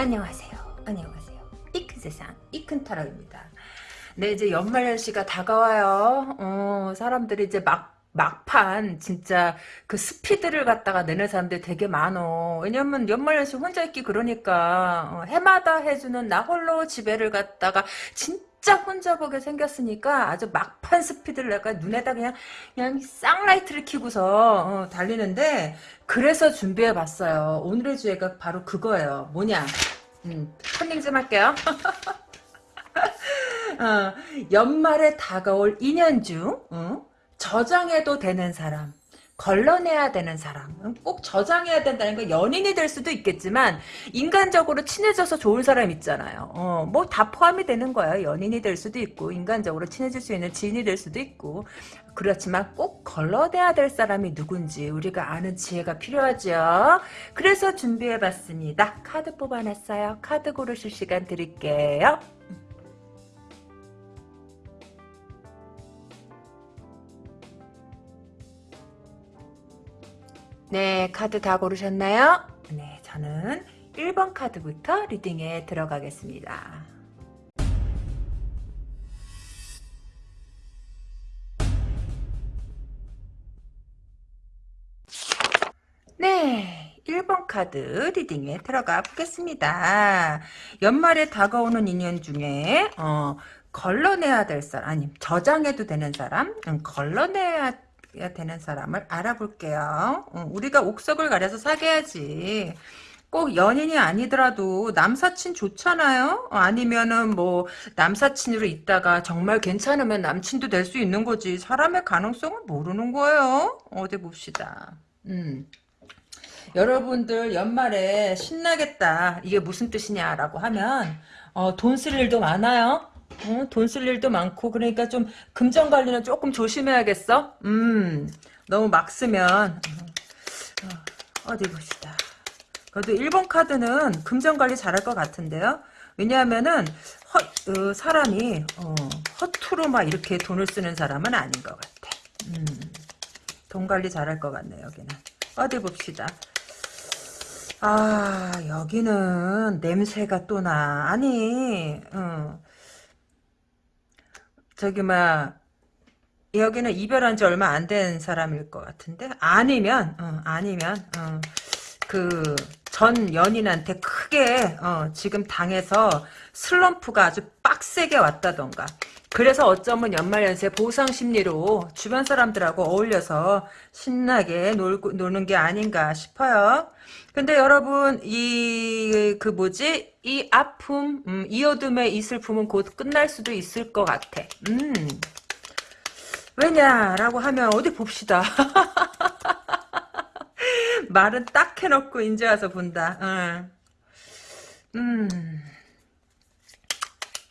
안녕하세요. 안녕하세요. 이 큰 세상, 이큰 타락입니다. 네, 이제 연말 연시가 다가와요. 어, 사람들이 이제 막, 막판, 진짜, 그 스피드를 갖다가 내는 사람들 되게 많어. 왜냐면 연말연시 혼자 있기 그러니까, 어, 해마다 해주는 나 홀로 집에를 갖다가, 진 짜 혼자 보게 생겼으니까 아주 막판 스피드를 내가 눈에다 그냥 그냥 쌍라이트를 켜고서 어, 달리는데 그래서 준비해 봤어요. 오늘의 주제가 바로 그거예요. 뭐냐? 음, 컨닝 좀 할게요. 어, 연말에 다가올 2년 중 어? 저장해도 되는 사람 걸러내야 되는 사람 꼭 저장해야 된다는 건 연인이 될 수도 있겠지만 인간적으로 친해져서 좋은 사람 있잖아요. 어, 뭐 다 포함이 되는 거야. 연인이 될 수도 있고 인간적으로 친해질 수 있는 지인이 될 수도 있고. 그렇지만 꼭 걸러내야 될 사람이 누군지 우리가 아는 지혜가 필요하죠. 그래서 준비해봤습니다. 카드 뽑아놨어요. 카드 고르실 시간 드릴게요 네, 카드 다 고르셨나요? 네, 저는 1번 카드부터 리딩에 들어가겠습니다. 네, 1번 카드 리딩에 들어가 보겠습니다. 연말에 다가오는 인연 중에 어, 걸러내야 될 사람, 아니 저장해도 되는 사람, 음, 걸러내야 되는 사람을 알아볼게요. 어, 우리가 옥석을 가려서 사귀어야지. 꼭 연인이 아니더라도 남사친 좋잖아요. 어, 아니면은 뭐 남사친으로 있다가 정말 괜찮으면 남친도 될 수 있는 거지. 사람의 가능성을 모르는 거예요. 어디 봅시다. 음. 여러분들 연말에 신나겠다. 이게 무슨 뜻이냐라고 하면 어, 돈 쓸 일도 많아요. 어, 돈쓸 일도 많고 그러니까 좀 금전 관리는 조금 조심해야겠어. 음, 너무 막 쓰면 어, 디 봅시다. 그래도 1번 카드는 금전 관리 잘할 것 같은데요. 왜냐하면은 허, 어, 사람이 어, 허투루 막 이렇게 돈을 쓰는 사람은 아닌 것 같아. 음, 돈 관리 잘할 것 같네 여기는. 어디 봅시다. 아 여기는 냄새가 또 나. 아니 어. 저기 막 여기는 이별한 지 얼마 안 된 사람일 것 같은데? 아니면 어, 아니면 어, 그전 연인한테 크게 어, 지금 당해서 슬럼프가 아주 빡세게 왔다던가 그래서 어쩌면 연말연세 보상심리로 주변 사람들하고 어울려서 신나게 놀고, 노는 게 아닌가 싶어요. 근데 여러분 이 그 뭐지 이 아픔 음, 이 어둠의 이 슬픔은 곧 끝날 수도 있을 것 같아. 음. 왜냐라고 하면 어디 봅시다. 말은 딱 해놓고 인제 와서 본다. 어. 음.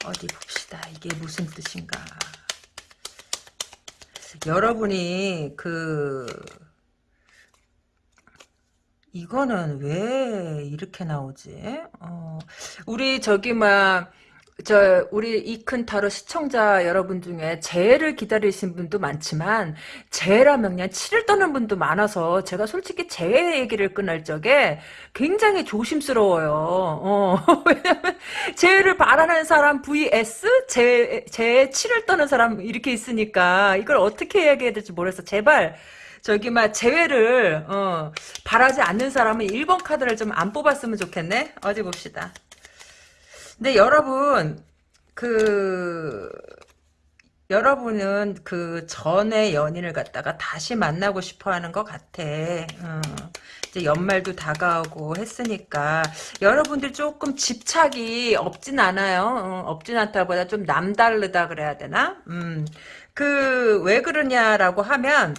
어디 봅시다. 이게 무슨 뜻인가. 여러분이 그 이거는 왜 이렇게 나오지? 어, 우리 저기 막 저 우리 이 큰 타로 시청자 여러분 중에 재해를 기다리신 분도 많지만 재해라면 그냥 치를 떠는 분도 많아서 제가 솔직히 재해 얘기를 끝날 적에 굉장히 조심스러워요. 어, 왜냐면 재해를 바라는 사람 vs 재 재해 치를 떠는 사람 이렇게 있으니까 이걸 어떻게 이야기해야 될지 모르겠어. 제발 저기 막 재회를 어, 바라지 않는 사람은 1번 카드를 좀 안 뽑았으면 좋겠네. 어디 봅시다. 근데 여러분 그 여러분은 그 전에 연인을 갖다가 다시 만나고 싶어 하는 것 같아. 어. 이제 연말도 다가오고 했으니까 여러분들 조금 집착이 없진 않아요. 어, 없진 않다보다 좀 남다르다 그래야 되나? 음. 그 왜 그러냐라고 하면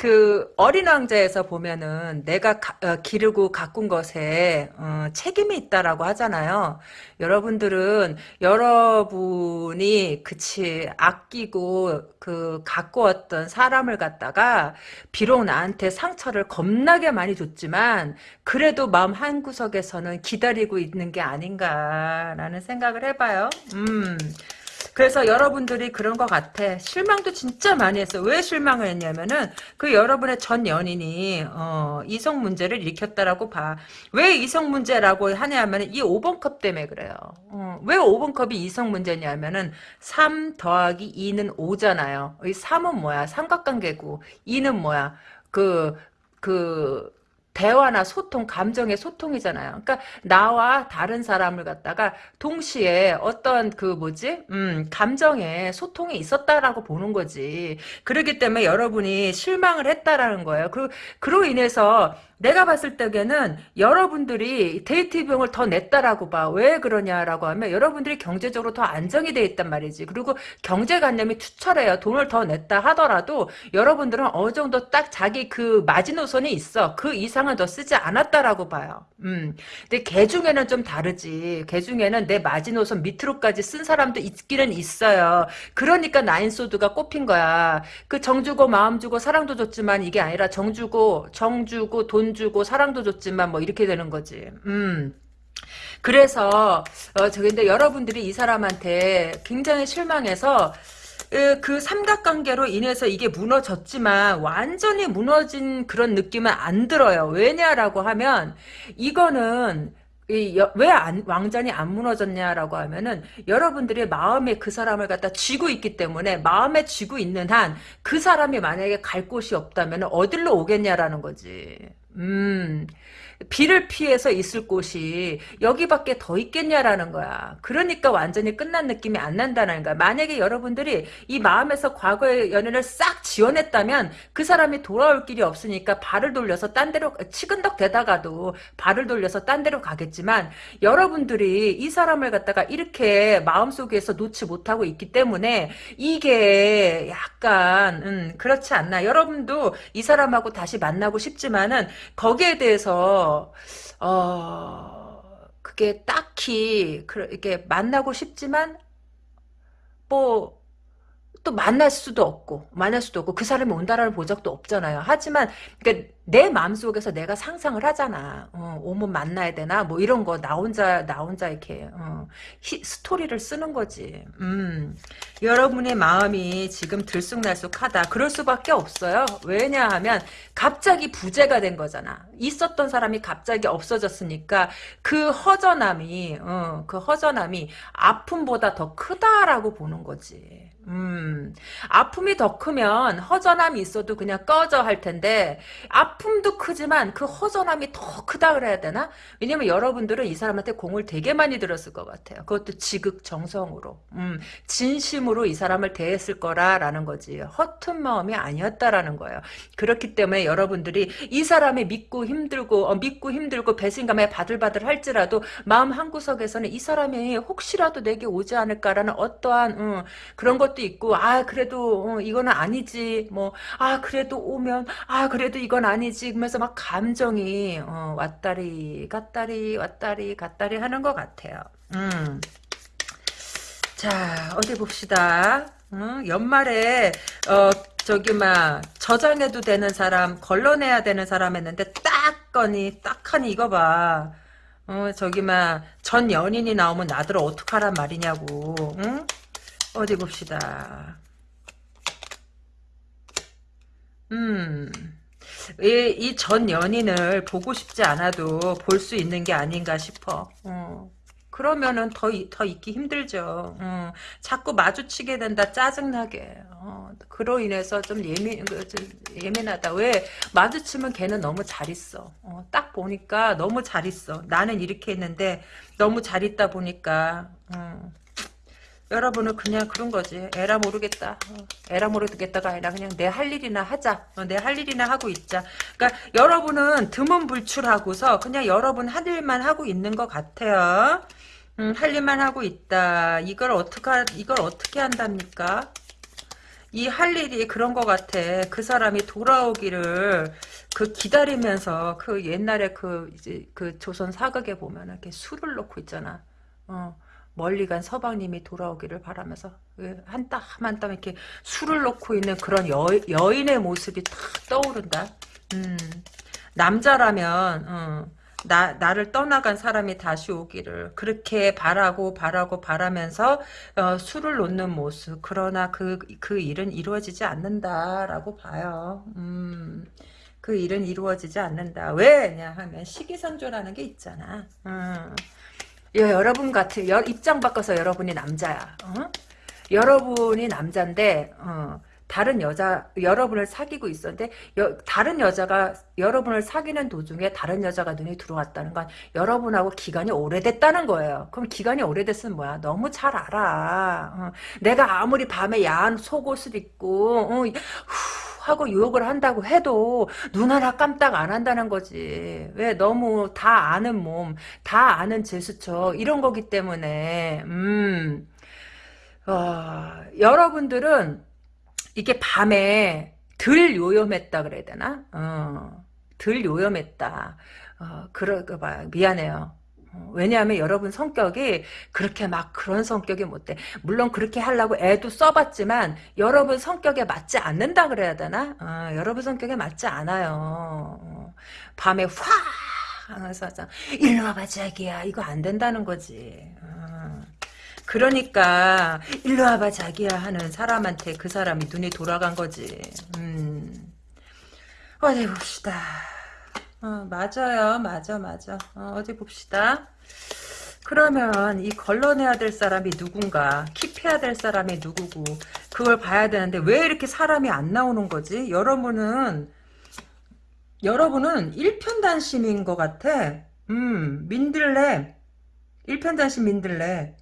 그 어린 왕자에서 보면은 내가 가, 어, 기르고 가꾼 것에 어, 책임이 있다라고 하잖아요. 여러분들은 여러분이 그치 아끼고 그 가꾸었던 사람을 갖다가 비록 나한테 상처를 겁나게 많이 줬지만 그래도 마음 한 구석에서는 기다리고 있는 게 아닌가라는 생각을 해봐요. 음. 그래서 여러분들이 그런 것 같아. 실망도 진짜 많이 했어. 왜 실망을 했냐면은 그 여러분의 전 연인이 어, 이성 문제를 일으켰다라고 봐. 왜 이성 문제라고 하냐면은 이 5번 컵 때문에 그래요. 어, 왜 5번 컵이 이성 문제냐면은 3 더하기 2는 5잖아요. 이 3은 뭐야? 삼각관계고 2는 뭐야? 그, 그, 대화나 소통, 감정의 소통이잖아요. 그러니까 나와 다른 사람을 갖다가 동시에 어떤 그 뭐지, 음, 감정의 소통이 있었다라고 보는 거지. 그렇기 때문에 여러분이 실망을 했다라는 거예요. 그 그로 인해서 내가 봤을 때에는 여러분들이 데이트 비용을 더 냈다라고 봐. 왜 그러냐라고 하면 여러분들이 경제적으로 더 안정이 돼 있단 말이지. 그리고 경제관념이 투철해요. 돈을 더 냈다 하더라도 여러분들은 어느 정도 딱 자기 그 마지노선이 있어. 그 이상은 더 쓰지 않았다라고 봐요. 음. 근데 개 중에는 좀 다르지. 개 중에는 내 마지노선 밑으로까지 쓴 사람도 있기는 있어요. 그러니까 나인소드가 꼽힌 거야. 그 정 주고 마음 주고 사랑도 줬지만 이게 아니라 정 주고 정 주고 돈 주고 사랑도 줬지만 뭐 이렇게 되는 거지. 음. 그래서 어 저 근데 여러분들이 이 사람한테 굉장히 실망해서 그 삼각관계로 인해서 이게 무너졌지만 완전히 무너진 그런 느낌은 안 들어요. 왜냐라고 하면 이거는 왜 안, 왕잔이 안 무너졌냐라고 하면은 여러분들의 마음에 그 사람을 갖다 쥐고 있기 때문에 마음에 쥐고 있는 한 그 사람이 만약에 갈 곳이 없다면 어디로 오겠냐라는 거지. 음, 비를 피해서 있을 곳이 여기밖에 더 있겠냐라는 거야. 그러니까 완전히 끝난 느낌이 안 난다는 거야. 만약에 여러분들이 이 마음에서 과거의 연애를 싹 지원했다면 그 사람이 돌아올 길이 없으니까 발을 돌려서 딴 데로 치근덕 대다가도 발을 돌려서 딴 데로 가겠지만 여러분들이 이 사람을 갖다가 이렇게 마음속에서 놓지 못하고 있기 때문에 이게 약간 음, 그렇지 않나. 여러분도 이 사람하고 다시 만나고 싶지만은 거기에 대해서 어 그게 딱히 이렇게 만나고 싶지만 뭐 또 만날 수도 없고 만날 수도 없고 그 사람이 온다라는 보적도 없잖아요. 하지만 그러니까 내 마음속에서 내가 상상을 하잖아. 어, 오면 만나야 되나? 뭐 이런 거 나 혼자 나 혼자 이렇게 어, 히, 스토리를 쓰는 거지. 음. 여러분의 마음이 지금 들쑥날쑥하다. 그럴 수밖에 없어요. 왜냐하면 갑자기 부재가 된 거잖아. 있었던 사람이 갑자기 없어졌으니까 그 허전함이 어, 그 허전함이 아픔보다 더 크다라고 보는 거지. 음, 아픔이 더 크면 허전함이 있어도 그냥 꺼져 할 텐데 아픔도 크지만 그 허전함이 더 크다 그래야 되나? 왜냐면 여러분들은 이 사람한테 공을 되게 많이 들었을 것 같아요. 그것도 지극정성으로 음, 진심으로 이 사람을 대했을 거라라는 거지. 허튼 마음이 아니었다라는 거예요. 그렇기 때문에 여러분들이 이 사람이 믿고 힘들고 어, 믿고 힘들고 배신감에 바들바들 할지라도 마음 한구석에서는 이 사람이 혹시라도 내게 오지 않을까라는 어떠한 음, 그런 것도 것도 있고 아 그래도 어, 이거는 아니지 뭐 아 그래도 오면 아 그래도 이건 아니지 그러면서 막 감정이 어, 왔다리 갔다리 왔다리 갔다리 하는 것 같아요. 음. 자 어디 봅시다. 어, 연말에 어, 저기 막 저장해도 되는 사람 걸러내야 되는 사람 했는데 딱 거니 딱 하니 이거 봐. 어 저기 막 전 연인이 나오면 나들 어떡하란 말이냐고. 응? 어디 봅시다. 음, 이전 연인을 보고 싶지 않아도 볼 수 있는 게 아닌가 싶어. 어. 그러면은 더, 더 있기 힘들죠. 어. 자꾸 마주치게 된다, 짜증나게. 어. 그로 인해서 좀 예민, 그, 좀 예민하다. 왜? 마주치면 걔는 너무 잘 있어. 어. 딱 보니까 너무 잘 있어. 나는 이렇게 했는데 너무 잘 있다 보니까, 어. 여러분은 그냥 그런 거지. 에라 모르겠다. 어, 에라 모르겠다가 아니라 그냥 내 할 일이나 하자. 어, 내할 일이나 하고 있자. 그러니까 여러분은 두문불출하고서 그냥 여러분 할 일만 하고 있는 것 같아요. 음, 할 일만 하고 있다. 이걸 어떻게 이걸 어떻게 한답니까? 이 할 일이 그런 것 같아. 그 사람이 돌아오기를 그 기다리면서 그 옛날에 그 이제 그 조선 사극에 보면 이렇게 술을 놓고 있잖아. 어. 멀리 간 서방님이 돌아오기를 바라면서 그 한땀 한 땀 이렇게 술을 놓고 있는 그런 여, 여인의 모습이 탁 떠오른다. 음, 남자라면 어, 나, 나를 떠나간 사람이 다시 오기를. 그렇게 바라고, 바라고, 바라면서, 어, 술을 놓는 모습. 그러나 그, 그 일은 이루어지지 않는다라고 봐요. 음. 그 일은 이루어지지 않는다. 왜냐 하면 시기상조라는 게 있잖아. 음. 여러분 같은 여, 입장 바꿔서 여러분이 남자야. 어? 여러분이 남자인데 어, 다른 여자 여러분을 사귀고 있었는데 여, 다른 여자가 여러분을 사귀는 도중에 다른 여자가 눈에 들어왔다는 건 여러분하고 기간이 오래됐다는 거예요. 그럼 기간이 오래됐으면 뭐야? 너무 잘 알아. 어, 내가 아무리 밤에 야한 속옷을 입고 어, 후, 하고 유혹을 한다고 해도 눈 하나 깜딱 안 한다는 거지. 왜 너무 다 아는 몸, 다 아는 제스처 이런 거기 때문에 음. 어, 여러분들은 이게 밤에 덜 요염했다 그래야 되나? 어, 덜 요염했다. 어, 그러가 봐. 미안해요. 어, 왜냐하면 여러분 성격이 그렇게 막 그런 성격이 못 돼. 물론 그렇게 하려고 애도 써봤지만 여러분 성격에 맞지 않는다 그래야 되나? 어, 여러분 성격에 맞지 않아요. 어, 밤에 확 하면서 일로 와봐 자기야 이거 안 된다는 거지. 어. 그러니까 일로 와봐 자기야 하는 사람한테 그 사람이 눈이 돌아간 거지. 음. 어디 봅시다. 어, 맞아요. 맞아, 맞아. 어, 어디 봅시다. 그러면 이 걸러내야 될 사람이 누군가 킵해야 될 사람이 누구고 그걸 봐야 되는데 왜 이렇게 사람이 안 나오는 거지? 여러분은 여러분은 일편단심인 것 같아. 음, 민들레. 일편단심 민들레.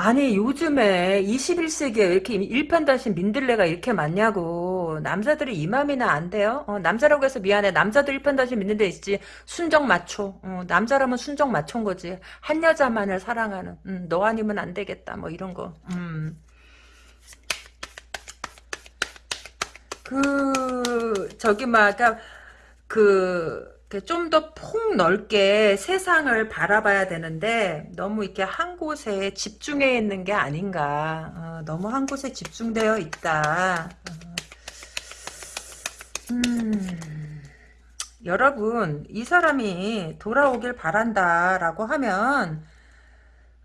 아니 요즘에 21세기에 이렇게 일편단심 민들레가 이렇게 많냐고. 남자들이 이맘이나 안 돼요? 어, 남자라고 해서 미안해. 남자도 일편단심 민들레 있지. 순정 마초 어, 남자라면 순정 마초인 거지. 한 여자만을 사랑하는. 음, 너 아니면 안 되겠다. 뭐 이런 거. 음. 그 저기 막그 좀 더 폭 넓게 세상을 바라봐야 되는데 너무 이렇게 한 곳에 집중해 있는 게 아닌가 어, 너무 한 곳에 집중되어 있다 어. 음, 여러분 이 사람이 돌아오길 바란다라고 하면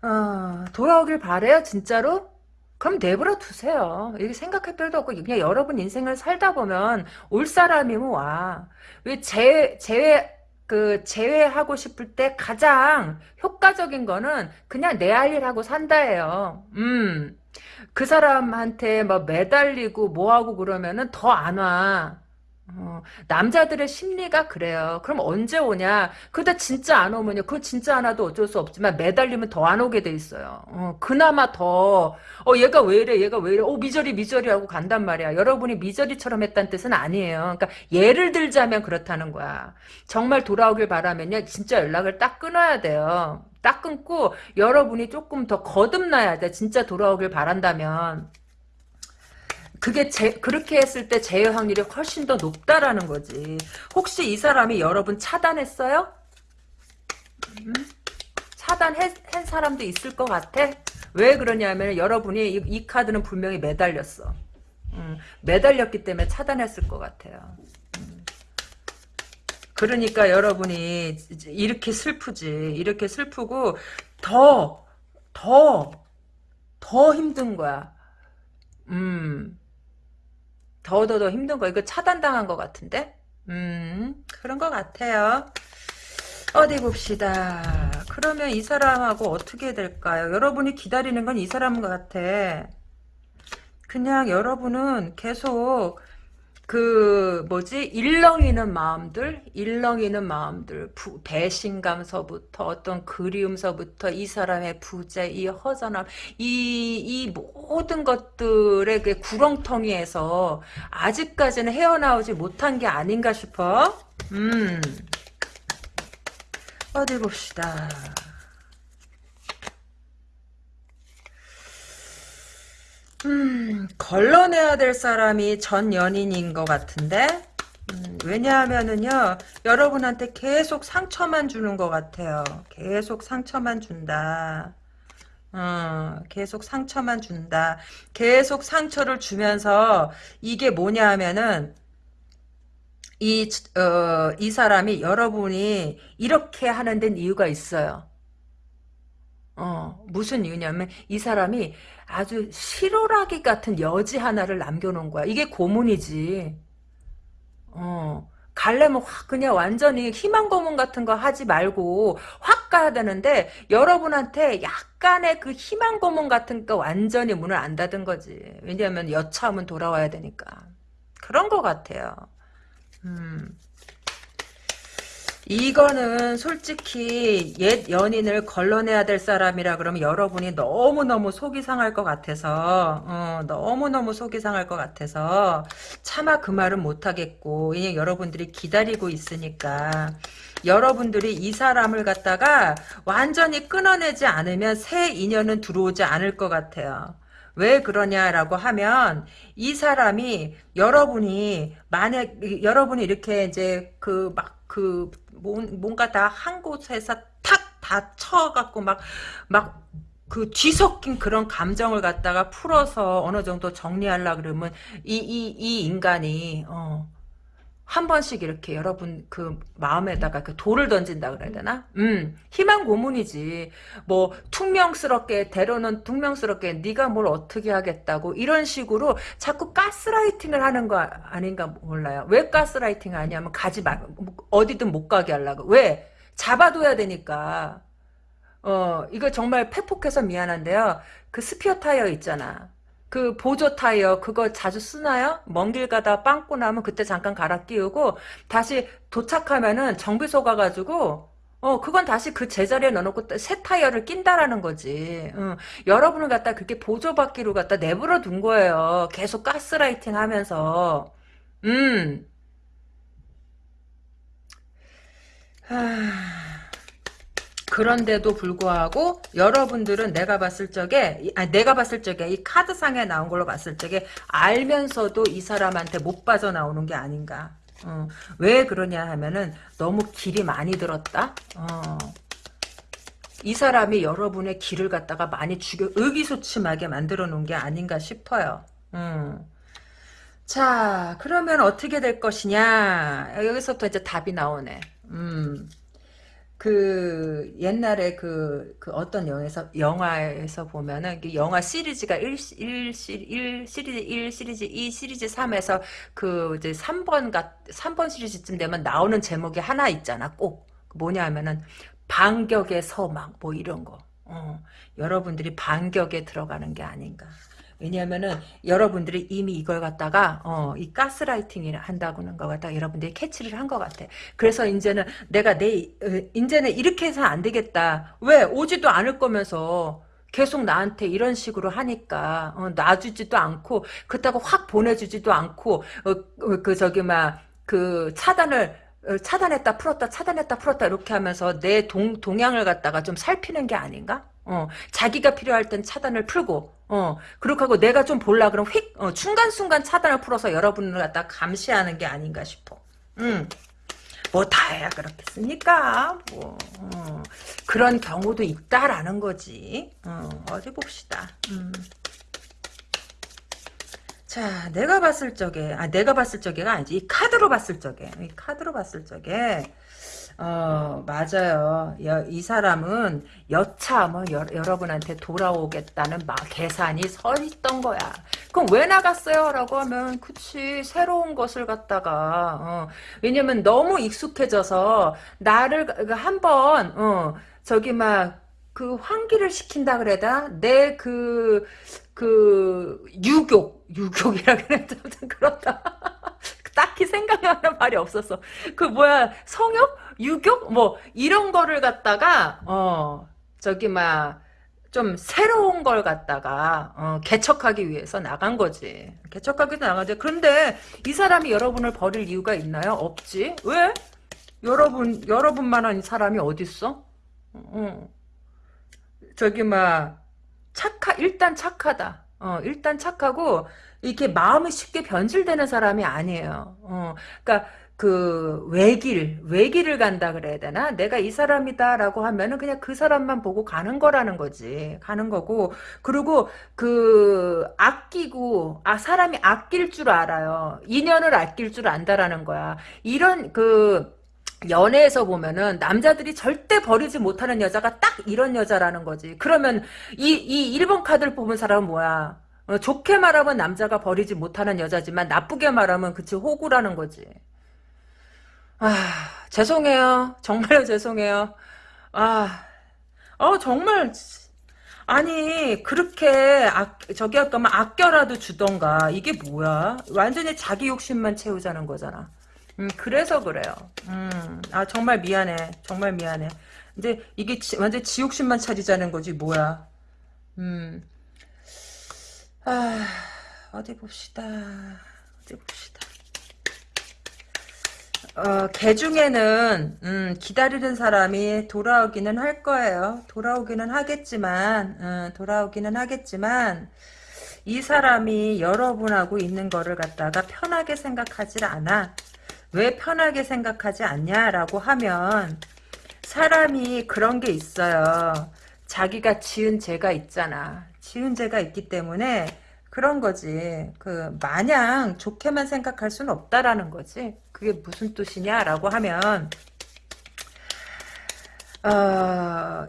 어, 돌아오길 바래요 진짜로? 그럼 내버려 두세요. 이렇게 생각할 필요도 없고 그냥 여러분 인생을 살다 보면 올 사람이면 와. 왜 제, 제외 그 제외하고 싶을 때 가장 효과적인 거는 그냥 내 할 일 하고 산다예요. 음. 그 사람한테 뭐 매달리고 뭐하고 그러면은 더 안 와. 어, 남자들의 심리가 그래요. 그럼 언제 오냐? 그다 진짜 안 오면요. 그거 진짜 안 와도 어쩔 수 없지만 매달리면 더 안 오게 돼 있어요. 어, 그나마 더, 어, 얘가 왜 이래? 얘가 왜 이래? 어, 미저리, 미저리 하고 간단 말이야. 여러분이 미저리처럼 했다는 뜻은 아니에요. 그러니까 예를 들자면 그렇다는 거야. 정말 돌아오길 바라면요. 진짜 연락을 딱 끊어야 돼요. 딱 끊고 여러분이 조금 더 거듭나야 돼. 진짜 돌아오길 바란다면. 그게 제, 그렇게 했을 때 재해 확률이 훨씬 더 높다라는 거지. 혹시 이 사람이 여러분 차단했어요? 음? 차단한 사람도 있을 것 같아? 왜 그러냐면 여러분이 이, 이 카드는 분명히 매달렸어. 음, 매달렸기 때문에 차단했을 것 같아요. 음. 그러니까 여러분이 이렇게 슬프지. 이렇게 슬프고 더, 더, 더 힘든 거야. 음. 더더더 힘든 거 이거 차단당한 것 같은데? 음 그런 것 같아요. 어디 봅시다. 그러면 이 사람하고 어떻게 될까요? 여러분이 기다리는 건 이 사람 같아. 그냥 여러분은 계속 그 뭐지? 일렁이는 마음들 일렁이는 마음들 부, 배신감서부터 어떤 그리움서부터 이 사람의 부재 이 허전함 이, 이 모든 것들의 그 구렁텅이에서 아직까지는 헤어나오지 못한 게 아닌가 싶어. 음. 어디 봅시다 음, 걸러내야 될 사람이 전 연인인 것 같은데? 음, 왜냐하면은요 여러분한테 계속 상처만 주는 것 같아요. 계속 상처만 준다. 어, 계속 상처만 준다. 계속 상처를 주면서 이게 뭐냐 하면은 이, 어, 이 사람이 여러분이 이렇게 하는 데는 이유가 있어요. 어, 무슨 이유냐면 이 사람이 아주 실오라기 같은 여지 하나를 남겨놓은 거야. 이게 고문이지. 어, 갈래면 확 그냥 완전히 희망 고문 같은 거 하지 말고 확 가야 되는데 여러분한테 약간의 그 희망 고문 같은 거 완전히 문을 안 닫은 거지. 왜냐하면 여차하면 돌아와야 되니까. 그런 거 같아요. 음. 이거는 솔직히 옛 연인을 걸러내야 될 사람이라 그러면 여러분이 너무너무 속이 상할 것 같아서 어, 너무너무 속이 상할 것 같아서 차마 그 말은 못하겠고 왜냐 여러분들이 기다리고 있으니까 여러분들이 이 사람을 갖다가 완전히 끊어내지 않으면 새 인연은 들어오지 않을 것 같아요. 왜 그러냐라고 하면 이 사람이 여러분이 만약 여러분이 이렇게 이제 그 막그 뭔가 다 한 곳에서 탁다 쳐갖고 막 막 그 뒤섞인 그런 감정을 갖다가 풀어서 어느 정도 정리하려 그러면 이 이 이 인간이 어, 한 번씩 이렇게 여러분 그 마음에다가 그 돌을 던진다 그래야 되나? 음, 희망 고문이지. 뭐 퉁명스럽게 대로는 퉁명스럽게 네가 뭘 어떻게 하겠다고 이런 식으로 자꾸 가스라이팅을 하는 거 아닌가 몰라요. 왜 가스라이팅 하냐면 가지 마 어디든 못 가게 하려고. 왜? 잡아둬야 되니까. 어, 이거 정말 패폭해서 미안한데요. 그 스피어 타이어 있잖아. 그 보조 타이어 그거 자주 쓰나요? 먼 길 가다 빵꾸 나면 그때 잠깐 갈아 끼우고 다시 도착하면은 정비소 가가지고 어 그건 다시 그 제자리에 넣어놓고 새 타이어를 낀다라는 거지. 어, 여러분을 갖다 그렇게 보조받기로 갖다 내버려 둔 거예요. 계속 가스라이팅 하면서 음. 하... 그런데도 불구하고 여러분들은 내가 봤을 적에 아니 내가 봤을 적에 이 카드상에 나온 걸로 봤을 적에 알면서도 이 사람한테 못 빠져나오는 게 아닌가. 어, 왜 그러냐 하면은 너무 길이 많이 들었다. 어, 이 사람이 여러분의 길을 갖다가 많이 죽여 의기소침하게 만들어 놓은 게 아닌가 싶어요. 음. 자 그러면 어떻게 될 것이냐? 여기서부터 이제 답이 나오네. 음. 그 옛날에 그, 그 어떤 영화에서 영화에서 보면은 그 영화 시리즈가 1, 1, 1 시리즈 1 시리즈 2 시리즈 3에서 그 이제 3번 가 3번 시리즈쯤 되면 나오는 제목이 하나 있잖아. 꼭 뭐냐 하면은 반격의 서막 뭐 이런 거. 어, 여러분들이 반격에 들어가는 게 아닌가. 왜냐하면은 여러분들이 이미 이걸 갖다가 어, 이 가스라이팅을 한다고는 거 갖다가 여러분들이 캐치를 한 것 같아. 그래서 이제는 내가 내 어, 이제는 이렇게 해서는 안 되겠다. 왜 오지도 않을 거면서 계속 나한테 이런 식으로 하니까 어, 놔주지도 않고 그렇다고 확 보내주지도 않고 어, 어그 저기 막 그 차단을 어, 차단했다 풀었다 차단했다 풀었다 이렇게 하면서 내 동, 동향을 갖다가 좀 살피는 게 아닌가? 어, 자기가 필요할 땐 차단을 풀고, 어, 그렇게 하고 내가 좀 볼라 그럼 휙, 어, 순간순간 차단을 풀어서 여러분을 갖다 감시하는 게 아닌가 싶어. 음. 뭐 다해야 그렇겠습니까? 뭐 어, 그런 경우도 있다라는 거지. 어, 어디 봅시다. 음. 자, 내가 봤을 적에, 아, 내가 봤을 적에가 아니지. 이 카드로 봤을 적에, 이 카드로 봤을 적에, 어, 맞아요. 여, 이 사람은 여차 뭐 여, 러분한테 돌아오겠다는 막 계산이 서 있던 거야. 그럼 왜 나갔어요? 라고 하면 그치 새로운 것을 갖다가 어, 왜냐면 너무 익숙해져서 나를 한번 어, 저기 막 그 환기를 시킨다 그래다 내그그 유욕 유욕이라 그래야 되 그렇다 딱히 생각나는 말이 없었어 그 뭐야 성욕 유교? 뭐 이런 거를 갖다가 어 저기 막 좀 새로운 걸 갖다가 어, 개척하기 위해서 나간 거지. 개척하기 위해서 나가지. 그런데 이 사람이 여러분을 버릴 이유가 있나요? 없지. 왜? 여러분 여러분만한 사람이 어딨어? 어. 저기 막 착하 일단 착하다. 어, 일단 착하고 이렇게 마음이 쉽게 변질되는 사람이 아니에요. 어, 그러니까 그 외길 외길을 간다 그래야 되나? 내가 이 사람이다라고 하면은 그냥 그 사람만 보고 가는 거라는 거지. 가는 거고. 그리고 그 아끼고 아 사람이 아낄 줄 알아요. 인연을 아낄 줄 안다라는 거야. 이런 그 연애에서 보면은 남자들이 절대 버리지 못하는 여자가 딱 이런 여자라는 거지. 그러면 이 이 1번 카드를 뽑은 사람은 뭐야? 어, 좋게 말하면 남자가 버리지 못하는 여자지만 나쁘게 말하면 그치 호구라는 거지 아, 죄송해요. 정말로 죄송해요. 아, 어, 정말, 아니, 그렇게, 아, 저기 할 거면 아껴라도 주던가. 이게 뭐야? 완전히 자기 욕심만 채우자는 거잖아. 음, 그래서 그래요. 음, 아, 정말 미안해. 정말 미안해. 근데 이게 지, 완전 지 욕심만 차리자는 거지, 뭐야. 음, 아, 어디 봅시다. 어디 봅시다. 어, 개 중에는 음, 기다리는 사람이 돌아오기는 할 거예요. 돌아오기는 하겠지만 음, 돌아오기는 하겠지만 이 사람이 여러분하고 있는 거를 갖다가 편하게 생각하지 않아. 왜 편하게 생각하지 않냐라고 하면 사람이 그런 게 있어요. 자기가 지은 죄가 있잖아. 지은 죄가 있기 때문에 그런 거지. 그 마냥 좋게만 생각할 수는 없다라는 거지. 그게 무슨 뜻이냐라고 하면 어,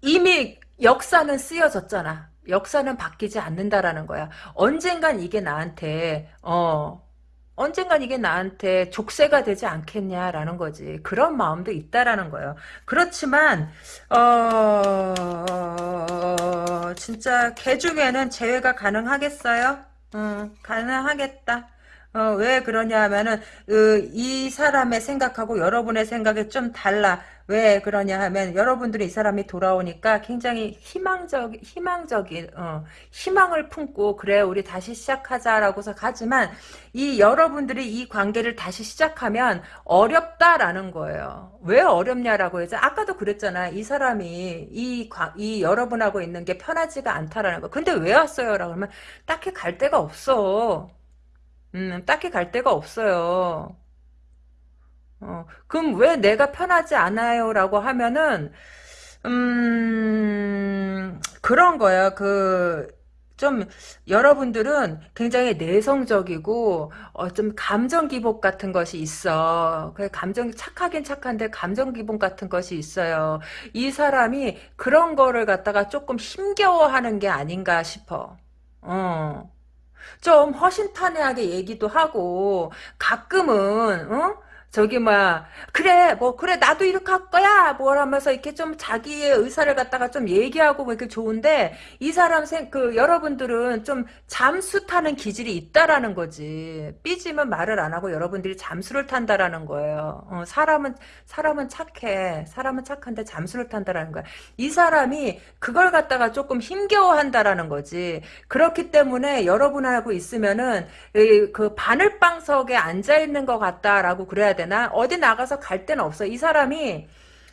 이미 역사는 쓰여졌잖아. 역사는 바뀌지 않는다라는 거야. 언젠간 이게 나한테 어 언젠간 이게 나한테 족쇄가 되지 않겠냐라는 거지. 그런 마음도 있다라는 거예요. 그렇지만 어 진짜 개 중에는 제외가 가능하겠어요? 음, 가능하겠다. 어, 왜 그러냐 하면은 으, 이 사람의 생각하고 여러분의 생각이 좀 달라. 왜 그러냐 하면 여러분들이 이 사람이 돌아오니까 굉장히 희망적 희망적인 어, 희망을 품고 그래 우리 다시 시작하자라고서 가지만 이 여러분들이 이 관계를 다시 시작하면 어렵다라는 거예요. 왜 어렵냐라고 해서 아까도 그랬잖아. 이 사람이 이, 이 여러분하고 있는 게 편하지가 않다라는 거. 근데 왜 왔어요라고 하면 딱히 갈 데가 없어. 음, 딱히 갈 데가 없어요. 어, 그럼 왜 내가 편하지 않아요? 라고 하면은, 음, 그런 거야. 그, 좀, 여러분들은 굉장히 내성적이고, 어, 좀 감정 기복 같은 것이 있어. 그 감정, 착하긴 착한데 감정 기복 같은 것이 있어요. 이 사람이 그런 거를 갖다가 조금 힘겨워하는 게 아닌가 싶어. 어. 좀 허심탄회하게 얘기도 하고 가끔은 어? 저기 뭐야 그래 뭐 그래 나도 이렇게 할 거야. 뭐 하면서 이렇게 좀 자기의 의사를 갖다가 좀 얘기하고 뭐 이렇게 좋은데 이 사람 생 그 여러분들은 좀 잠수 타는 기질이 있다라는 거지. 삐지면 말을 안 하고 여러분들이 잠수를 탄다라는 거예요. 어, 사람은 사람은 착해. 사람은 착한데 잠수를 탄다라는 거야. 이 사람이 그걸 갖다가 조금 힘겨워한다라는 거지. 그렇기 때문에 여러분하고 있으면은 그 바늘방석에 앉아 있는 것 같다라고 그래야 되나? 어디 나가서 갈 데는 없어. 이 사람이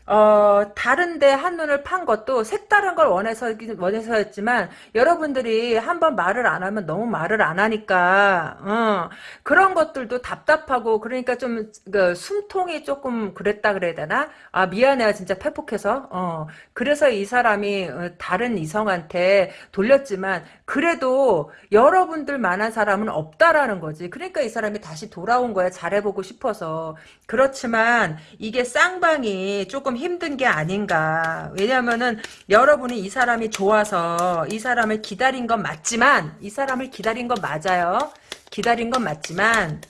어, 다른데 한눈을 판 것도 색다른 걸 원해서, 원해서였지만, 여러분들이 한번 말을 안 하면 너무 말을 안 하니까, 어, 그런 것들도 답답하고, 그러니까 좀, 그, 숨통이 조금 그랬다 그래야 되나? 아, 미안해요, 진짜 패폭해서. 어, 그래서 이 사람이 어, 다른 이성한테 돌렸지만, 그래도 여러분들 만한 사람은 없다라는 거지. 그러니까 이 사람이 다시 돌아온 거야. 잘해보고 싶어서. 그렇지만, 이게 쌍방이 조금 좀 힘든 게 아닌가. 왜냐면은 여러분이 이 사람이 좋아서 이 사람을 기다린 건 맞지만 이 사람을 기다린 건 맞아요. 기다린 건 맞지만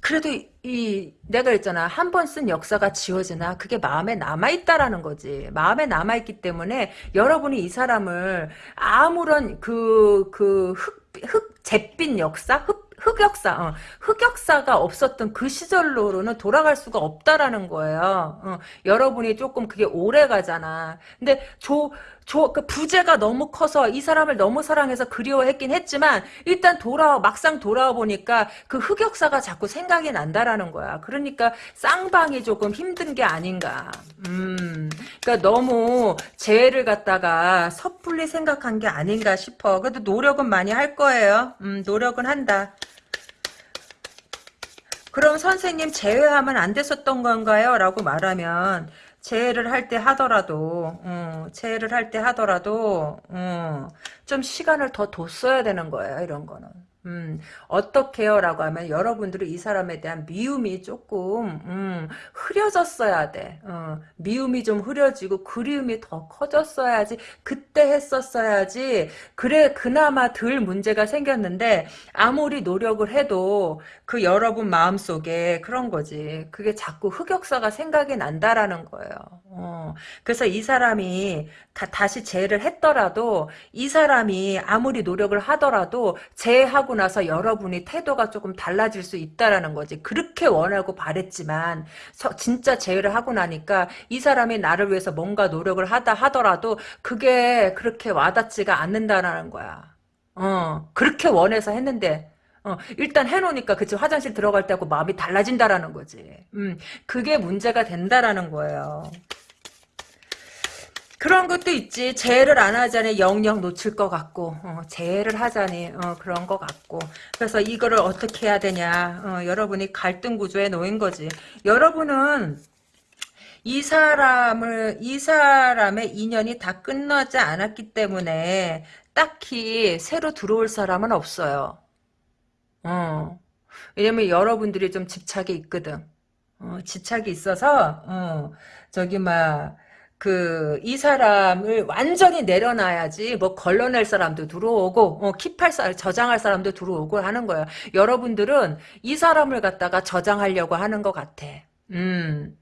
그래도 이 내가 했잖아 한 번 쓴 역사가 지워지나 그게 마음에 남아 있다라는 거지 마음에 남아 있기 때문에 여러분이 이 사람을 아무런 그 그흙흙 잿빛 역사 흙 흑역사, 어, 흑역사가 없었던 그 시절로는 돌아갈 수가 없다라는 거예요. 어, 여러분이 조금 그게 오래 가잖아. 근데 조, 조, 그 부재가 너무 커서 이 사람을 너무 사랑해서 그리워했긴 했지만 일단 돌아 막상 돌아와 보니까 그 흑역사가 자꾸 생각이 난다라는 거야. 그러니까 쌍방이 조금 힘든 게 아닌가. 음, 그러니까 너무 재회를 갖다가 섣불리 생각한 게 아닌가 싶어. 그래도 노력은 많이 할 거예요. 음, 노력은 한다. 그럼 선생님 제외하면 안 됐었던 건가요? 라고 말하면 재해를 할 때 하더라도 어, 재해를 할 때 하더라도 어, 좀 시간을 더 뒀어야 되는 거예요. 이런 거는. 음, 어떻게요? 라고 하면 여러분들이 이 사람에 대한 미움이 조금 음, 흐려졌어야 돼. 어, 미움이 좀 흐려지고 그리움이 더 커졌어야지 그때 했었어야지 그래 그나마 덜 문제가 생겼는데 아무리 노력을 해도 그 여러분 마음속에 그런 거지. 그게 자꾸 흑역사가 생각이 난다라는 거예요. 어, 그래서 이 사람이 다, 시 재해를 했더라도 이 사람이 아무리 노력을 하더라도 재해하고 나서 여러분이 태도가 조금 달라질 수 있다라는 거지. 그렇게 원하고 바랬지만 서, 진짜 재해를 하고 나니까 이 사람이 나를 위해서 뭔가 노력을 하다 하더라도 그게 그렇게 와닿지가 않는다라는 거야. 어, 그렇게 원해서 했는데 어, 일단 해놓으니까 그치 화장실 들어갈 때하고 마음이 달라진다라는 거지. 음, 그게 문제가 된다라는 거예요. 그런 것도 있지. 재해를 안 하자니 영영 놓칠 것 같고 어, 재해를 하자니 어, 그런 것 같고 그래서 이거를 어떻게 해야 되냐. 어, 여러분이 갈등 구조에 놓인 거지. 여러분은 이 사람을 이 사람의 인연이 다 끝나지 않았기 때문에 딱히 새로 들어올 사람은 없어요. 어. 왜냐면 여러분들이 좀 집착이 있거든. 어, 집착이 있어서 어, 저기 막 그, 이 사람을 완전히 내려놔야지, 뭐, 걸러낼 사람도 들어오고, 어, 킵할 사 저장할 사람도 들어오고 하는 거예요. 여러분들은 이 사람을 갖다가 저장하려고 하는 것 같아. 음.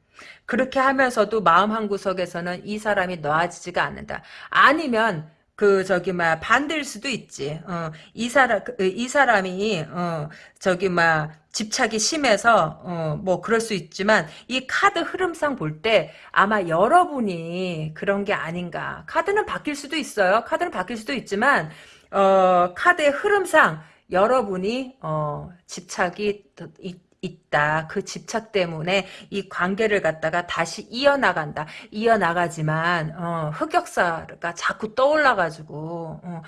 그렇게 하면서도 마음 한구석에서는 이 사람이 놓아지지가 않는다. 아니면, 그 저기 막 반대일 수도 있지. 어, 이 사람 그, 이 사람이 어, 저기 막 집착이 심해서 어, 뭐 그럴 수 있지만 이 카드 흐름상 볼 때 아마 여러분이 그런 게 아닌가. 카드는 바뀔 수도 있어요. 카드는 바뀔 수도 있지만 어, 카드의 흐름상 여러분이 어, 집착이 있다. 그 집착 때문에 이 관계를 갖다가 다시 이어나간다. 이어나가지만 어, 흑역사가 자꾸 떠올라가지고 어,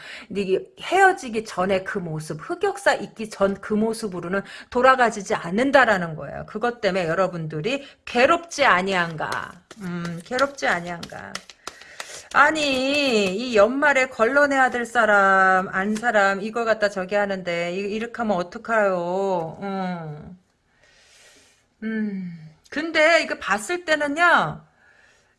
헤어지기 전에 그 모습, 흑역사 있기 전 그 모습으로는 돌아가지지 않는다라는 거예요. 그것 때문에 여러분들이 괴롭지 아니한가. 음, 괴롭지 아니한가. 아니 이 연말에 걸러내야 될 사람 안 사람 이걸 갖다 저기 하는데 이렇게 하면 어떡해요 음. 음, 근데 이거 봤을 때는요,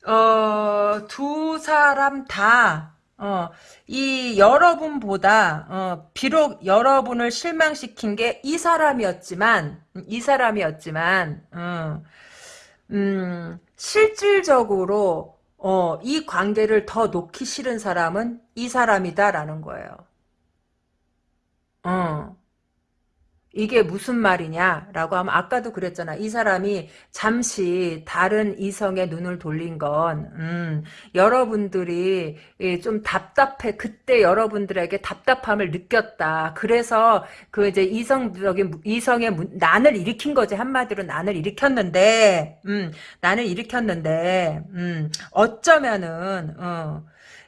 어, 두 사람 다, 어, 이 여러분보다, 어, 비록 여러분을 실망시킨 게 이 사람이었지만, 이 사람이었지만, 어, 음, 실질적으로, 어, 이 관계를 더 놓기 싫은 사람은 이 사람이다라는 거예요. 어. 이게 무슨 말이냐라고 하면 아까도 그랬잖아. 이 사람이 잠시 다른 이성의 눈을 돌린 건 음, 여러분들이 좀 답답해. 그때 여러분들에게 답답함을 느꼈다. 그래서 그 이제 이성적인 이성의 난을 일으킨 거지 한마디로 난을 일으켰는데 음, 난을 일으켰는데 음, 어쩌면은 어,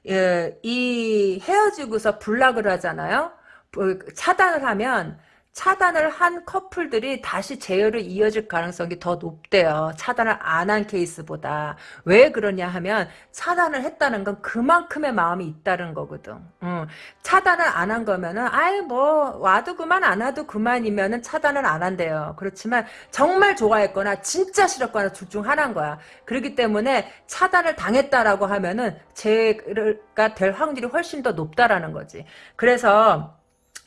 예, 이 헤어지고서 불락을 하잖아요. 뭐, 차단을 하면 차단을 한 커플들이 다시 재혈을 이어질 가능성이 더 높대요. 차단을 안 한 케이스보다. 왜 그러냐 하면 차단을 했다는 건 그만큼의 마음이 있다는 거거든. 응. 차단을 안 한 거면은 아이 뭐 와도 그만 안 와도 그만이면은 차단을 안 한대요. 그렇지만 정말 좋아했거나 진짜 싫었거나 둘 중 하나인 거야. 그렇기 때문에 차단을 당했다라고 하면은 재가 될 확률이 훨씬 더 높다라는 거지. 그래서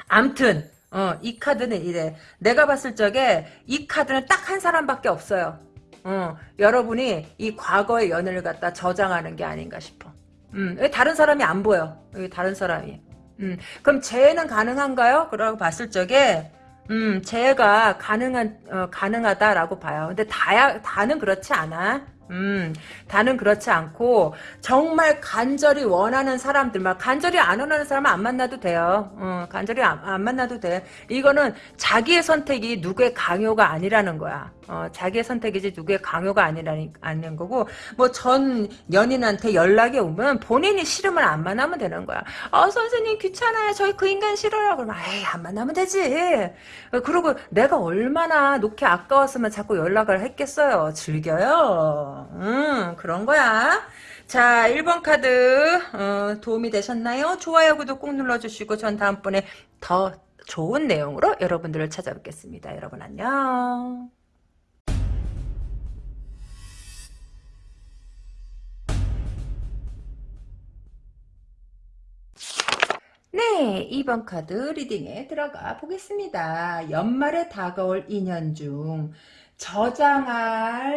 암튼 어, 이 카드는 이래. 내가 봤을 적에 이 카드는 딱 한 사람밖에 없어요. 어, 여러분이 이 과거의 연애를 갖다 저장하는 게 아닌가 싶어. 음, 왜 다른 사람이 안 보여? 왜 다른 사람이? 음, 그럼 재해는 가능한가요? 그러고 봤을 적에 음, 재해가 가능한 어, 가능하다라고 봐요. 근데 다야 다는 그렇지 않아. 음, 음, 다는 그렇지 않고 정말 간절히 원하는 사람들만 간절히 안 원하는 사람은 안 만나도 돼요. 어, 간절히 안, 안 만나도 돼. 이거는 자기의 선택이 누구의 강요가 아니라는 거야. 어, 자기의 선택이지 누구의 강요가 아니라는 거고 뭐 전 연인한테 연락이 오면 본인이 싫으면 안 만나면 되는 거야. 어 선생님 귀찮아요. 저희 그 인간 싫어요. 그러면 에이 안 만나면 되지. 그리고 내가 얼마나 놓기 아까웠으면 자꾸 연락을 했겠어요. 즐겨요. 음 그런 거야. 자 1번 카드 어, 도움이 되셨나요? 좋아요 구독 꼭 눌러주시고 전 다음번에 더 좋은 내용으로 여러분들을 찾아뵙겠습니다. 여러분 안녕. 네, 2번 카드 리딩에 들어가 보겠습니다. 연말에 다가올 인연 중 저장할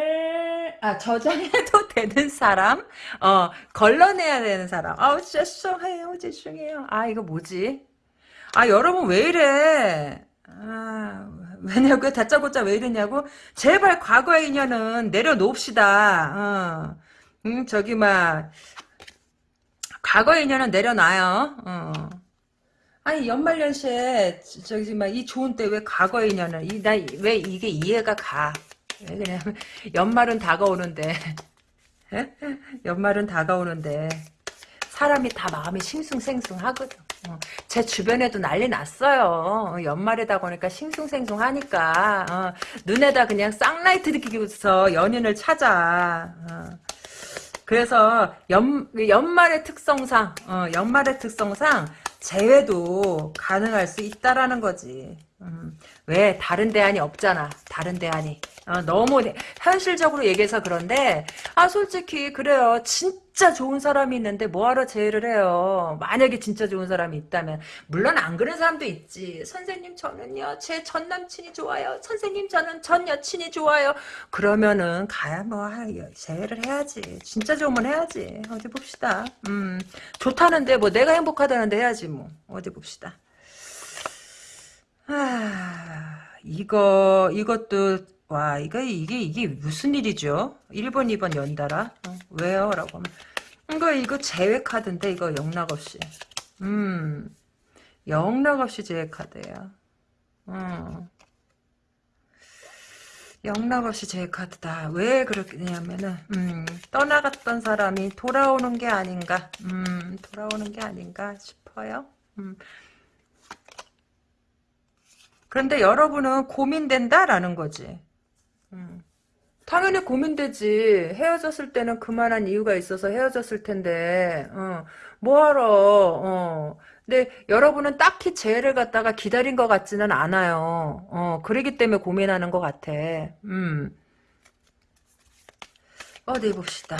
아 저장해도 되는 사람, 어 걸러내야 되는 사람. 아우 죄송해요, 죄송해요. 아 이거 뭐지? 아 여러분 왜 이래? 아 왜냐고 다짜고짜 왜 이러냐고? 제발 과거의 인연은 내려놓읍시다. 어. 음 저기 막 과거의 인연은 내려놔요. 어. 아니 연말연시에 저기 막이 좋은 때 왜 과거의 인연을 이 나 왜 이게 이해가 가? 왜 그냐면 연말은 다가오는데 연말은 다가오는데 사람이 다 마음이 싱숭생숭하거든. 어, 제 주변에도 난리 났어요. 어, 연말에다 보니까 싱숭생숭하니까 어, 눈에다 그냥 쌍라이트 느끼고서 연인을 찾아. 어. 그래서 연, 연말의 특성상 어, 연말의 특성상 재회도 가능할 수 있다라는 거지. 음, 왜 다른 대안이 없잖아. 다른 대안이. 어, 너무 현실적으로 얘기해서 그런데 아 솔직히 그래요. 진짜 좋은 사람이 있는데 뭐하러 재회를 해요. 만약에 진짜 좋은 사람이 있다면 물론 안 그런 사람도 있지. 선생님 저는요 제 전 남친이 좋아요. 선생님 저는 전 여친이 좋아요. 그러면은 가야 뭐 재회를 해야지. 진짜 좋으면 해야지. 어디 봅시다. 음 좋다는데 뭐 내가 행복하다는데 해야지 뭐 어디 봅시다. 아 이거 이것도 와, 이거, 이게, 이게 무슨 일이죠? 1번, 2번 연달아? 어, 왜요? 라고 하면. 이거, 이거 제외 카드인데, 이거 영락 없이. 음, 영락 없이 제외 카드예요. 음. 영락 없이 제외 카드다. 왜 그렇냐면은, 음, 떠나갔던 사람이 돌아오는 게 아닌가, 음, 돌아오는 게 아닌가 싶어요. 음. 그런데 여러분은 고민된다라는 거지. 음. 당연히 고민되지. 헤어졌을 때는 그만한 이유가 있어서 헤어졌을 텐데, 어, 뭐하러, 어. 근데 여러분은 딱히 재해를 갖다가 기다린 것 같지는 않아요. 어, 그러기 때문에 고민하는 것 같아. 음. 어디 봅시다.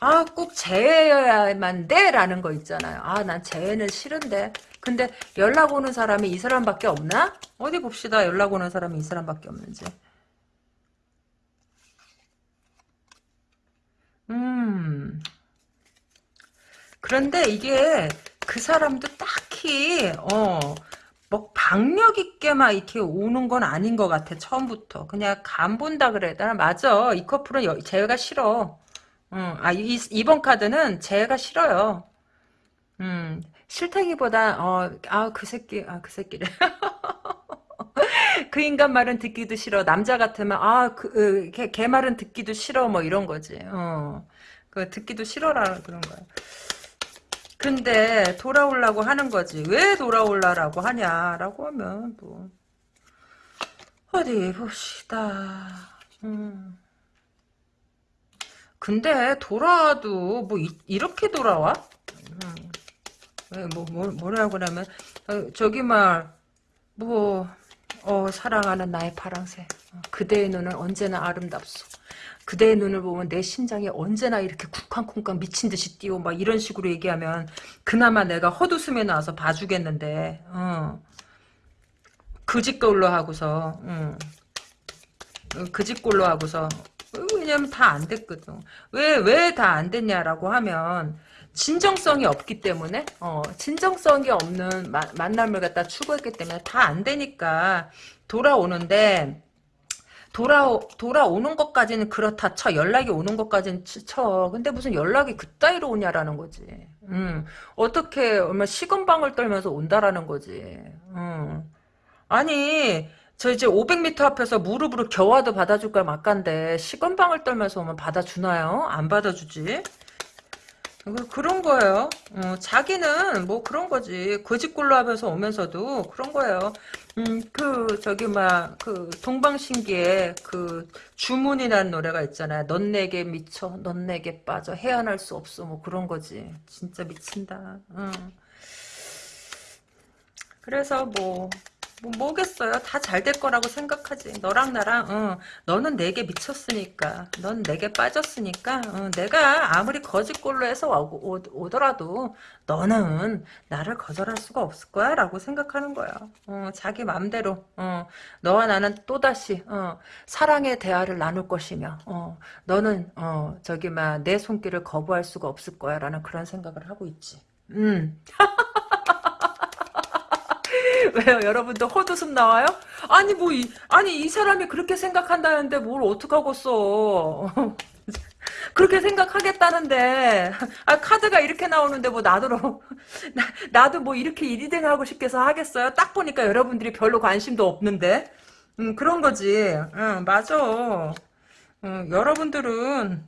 아, 꼭 재해여야만 돼? 라는 거 있잖아요. 아, 난 재해는 싫은데. 근데 연락 오는 사람이 이 사람밖에 없나? 어디 봅시다. 연락 오는 사람이 이 사람밖에 없는지. 음. 그런데 이게 그 사람도 딱히 어. 뭐 박력 있게 막 이렇게 오는 건 아닌 것 같아 처음부터 그냥 간 본다 그래 나 맞아 이 커플은 여, 제가 싫어 음, 아 이, 이번 카드는 제가 싫어요 음 싫다기보다 어 아 그 새끼 아 그 새끼래 그 인간 말은 듣기도 싫어. 남자 같으면 아그 걔, 걔 말은 듣기도 싫어. 뭐 이런 거지. 어 그 듣기도 싫어라. 그런 거야. 근데 돌아오려고 하는 거지. 왜 돌아올라라고 하냐라고 하면 뭐 어디 봅시다. 음. 근데 돌아와도 뭐 이, 렇게 돌아와? 음. 뭐, 뭐, 뭐라고 그러면, 어, 저기 말, 뭐, 어, 사랑하는 나의 파랑새. 어, 그대의 눈은 언제나 아름답소. 그대의 눈을 보면 내 심장이 언제나 이렇게 쿵쾅쿵쾅 미친 듯이 뛰어 막 이런 식으로 얘기하면 그나마 내가 헛웃음에 나와서 봐주겠는데 어. 그짓꼴로 하고서 어. 그짓꼴로 하고서 왜냐면 다 안 됐거든 왜 왜 다 안 됐냐라고 하면 진정성이 없기 때문에 어, 진정성이 없는 마, 만남을 갖다 추구했기 때문에 다 안 되니까 돌아오는데 돌아 돌아오는 것까지는 그렇다 쳐. 연락이 오는 것까지는 쳐. 근데 무슨 연락이 그따위로 오냐라는 거지. 음. 어떻게 얼마 시건방을 떨면서 온다라는 거지. 음. 아니 저 이제 500m 앞에서 무릎으로 겨와도 받아줄 걸 막간데. 시건방을 떨면서 오면 받아주나요? 안 받아주지 그- 그런 거예요. 어, 자기는 뭐 그런 거지. 거짓골로 하면서 오면서도 그런 거예요. 음, 그 저기 막 그 동방신기에 그 주문이라는 노래가 있잖아요. 넌 내게 미쳐, 넌 내게 빠져, 헤어날 수 없어. 뭐 그런 거지. 진짜 미친다. 응. 그래서 뭐, 뭐 뭐겠어요. 다 잘 될 거라고 생각하지. 너랑 나랑 어, 너는 내게 미쳤으니까 넌 내게 빠졌으니까 어, 내가 아무리 거짓골로 해서 오, 오, 더라도 너는 나를 거절할 수가 없을 거야 라고 생각하는 거야. 어, 자기 맘대로 어, 너와 나는 또다시 어, 사랑의 대화를 나눌 것이며 어, 너는 어, 저기 막 내 손길을 거부할 수가 없을 거야 라는 그런 생각을 하고 있지. 음. 왜요? 여러분도 헛웃음 나와요? 아니 뭐 이, 아니 이 사람이 그렇게 생각한다는데 뭘 어떡하겠어. 그렇게 생각하겠다는데 아 카드가 이렇게 나오는데 뭐 나도 나, 도뭐 이렇게 1위등 하고 싶게서 하겠어요? 딱 보니까 여러분들이 별로 관심도 없는데 음 그런 거지 응 맞아 음, 여러분들은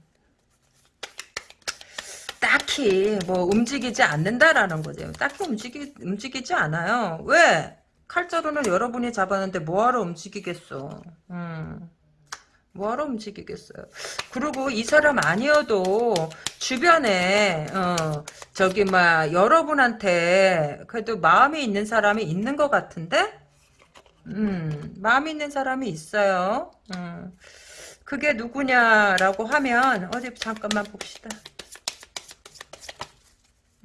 딱히 뭐 움직이지 않는다라는 거죠. 딱히 움직이, 움직이지 않아요. 왜? 칼자루는 여러분이 잡았는데 뭐하러 움직이겠어. 음. 뭐하러 움직이겠어요. 그리고 이 사람 아니어도 주변에 어, 저기 막 여러분한테 그래도 마음이 있는 사람이 있는 것 같은데 음, 마음이 있는 사람이 있어요. 음. 그게 누구냐라고 하면 어디 잠깐만 봅시다.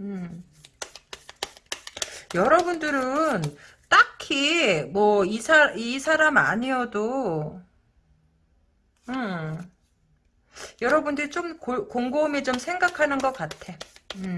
음. 여러분들은 딱히 뭐 이 사, 이 사람 아니어도 음. 여러분들이 좀 고, 곰곰이 좀 생각하는 것 같아. 음.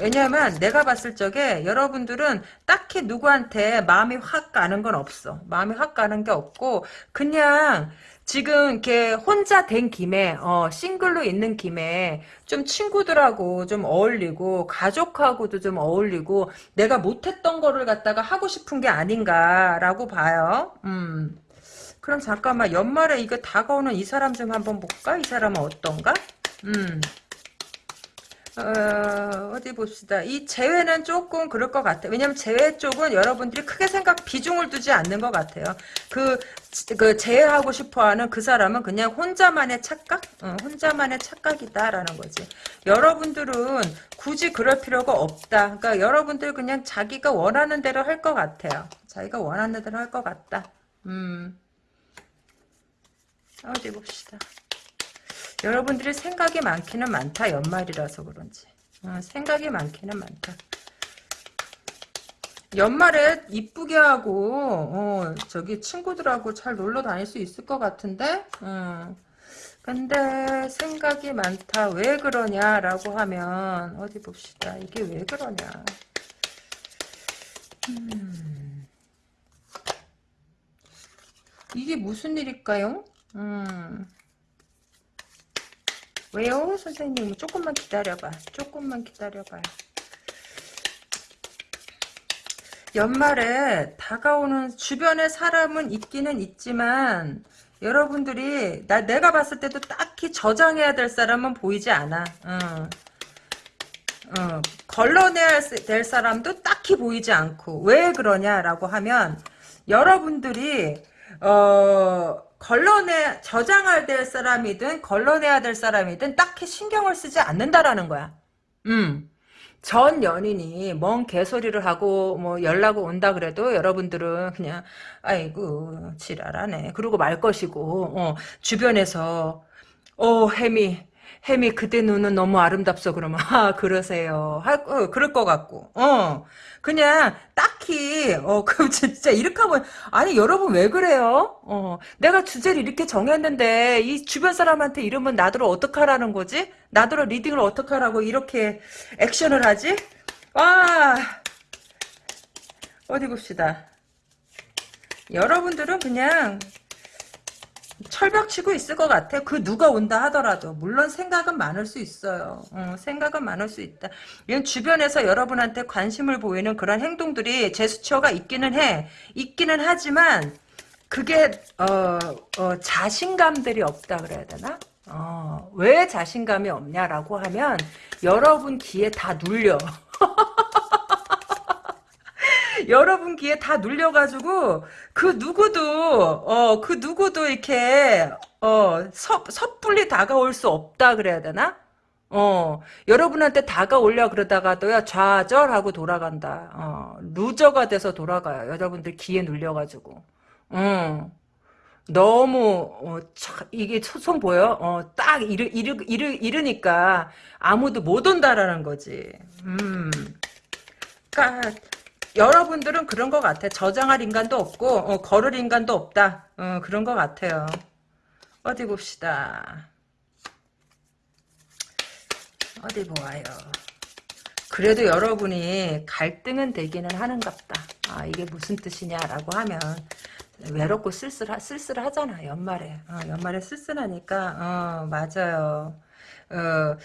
왜냐면 내가 봤을 적에 여러분들은 딱히 누구한테 마음이 확 가는 건 없어. 마음이 확 가는 게 없고 그냥 지금 이렇게 혼자 된 김에 어, 싱글로 있는 김에 좀 친구들하고 좀 어울리고 가족하고도 좀 어울리고 내가 못했던 거를 갖다가 하고 싶은 게 아닌가라고 봐요. 음. 그럼 잠깐만 연말에 이거 다가오는 이 사람 좀 한번 볼까? 이 사람은 어떤가? 음. 어, 디 봅시다. 이 재회는 조금 그럴 것 같아요. 왜냐면 재회 쪽은 여러분들이 크게 생각, 비중을 두지 않는 것 같아요. 그, 그, 재회하고 싶어 하는 그 사람은 그냥 혼자만의 착각? 어, 혼자만의 착각이다라는 거지. 여러분들은 굳이 그럴 필요가 없다. 그러니까 여러분들 그냥 자기가 원하는 대로 할 것 같아요. 자기가 원하는 대로 할 것 같다. 음. 어디 봅시다. 여러분들이 생각이 많기는 많다. 연말이라서 그런지. 어, 생각이 많기는 많다. 연말에 이쁘게 하고 어, 저기 친구들하고 잘 놀러 다닐 수 있을 것 같은데 어. 근데 생각이 많다 왜 그러냐라고 하면 어디 봅시다 이게 왜 그러냐 음. 이게 무슨 일일까요 음. 왜요? 선생님 조금만 기다려봐. 조금만 기다려봐요. 연말에 다가오는 주변에 사람은 있기는 있지만 여러분들이 나 내가 봤을 때도 딱히 저장해야 될 사람은 보이지 않아. 어. 어, 걸러내야 될 사람도 딱히 보이지 않고 왜 그러냐라고 하면 여러분들이 어 걸러내 저장할 될 사람이든 걸러내야 될 사람이든 딱히 신경을 쓰지 않는다라는 거야. 음. 전 연인이 뭔 개소리를 하고 뭐 연락 온다 그래도 여러분들은 그냥 아이고 지랄하네 그러고 말 것이고 어, 주변에서 어 혜미 혜미 그대 눈은 너무 아름답소 그러면 아 그러세요 할 어, 그럴 것 같고 어 그냥 딱히 어 그럼 진짜 이렇게 하면 아니 여러분 왜 그래요? 어 내가 주제를 이렇게 정했는데 이 주변 사람한테 이러면 나더러 어떡하라는 거지? 나더러 리딩을 어떡하라고 이렇게 액션을 하지? 와 어디 봅시다. 여러분들은 그냥 철벽 치고 있을 것 같아. 그 누가 온다 하더라도. 물론 생각은 많을 수 있어요. 어, 생각은 많을 수 있다. 이건 주변에서 여러분한테 관심을 보이는 그런 행동들이 제스처가 있기는 해. 있기는 하지만 그게 어, 어, 자신감들이 없다 그래야 되나? 어, 왜 자신감이 없냐라고 하면 여러분 귀에 다 눌려. 여러분 귀에 다 눌려가지고 그 누구도 어 그 누구도 이렇게 어 섣, 섣불리 다가올 수 없다 그래야 되나? 어 여러분한테 다가오려 그러다가도야 좌절하고 돌아간다. 어 루저가 돼서 돌아가요. 여러분들 귀에 눌려가지고. 어. 너무 어, 차, 이게 손 보여? 어, 딱 이르, 이르, 이르, 이르니까 아무도 못 온다라는 거지. 음. 그러니까 여러분들은 그런 것 같아. 저장할 인간도 없고 어, 걸을 인간도 없다. 어, 그런 것 같아요. 어디 봅시다. 어디 보아요. 그래도 여러분이 갈등은 되기는 하는갑다. 아 이게 무슨 뜻이냐라고 하면 외롭고 쓸쓸하, 쓸쓸하잖아 연말에 어, 연말에 쓸쓸하니까 어, 맞아요 어,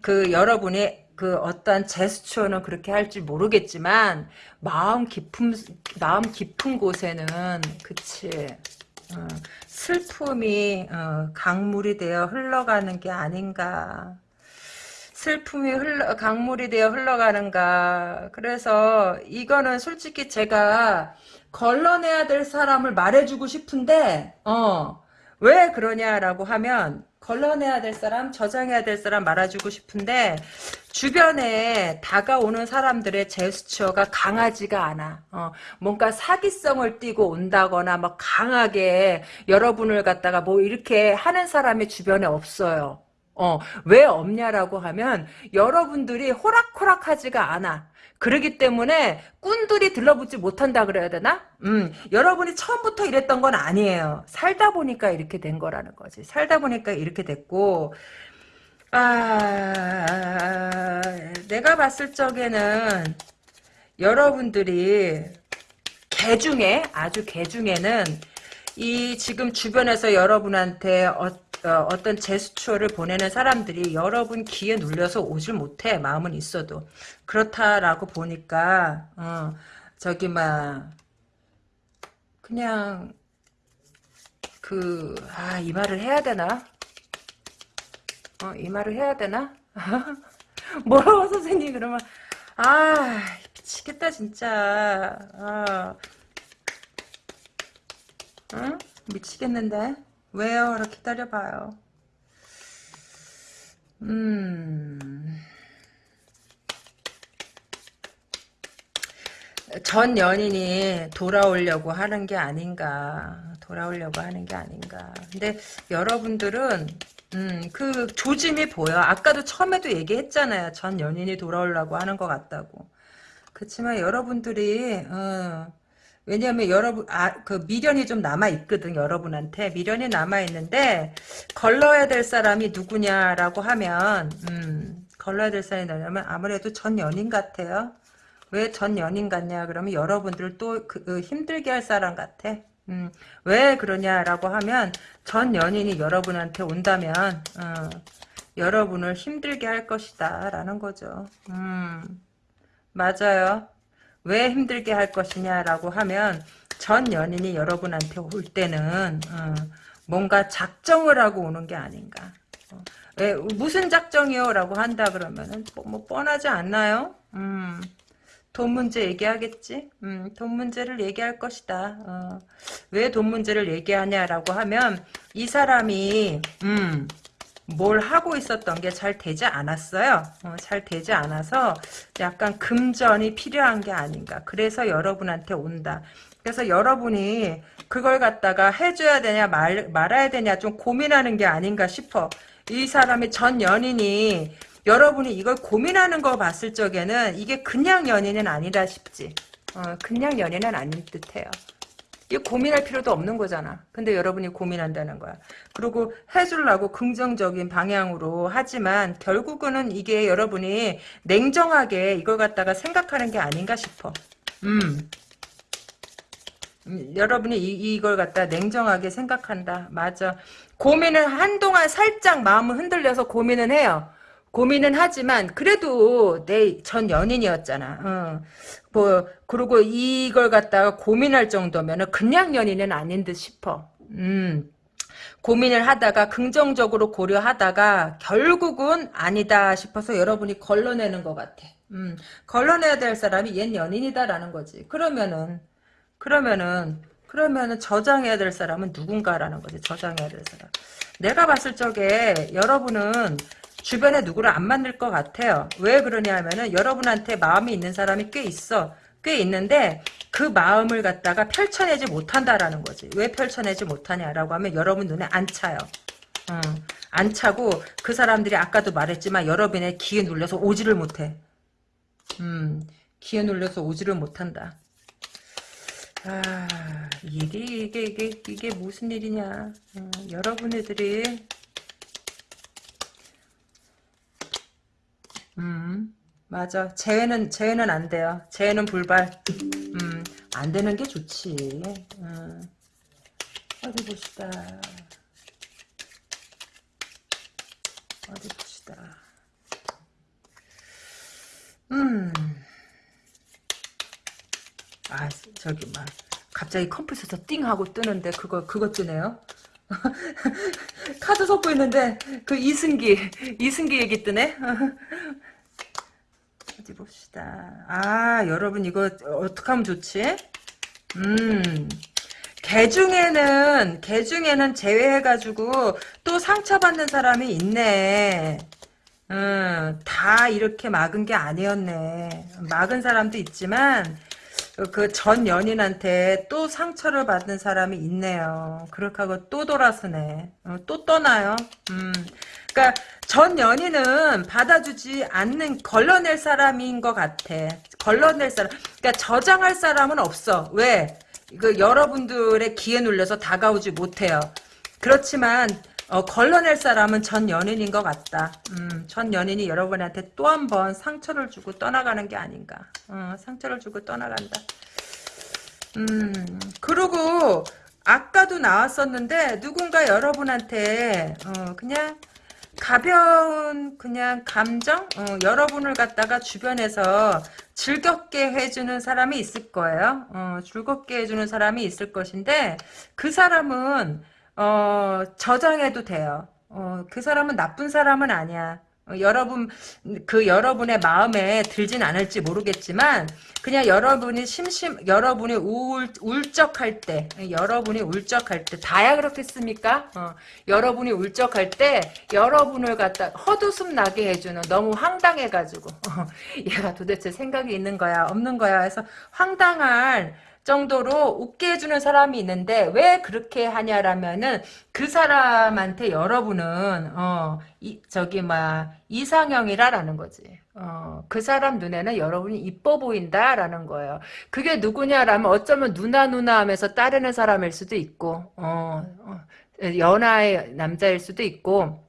그 여러분이 그 어떤 제스처는 그렇게 할지 모르겠지만 마음 깊은 마음 깊은 곳에는 그치 어, 슬픔이 어, 강물이 되어 흘러가는 게 아닌가. 슬픔이 흘러 강물이 되어 흘러가는가. 그래서 이거는 솔직히 제가 걸러내야 될 사람을 말해주고 싶은데 어 왜 그러냐라고 하면 걸러내야 될 사람 저장해야 될 사람 말해주고 싶은데 주변에 다가오는 사람들의 제스처가 강하지가 않아 어 뭔가 사기성을 띠고 온다거나 막 강하게 여러분을 갖다가 뭐 이렇게 하는 사람이 주변에 없어요 어, 왜 없냐라고 하면 여러분들이 호락호락하지가 않아. 그러기 때문에 꾼들이 들러붙지 못한다 그래야 되나? 음, 여러분이 처음부터 이랬던 건 아니에요. 살다 보니까 이렇게 된 거라는 거지. 살다 보니까 이렇게 됐고, 아, 내가 봤을 적에는 여러분들이 개 중에, 아주 개 중에는 이 지금 주변에서 여러분한테 어, 어, 떤 제스처를 보내는 사람들이 여러분 귀에 눌려서 오질 못해 마음은 있어도. 그렇다라고 보니까 어, 저기 막 그냥 그 아 이 말을 해야 되나? 어, 이 말을 해야 되나? 뭐라고 선생님 그러면 아 미치겠다 진짜. 아. 응? 미치겠는데 왜요? 이렇게 기다려봐요. 음. 전 연인이 돌아오려고 하는 게 아닌가. 돌아오려고 하는 게 아닌가. 근데 여러분들은 음, 그 조짐이 보여. 아까도 처음에도 얘기했잖아요. 전 연인이 돌아오려고 하는 것 같다고. 그렇지만 여러분들이 어, 왜냐하면 여러분 아 그 미련이 좀 남아 있거든 여러분한테 미련이 남아 있는데 걸러야 될 사람이 누구냐라고 하면 음, 걸러야 될 사람이 누냐면 아무래도 전 연인 같아요. 왜 전 연인 같냐 그러면 여러분들 또 그, 그 힘들게 할 사람 같아. 음, 왜 그러냐라고 하면 전 연인이 여러분한테 온다면 어, 여러분을 힘들게 할 것이다 라는 거죠. 음, 맞아요. 왜 힘들게 할 것이냐라고 하면 전 연인이 여러분한테 올 때는 어, 뭔가 작정을 하고 오는 게 아닌가. 어, 왜, 무슨 작정이요? 라고 한다 그러면은 뭐, 뭐 뻔하지 않나요? 음, 돈 문제 얘기하겠지? 음, 돈 문제를 얘기할 것이다. 어, 왜 돈 문제를 얘기하냐라고 하면 이 사람이 음, 뭘 하고 있었던 게 잘 되지 않았어요. 어, 잘 되지 않아서 약간 금전이 필요한 게 아닌가. 그래서 여러분한테 온다. 그래서 여러분이 그걸 갖다가 해줘야 되냐 말, 말아야 되냐 좀 고민하는 게 아닌가 싶어. 이 사람이 전 연인이 여러분이 이걸 고민하는 거 봤을 적에는 이게 그냥 연인은 아니다 싶지. 어, 그냥 연인은 아닌 듯해요. 이 고민할 필요도 없는 거잖아. 근데 여러분이 고민한다는 거야. 그리고 해주려고 긍정적인 방향으로 하지만 결국은 이게 여러분이 냉정하게 이걸 갖다가 생각하는 게 아닌가 싶어. 음. 음, 여러분이 이, 이걸 갖다 냉정하게 생각한다. 맞아. 고민을 한동안 살짝 마음을 흔들려서 고민은 해요. 고민은 하지만 그래도 내 전 연인이었잖아. 어. 뭐 그리고 이걸 갖다가 고민할 정도면은 그냥 연인은 아닌 듯 싶어. 음. 고민을 하다가 긍정적으로 고려하다가 결국은 아니다 싶어서 여러분이 걸러내는 것 같아. 음, 걸러내야 될 사람이 옛 연인이다라는 거지. 그러면은 그러면은 그러면은 저장해야 될 사람은 누군가라는 거지. 저장해야 될 사람. 내가 봤을 적에 여러분은 주변에 누구를 안 만날 것 같아요. 왜 그러냐 하면은 여러분한테 마음이 있는 사람이 꽤 있어. 꽤 있는데 그 마음을 갖다가 펼쳐내지 못한다라는 거지. 왜 펼쳐내지 못하냐라고 하면 여러분 눈에 안 차요. 어, 안 차고 그 사람들이 아까도 말했지만 여러분의 기에 눌려서 오지를 못해. 음, 기에 눌려서 오지를 못한다. 아, 일이 이게 이게 이게 무슨 일이냐? 음, 여러분들이 음, 맞아. 재회는 재회는 안 돼요. 재회는 불발. 음, 안 되는 게 좋지. 음. 어디 봅시다. 어디 봅시다. 음. 아, 저기 막 갑자기 컴퓨터에서 띵 하고 뜨는데 그거 그거 뜨네요. 카드 섞고 있는데 그 이승기 이승기 얘기 뜨네. 어디 봅시다. 아 여러분 이거 어떻게 하면 좋지? 음. 개 중에는 개 중에는 제외해가지고 또 상처받는 사람이 있네. 음, 다 이렇게 막은 게 아니었네. 막은 사람도 있지만 그 전 연인한테 또 상처를 받는 사람이 있네요. 그렇게 하고 또 돌아서네. 어, 또 떠나요. 음. 그러니까 전 연인은 받아주지 않는 걸러낼 사람인 것 같아. 걸러낼 사람. 그러니까 저장할 사람은 없어. 왜? 그 여러분들의 기에 눌려서 다가오지 못해요. 그렇지만 어, 걸러낼 사람은 전 연인인 것 같다. 음, 전 연인이 여러분한테 또 한 번 상처를 주고 떠나가는 게 아닌가. 어, 상처를 주고 떠나간다. 음, 그리고 아까도 나왔었는데 누군가 여러분한테 어, 그냥 가벼운 그냥 감정 어, 여러분을 갖다가 주변에서 즐겁게 해주는 사람이 있을 거예요. 어, 즐겁게 해주는 사람이 있을 것인데 그 사람은 어, 저장해도 돼요. 어, 그 사람은 나쁜 사람은 아니야. 어, 여러분 그 여러분의 마음에 들진 않을지 모르겠지만 그냥 여러분이 심심 여러분이 울 울적할 때 여러분이 울적할 때 다야 그렇겠습니까? 어, 여러분이 울적할 때 여러분을 갖다 헛웃음 나게 해주는 너무 황당해가지고 어, 얘가 도대체 생각이 있는 거야 없는 거야 해서 황당한 정도로 웃게 해주는 사람이 있는데 왜 그렇게 하냐라면은 그 사람한테 여러분은 어 이, 저기 막 이상형이라라는 거지. 어, 그 사람 눈에는 여러분이 이뻐 보인다라는 거예요. 그게 누구냐라면 어쩌면 누나 누나 하면서 따르는 사람일 수도 있고 어, 어 연하의 남자일 수도 있고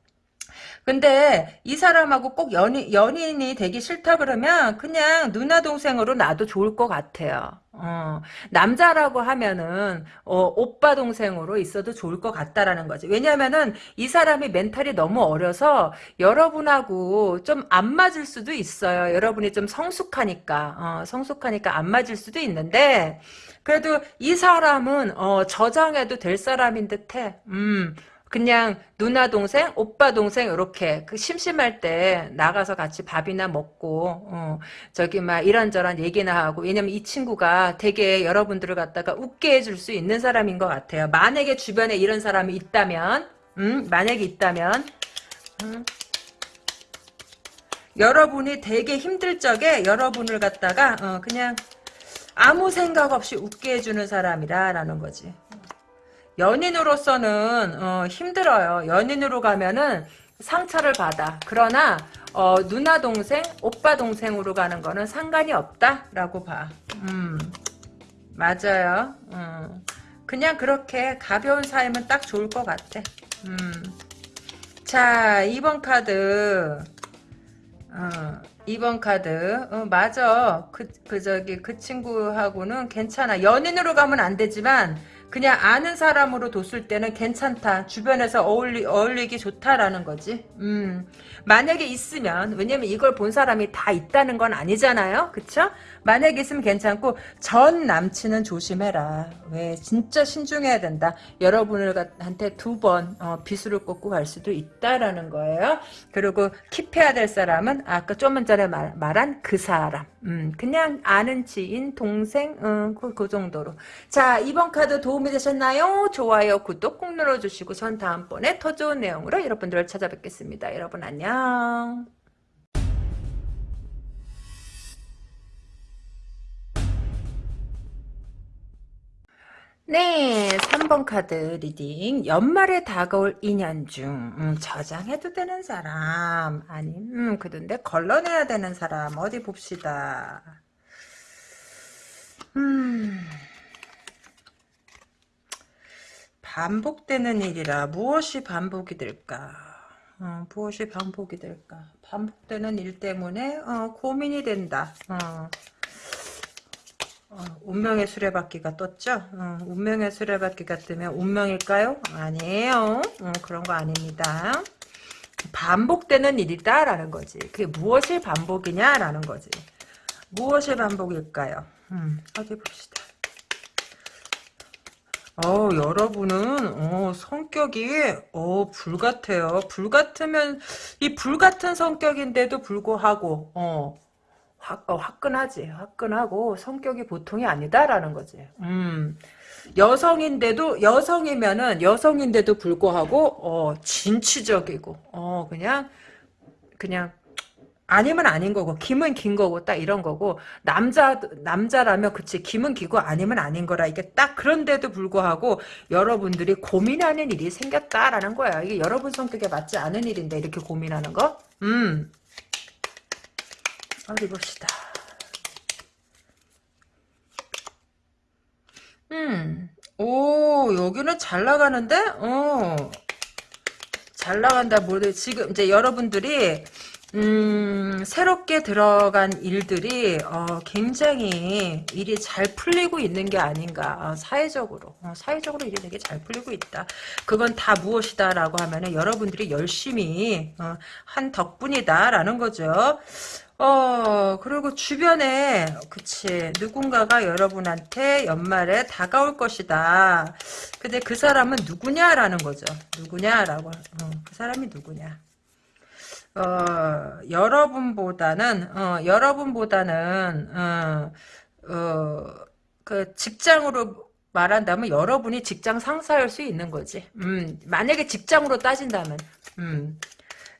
근데 이 사람하고 꼭 연인, 연인이 되기 싫다 그러면 그냥 누나 동생으로 나도 좋을 것 같아요. 어, 남자라고 하면은 어, 오빠 동생으로 있어도 좋을 것 같다라는 거지. 왜냐면은 이 사람이 멘탈이 너무 어려서 여러분하고 좀 안 맞을 수도 있어요. 여러분이 좀 성숙하니까 어, 성숙하니까 안 맞을 수도 있는데 그래도 이 사람은 어, 저장해도 될 사람인 듯해. 음. 그냥 누나 동생, 오빠 동생 이렇게 그 심심할 때 나가서 같이 밥이나 먹고 어, 저기 막 이런저런 얘기나 하고 왜냐면 이 친구가 되게 여러분들을 갖다가 웃게 해줄 수 있는 사람인 것 같아요. 만약에 주변에 이런 사람이 있다면, 음, 만약에 있다면, 음, 여러분이 되게 힘들 적에 여러분을 갖다가 어, 그냥 아무 생각 없이 웃게 해주는 사람이다라는 거지. 연인으로서는 어, 힘들어요. 연인으로 가면은 상처를 받아. 그러나 어, 누나 동생, 오빠 동생으로 가는 거는 상관이 없다라고 봐. 음, 맞아요. 음, 그냥 그렇게 가벼운 사이면 딱 좋을 것 같아. 음. 자, 2번 카드. 어, 2번 카드. 어, 맞아. 그, 그, 저기, 그 친구하고는 괜찮아. 연인으로 가면 안 되지만, 그냥 아는 사람으로 뒀을 때는 괜찮다. 주변에서 어울리, 어울리기 좋다라는 거지. 음. 만약에 있으면, 왜냐면 이걸 본 사람이 다 있다는 건 아니잖아요? 그쵸? 만약에 있으면 괜찮고, 전 남친은 조심해라. 왜? 진짜 신중해야 된다. 여러분한테 두 번, 어, 비수를 꽂고 갈 수도 있다라는 거예요. 그리고 킵해야 될 사람은, 아까 좀 전에 말, 말한 그 사람. 음, 그냥 아는 지인, 동생, 음, 그, 그 정도로. 자, 이번 카드 도움이 되셨나요? 좋아요, 구독 꼭 눌러주시고, 전 다음번에 더 좋은 내용으로 여러분들을 찾아뵙겠습니다. 여러분 안녕. 네, 3번 카드 reading. 연말에 다가올 인연 중, 음, 저장해도 되는 사람, 아님, 음, 그런데 걸러내야 되는 사람, 어디 봅시다. 음, 반복되는 일이라 무엇이 반복이 될까? 어, 무엇이 반복이 될까? 반복되는 일 때문에, 어, 고민이 된다. 어. 어, 운명의 수레바퀴가 떴죠? 어, 운명의 수레바퀴가 뜨면 운명일까요? 아니에요. 어, 그런 거 아닙니다. 반복되는 일이다라는 거지. 그게 무엇이 반복이냐라는 거지. 무엇이 반복일까요? 음, 어디 봅시다. 어, 여러분은, 어, 성격이, 어, 불 같아요. 불 같으면, 이 불 같은 성격인데도 불구하고, 어, 화, 어, 화끈하지. 화끈하고 성격이 보통이 아니다라는 거지. 음. 여성인데도 여성이면은 여성인데도 불구하고 어 진취적이고 어 그냥 그냥 아니면 아닌 거고 김은 긴 거고 딱 이런 거고 남자 남자라면 그치 김은 기고 아니면 아닌 거라 이게 딱 그런데도 불구하고 여러분들이 고민하는 일이 생겼다라는 거야 이게 여러분 성격에 맞지 않은 일인데 이렇게 고민하는 거 음. 어디 봅시다. 음, 오, 여기는 잘 나가는데? 어, 잘 나간다. 모두 지금 이제 여러분들이 음, 새롭게 들어간 일들이 어, 굉장히 일이 잘 풀리고 있는 게 아닌가 어, 사회적으로 어, 사회적으로 일이 되게 잘 풀리고 있다 그건 다 무엇이다라고 하면은 여러분들이 열심히 어, 한 덕분이다라는 거죠 어, 그리고 주변에, 그치, 누군가가 여러분한테 연말에 다가올 것이다. 근데 그 사람은 누구냐라는 거죠. 누구냐라고, 어, 그 사람이 누구냐. 어, 여러분보다는, 어, 여러분보다는, 어, 어, 그 직장으로 말한다면 여러분이 직장 상사일 수 있는 거지. 음, 만약에 직장으로 따진다면, 음,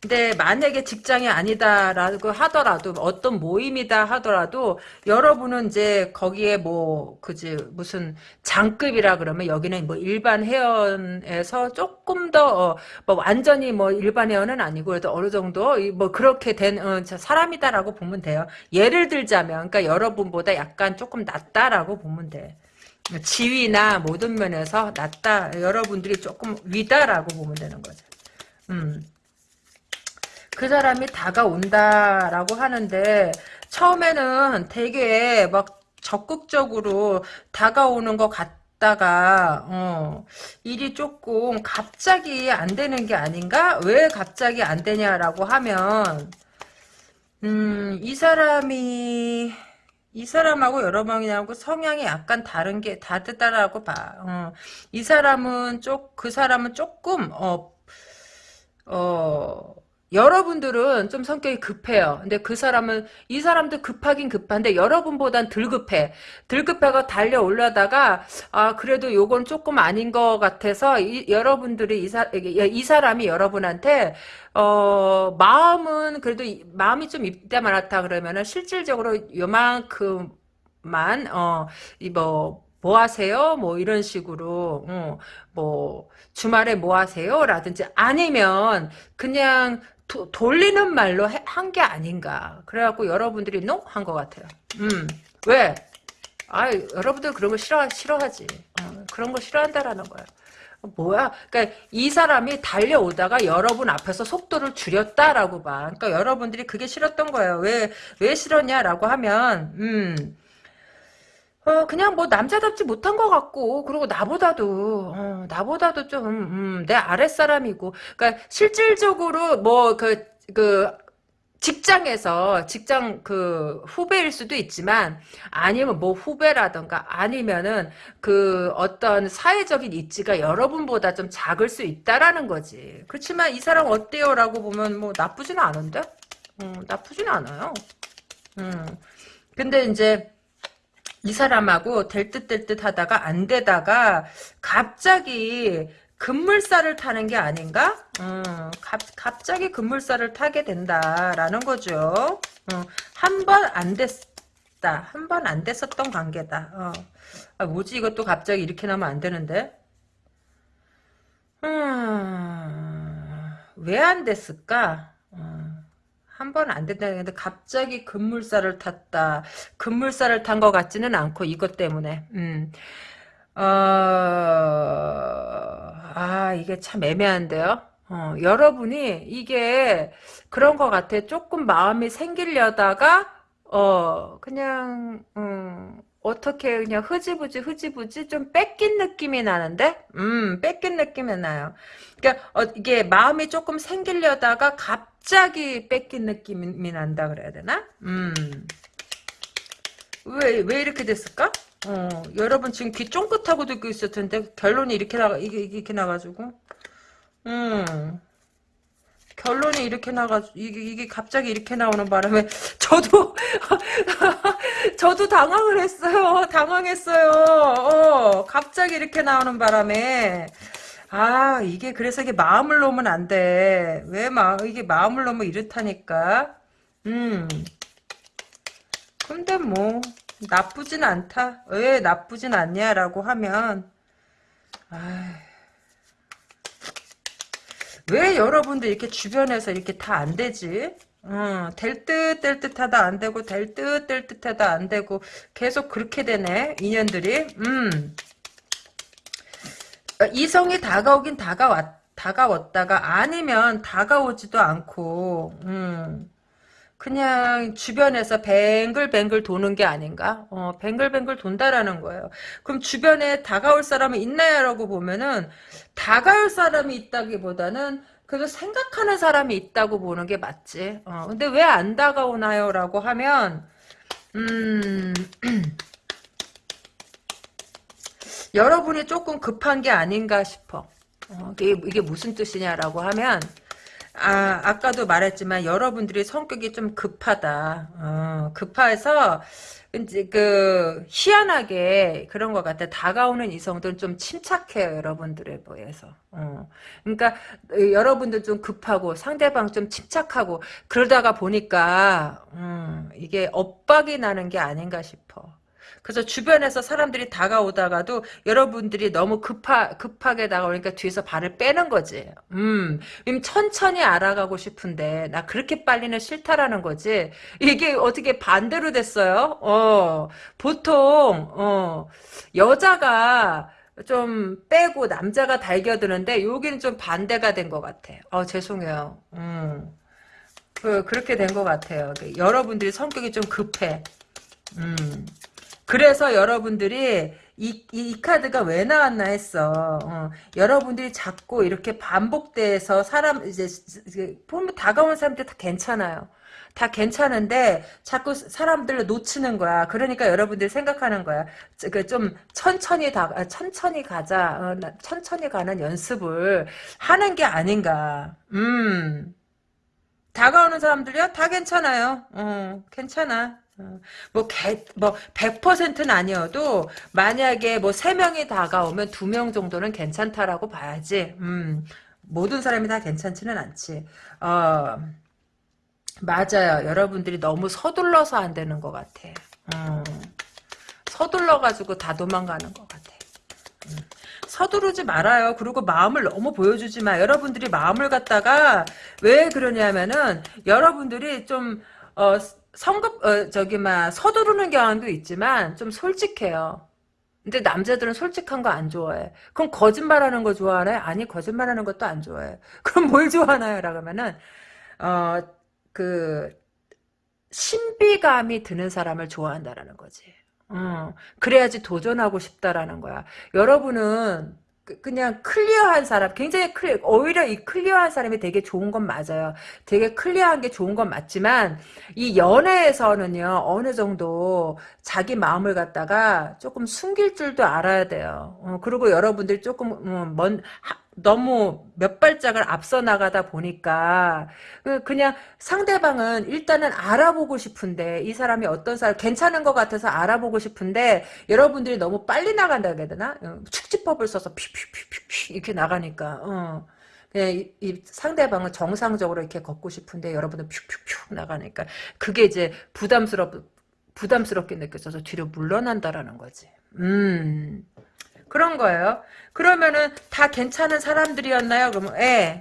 근데 만약에 직장이 아니다라고 하더라도 어떤 모임이다 하더라도 여러분은 이제 거기에 뭐 그지 무슨 장급이라 그러면 여기는 뭐 일반 회원에서 조금 더뭐 어, 완전히 뭐 일반 회원은 아니고 그래도 어느 정도 뭐 그렇게 된 어, 사람이다라고 보면 돼요. 예를 들자면 그러니까 여러분보다 약간 조금 낫다라고 보면 돼. 지위나 모든 면에서 낫다. 여러분들이 조금 위다라고 보면 되는 거죠. 음. 그 사람이 다가온다라고 하는데 처음에는 되게 막 적극적으로 다가오는 것 같다가 어, 일이 조금 갑자기 안 되는 게 아닌가? 왜 갑자기 안 되냐라고 하면 음, 이 사람이 이 사람하고 여러 명이하고 성향이 약간 다른 게 다르다라고 봐. 어, 이 사람은 쪽, 그 사람은 조금, 어, 어, 여러분들은 좀 성격이 급해요. 근데 그 사람은 이 사람도 급하긴 급한데 여러분보단 덜 급해. 덜 급해가 달려 올라다가 아 그래도 요건 조금 아닌 것 같아서 이, 여러분들이 이, 사, 이 사람이 여러분한테 어 마음은 그래도 마음이 좀 있다 말았다 그러면은 실질적으로 요만큼만 어이뭐 뭐 하세요? 뭐 이런 식으로 어, 뭐 주말에 뭐 하세요? 라든지 아니면 그냥 도, 돌리는 말로 한 게 아닌가. 그래갖고 여러분들이 노? 한것 같아요. 음, 왜? 아 여러분들 그런 거 싫어, 싫어하지. 어, 그런 거 싫어한다라는 거야. 뭐야? 그러니까 이 사람이 달려오다가 여러분 앞에서 속도를 줄였다라고 봐. 그러니까 여러분들이 그게 싫었던 거예요. 왜, 왜 싫었냐라고 하면, 음, 어, 그냥 뭐 남자답지 못한 것 같고, 그리고 나보다도, 어, 나보다도 좀, 음, 내 아랫사람이고, 그러니까 실질적으로 뭐, 그, 그, 직장에서 직장 그 후배일 수도 있지만 아니면 뭐 후배라던가 아니면은 그 어떤 사회적인 입지가 여러분보다 좀 작을 수 있다라는 거지. 그렇지만 이 사람 어때요라고 보면 뭐 나쁘지는 않은데, 음, 나쁘지는 않아요. 음, 근데 이제 이 사람하고 될 듯 될 듯 하다가 안 되다가 갑자기 급물살을 타는 게 아닌가? 음, 갑, 갑자기 급물살을 타게 된다라는 거죠. 어, 한번 안 됐다. 한 번 안 됐었던 관계다. 어. 아, 뭐지 이것도 갑자기 이렇게 나면 안 되는데? 음, 왜 안 됐을까? 어, 한번 안 된다 는데 갑자기 급물살을 탔다. 급물살을 탄 것 같지는 않고 이것 때문에. 음. 어, 아, 이게 참 애매한데요? 어, 여러분이 이게 그런 것 같아. 조금 마음이 생기려다가, 어, 그냥, 음, 어떻게 그냥 흐지부지 흐지부지 좀 뺏긴 느낌이 나는데? 음, 뺏긴 느낌이 나요. 그러니까, 어, 이게 마음이 조금 생기려다가 갑자기 뺏긴 느낌이 난다 그래야 되나? 음. 왜, 왜 이렇게 됐을까? 어, 여러분 지금 귀 쫑긋하고 듣고 있을 텐데 결론이 이렇게 나가 이게 이렇게 나가지고, 음, 결론이 이렇게 나가 이게 이게 갑자기 이렇게 나오는 바람에 저도 저도 당황을 했어요. 당황했어요. 어, 갑자기 이렇게 나오는 바람에 아 이게 그래서 이게 마음을 놓으면 안 돼. 왜 마, 이게 마음을 놓으면 이렇다니까. 음. 근데 뭐 나쁘진 않다. 왜 나쁘진 않냐라고 하면 왜 여러분들 이렇게 주변에서 이렇게 다 안 되지? 어, 될듯 될 듯하다 안 되고 될 듯 될 듯하다 안 되고 계속 그렇게 되네 인연들이. 음. 이성이 다가오긴 다가왔 다가왔다가 아니면 다가오지도 않고. 음. 그냥 주변에서 뱅글뱅글 도는 게 아닌가? 어, 뱅글뱅글 돈다라는 거예요. 그럼 주변에 다가올 사람이 있나요라고 보면은 다가올 사람이 있다기보다는 그래도 생각하는 사람이 있다고 보는 게 맞지. 어, 근데 왜 안 다가오나요라고 하면 음 여러분이 조금 급한 게 아닌가 싶어. 어, 이게, 이게 무슨 뜻이냐라고 하면 아, 아까도 말했지만 여러분들이 성격이 좀 급하다. 어, 급해서 이제 그 희한하게 그런 것 같아. 다가오는 이성들은 좀 침착해요, 여러분들에 비해서. 어. 그러니까 여러분들 좀 급하고 상대방 좀 침착하고 그러다가 보니까 음, 이게 엇박이 나는 게 아닌가 싶어. 그래서 주변에서 사람들이 다가오다가도 여러분들이 너무 급하, 급하게 다가오니까 뒤에서 발을 빼는 거지. 음, 천천히 알아가고 싶은데, 나 그렇게 빨리는 싫다라는 거지. 이게 어떻게 반대로 됐어요? 어, 보통, 어, 여자가 좀 빼고 남자가 달겨드는데, 여기는 좀 반대가 된 것 같아. 어, 죄송해요. 음. 그, 그렇게 된 것 같아요. 여러분들이 성격이 좀 급해. 음. 그래서 여러분들이 이, 이, 카드가 왜 나왔나 했어. 어, 여러분들이 자꾸 이렇게 반복돼서 사람, 이제, 보면 다가오는 사람들 다 괜찮아요. 다 괜찮은데 자꾸 사람들을 놓치는 거야. 그러니까 여러분들이 생각하는 거야. 그좀 천천히 다 아, 천천히 가자. 어, 천천히 가는 연습을 하는 게 아닌가. 음. 다가오는 사람들이요? 다 괜찮아요. 어, 괜찮아. 어, 뭐, 개, 뭐, 100%는 아니어도, 만약에 뭐, 3명이 다가오면 2명 정도는 괜찮다라고 봐야지. 음, 모든 사람이 다 괜찮지는 않지. 어, 맞아요. 여러분들이 너무 서둘러서 안 되는 것 같아. 음, 서둘러가지고 다 도망가는 것 같아. 음, 서두르지 말아요. 그리고 마음을 너무 보여주지 마. 여러분들이 마음을 갖다가, 왜 그러냐면은, 여러분들이 좀, 어, 성급 어, 저기 막 서두르는 경향도 있지만 좀 솔직해요. 근데 남자들은 솔직한 거 안 좋아해. 그럼 거짓말하는 거 좋아하네? 아니 거짓말하는 것도 안 좋아해. 그럼 뭘 좋아하나요? 라고 하면은 어 그 신비감이 드는 사람을 좋아한다라는 거지. 어, 그래야지 도전하고 싶다라는 거야. 여러분은 그- 그냥 clear한 사람, 굉장히 clear, 오히려 이 clear한 사람이 되게 좋은 건 맞아요. 되게 clear한 게 좋은 건 맞지만, 이 연애에서는요, 어느 정도 자기 마음을 갖다가 조금 숨길 줄도 알아야 돼요. 어, 그리고 여러분들이 조금, 음, 먼, 하, 너무 몇 발짝을 앞서 나가다 보니까, 그- 그냥 상대방은 일단은 알아보고 싶은데, 이 사람이 어떤 사람, 괜찮은 것 같아서 알아보고 싶은데, 여러분들이 너무 빨리 나간다 해야 되나? 어, 축지법을 써서 피피피피피 이렇게 나가니까, 어. 그냥 이, 이 상대방을 정상적으로 이렇게 걷고 싶은데, 여러분은 퓨퓨퓨 나가니까, 그게 이제 부담스럽, 부담스럽게 느껴져서 뒤로 물러난다라는 거지. 음. 그런 거예요. 그러면은 다 괜찮은 사람들이었나요? 그러면 예.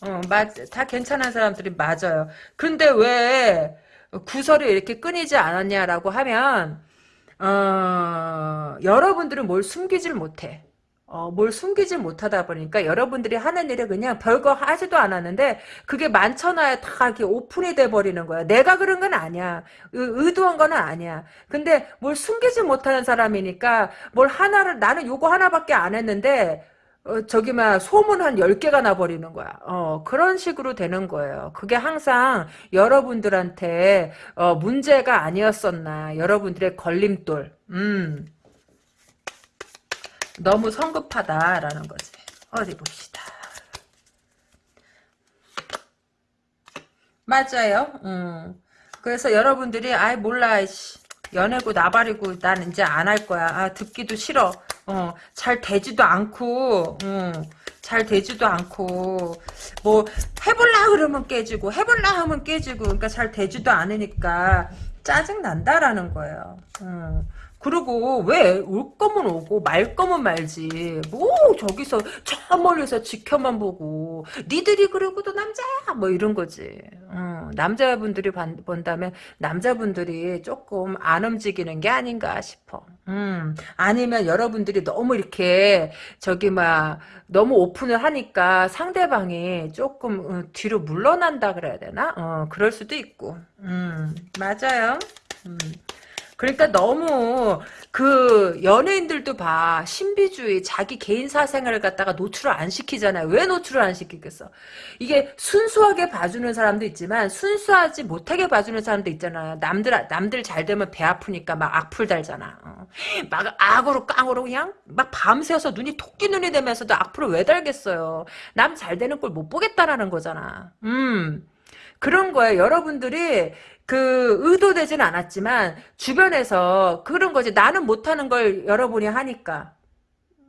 어, 맞, 다 괜찮은 사람들이 맞아요. 근데 왜 구설이 이렇게 끊이지 않았냐라고 하면 어, 여러분들은 뭘 숨기질 못해. 어, 뭘 숨기질 못하다 보니까 여러분들이 하는 일이 그냥 별거 하지도 않았는데 그게 많잖아요. 다 이렇게 오픈이 돼 버리는 거야. 내가 그런 건 아니야. 의, 의도한 건 아니야. 근데 뭘 숨기지 못하는 사람이니까 뭘 하나를 나는 요거 하나밖에 안 했는데 어, 저기 막 소문 한 10개가 나버리는 거야. 어, 그런 식으로 되는 거예요. 그게 항상 여러분들한테 어, 문제가 아니었었나. 여러분들의 걸림돌. 음. 너무 성급하다라는 거지. 어디 봅시다. 맞아요. 음. 그래서 여러분들이 아이 몰라 씨. 연애고 나발이고 난 이제 안 할 거야. 아 듣기도 싫어. 어, 잘 되지도 않고, 음, 잘 되지도 않고, 뭐, 해볼라 그러면 깨지고, 해볼라 하면 깨지고, 그러니까 잘 되지도 않으니까, 짜증난다라는 거예요. 음. 그리고 왜 올 거면 오고 말 거면 말지. 뭐 저기서 저 멀리서 지켜만 보고 니들이 그러고도 남자야 뭐 이런 거지. 어, 남자분들이 반- 본다면 남자분들이 조금 안 움직이는 게 아닌가 싶어. 음, 아니면 여러분들이 너무 이렇게 저기 막 너무 오픈을 하니까 상대방이 조금 어, 뒤로 물러난다 그래야 되나? 어, 그럴 수도 있고. 음, 맞아요. 음. 그러니까 너무 그 연예인들도 봐 신비주의 자기 개인 사생활을 갖다가 노출을 안 시키잖아요. 왜 노출을 안 시키겠어? 이게 순수하게 봐주는 사람도 있지만 순수하지 못하게 봐주는 사람도 있잖아. 남들 남들 잘 되면 배 아프니까 막 악플 달잖아. 어. 막 악으로 깡으로 그냥 막 밤새워서 눈이 토끼 눈이 되면서도 악플을 왜 달겠어요? 남 잘 되는 꼴 못 보겠다라는 거잖아. 음. 그런 거예요. 여러분들이 그 의도되진 않았지만 주변에서 그런 거지. 나는 못하는 걸 여러분이 하니까.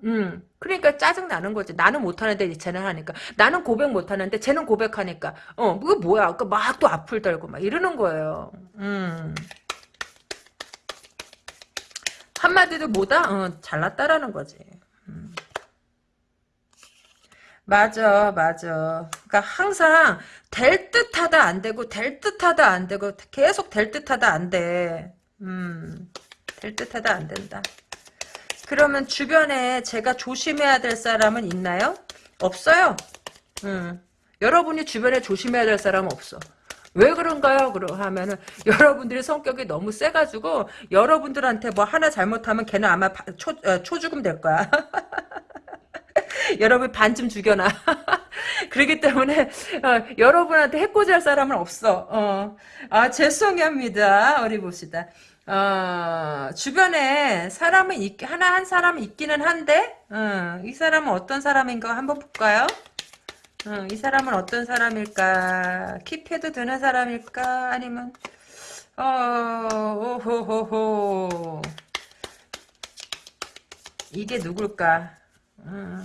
음. 그러니까 짜증 나는 거지. 나는 못하는데 쟤는 하니까. 나는 고백 못하는데 쟤는 고백하니까. 어, 그게 뭐야? 그 막 또 앞을 달고 막 이러는 거예요. 음. 한마디도 뭐다? 어, 잘났다라는 거지. 음. 맞아, 맞아. 그러니까 항상 될 듯하다 안 되고 될 듯하다 안 되고 계속 될 듯하다 안 돼. 음, 될 듯하다 안 된다. 그러면 주변에 제가 조심해야 될 사람은 있나요? 없어요. 음, 여러분이 주변에 조심해야 될 사람은 없어. 왜 그런가요? 그러 하면은 여러분들의 성격이 너무 세가지고 여러분들한테 뭐 하나 잘못하면 걔는 아마 바- 초, 어, 초죽음 될 거야. 여러분 반쯤 죽여놔. 그렇기 때문에 어, 여러분한테 해코지할 사람은 없어. 어. 아 죄송합니다. 어디 봅시다. 어, 주변에 사람은 있, 하나 한 사람은 있기는 한데 어, 이 사람은 어떤 사람인가 한번 볼까요? 어, 이 사람은 어떤 사람일까? 킵해도 되는 사람일까? 아니면 어, 오호호호 이게 누굴까? 음.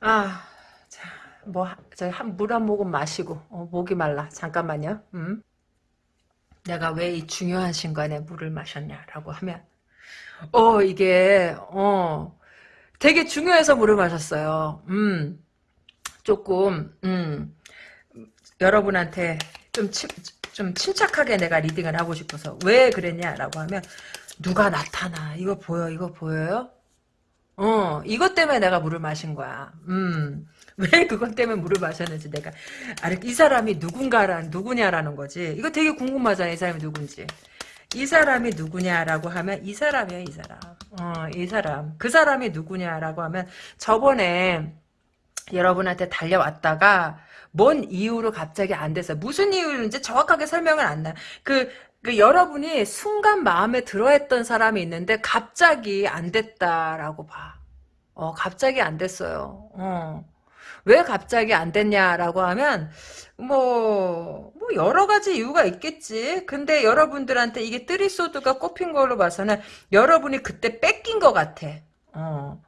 아, 자, 뭐, 저, 한, 물 한 모금 마시고, 어, 목이 말라. 잠깐만요. 음. 내가 왜 이 중요한 순간에 물을 마셨냐라고 하면, 어, 이게, 어, 되게 중요해서 물을 마셨어요. 음, 조금, 음, 여러분한테 좀 침, 좀 침착하게 내가 리딩을 하고 싶어서. 왜 그랬냐라고 하면, 누가 나타나. 이거 보여, 이거 보여요? 어, 이것 때문에 내가 물을 마신 거야. 음. 왜 그것 때문에 물을 마셨는지 내가 아, 이 사람이 누군가란 누구냐라는 거지. 이거 되게 궁금하잖아. 이 사람이 누군지. 이 사람이 누구냐라고 하면 이 사람이야, 이 사람. 어, 이 사람. 그 사람이 누구냐라고 하면 저번에 여러분한테 달려왔다가 뭔 이유로 갑자기 안 됐어. 무슨 이유인지 정확하게 설명을 안 나. 그, 그 여러분이 순간 마음에 들어했던 사람이 있는데 갑자기 안 됐다라고 봐. 어, 갑자기 안 됐어요. 어. 왜 갑자기 안 됐냐라고 하면 뭐, 뭐 여러 가지 이유가 있겠지. 근데 여러분들한테 이게 뜨리소드가 꼽힌 걸로 봐서는 여러분이 그때 뺏긴 것 같아. 어.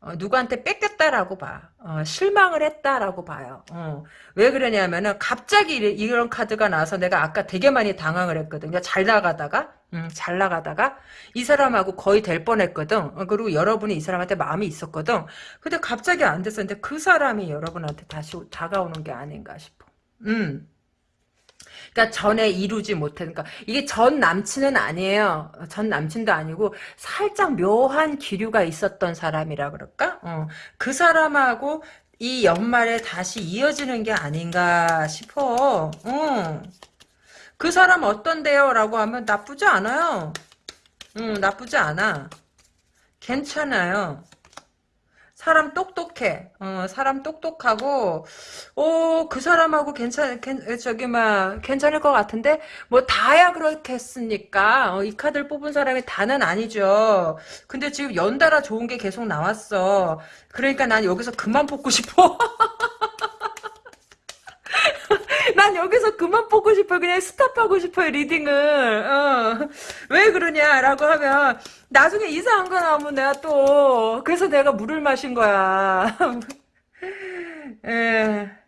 어, 누구한테 뺏겼다라고 봐. 어, 실망을 했다라고 봐요. 어. 왜 그러냐면은 갑자기 이런 카드가 나와서 내가 아까 되게 많이 당황을 했거든. 잘 나가다가 음, 잘 나가다가 이 사람하고 거의 될 뻔했거든. 어, 그리고 여러분이 이 사람한테 마음이 있었거든. 근데 갑자기 안 됐었는데 그 사람이 여러분한테 다시 다가오는 게 아닌가 싶어. 음. 그러니까 전에 이루지 못해. 그러니까 이게 전 남친은 아니에요. 전 남친도 아니고 살짝 묘한 기류가 있었던 사람이라 그럴까? 어. 그 사람하고 이 연말에 다시 이어지는 게 아닌가 싶어. 어. 그 사람 어떤데요? 라고 하면 나쁘지 않아요. 응, 나쁘지 않아. 괜찮아요. 사람 똑똑해. 어, 사람 똑똑하고, 오, 그 사람하고 괜찮, 괜, 저기, 막, 괜찮을 것 같은데? 뭐, 다야 그렇겠습니까? 어, 이 카드를 뽑은 사람이 다는 아니죠. 근데 지금 연달아 좋은 게 계속 나왔어. 그러니까 난 여기서 그만 뽑고 싶어. 난 여기서 그만 보고 싶어. 그냥 스탑하고 싶어요, 리딩을. 어. 왜 그러냐라고 하면, 나중에 이상한 거 나오면 내가 또, 그래서 내가 물을 마신 거야. 에.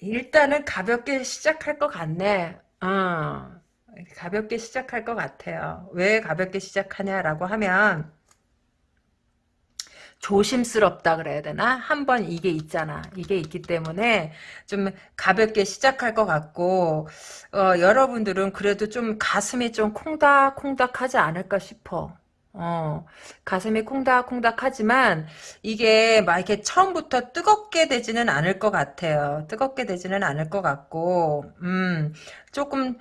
일단은 가볍게 시작할 것 같네. 어. 가볍게 시작할 것 같아요. 왜 가볍게 시작하냐라고 하면, 조심스럽다 그래야 되나? 한번 이게 있잖아. 이게 있기 때문에 좀 가볍게 시작할 것 같고 어, 여러분들은 그래도 좀 가슴이 좀 콩닥콩닥하지 않을까 싶어. 어, 가슴이 콩닥콩닥하지만 이게 막 이렇게 처음부터 뜨겁게 되지는 않을 것 같아요. 뜨겁게 되지는 않을 것 같고, 음, 조금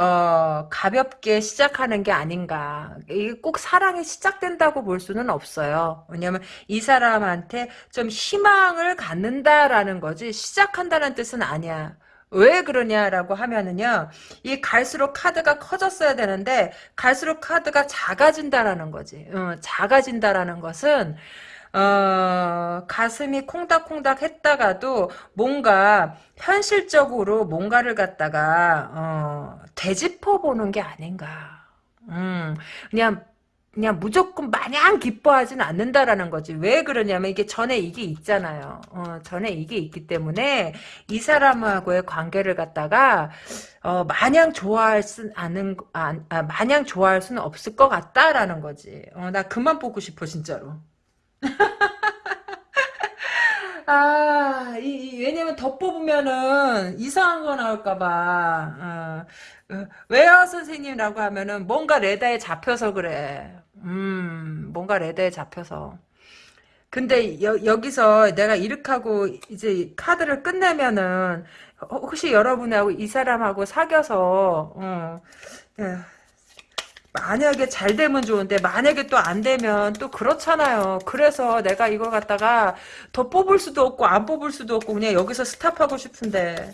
어, 가볍게 시작하는 게 아닌가. 이게 꼭 사랑이 시작된다고 볼 수는 없어요. 왜냐면 이 사람한테 좀 희망을 갖는다라는 거지 시작한다는 뜻은 아니야. 왜 그러냐라고 하면은요, 이 갈수록 카드가 커졌어야 되는데, 갈수록 카드가 작아진다라는 거지. 어, 작아진다라는 것은, 어, 가슴이 콩닥콩닥 했다가도 뭔가 현실적으로 뭔가를 갖다가 어, 되짚어 보는 게 아닌가. 음, 그냥 그냥 무조건 마냥 기뻐하진 않는다라는 거지. 왜 그러냐면 이게 전에 이게 있잖아요. 어, 전에 이게 있기 때문에 이 사람하고의 관계를 갖다가 어, 마냥 좋아할 순 않은 아, 아, 마냥 좋아할 수는 없을 것 같다라는 거지. 어, 나 그만 보고 싶어 진짜로. 아, 이, 이, 왜냐면 더 뽑으면은 이상한 거 나올까봐. 어, 어, 왜요, 선생님이라고 하면은 뭔가 레다에 잡혀서 그래. 음, 뭔가 레다에 잡혀서. 근데 여, 여기서 내가 이렇게 하고 이제 카드를 끝내면은 혹시 여러분하고 이 사람하고 사귀어서 어, 예, 만약에 잘 되면 좋은데 만약에 또 안 되면 또 그렇잖아요. 그래서 내가 이걸 갖다가 더 뽑을 수도 없고 안 뽑을 수도 없고 그냥 여기서 스탑하고 싶은데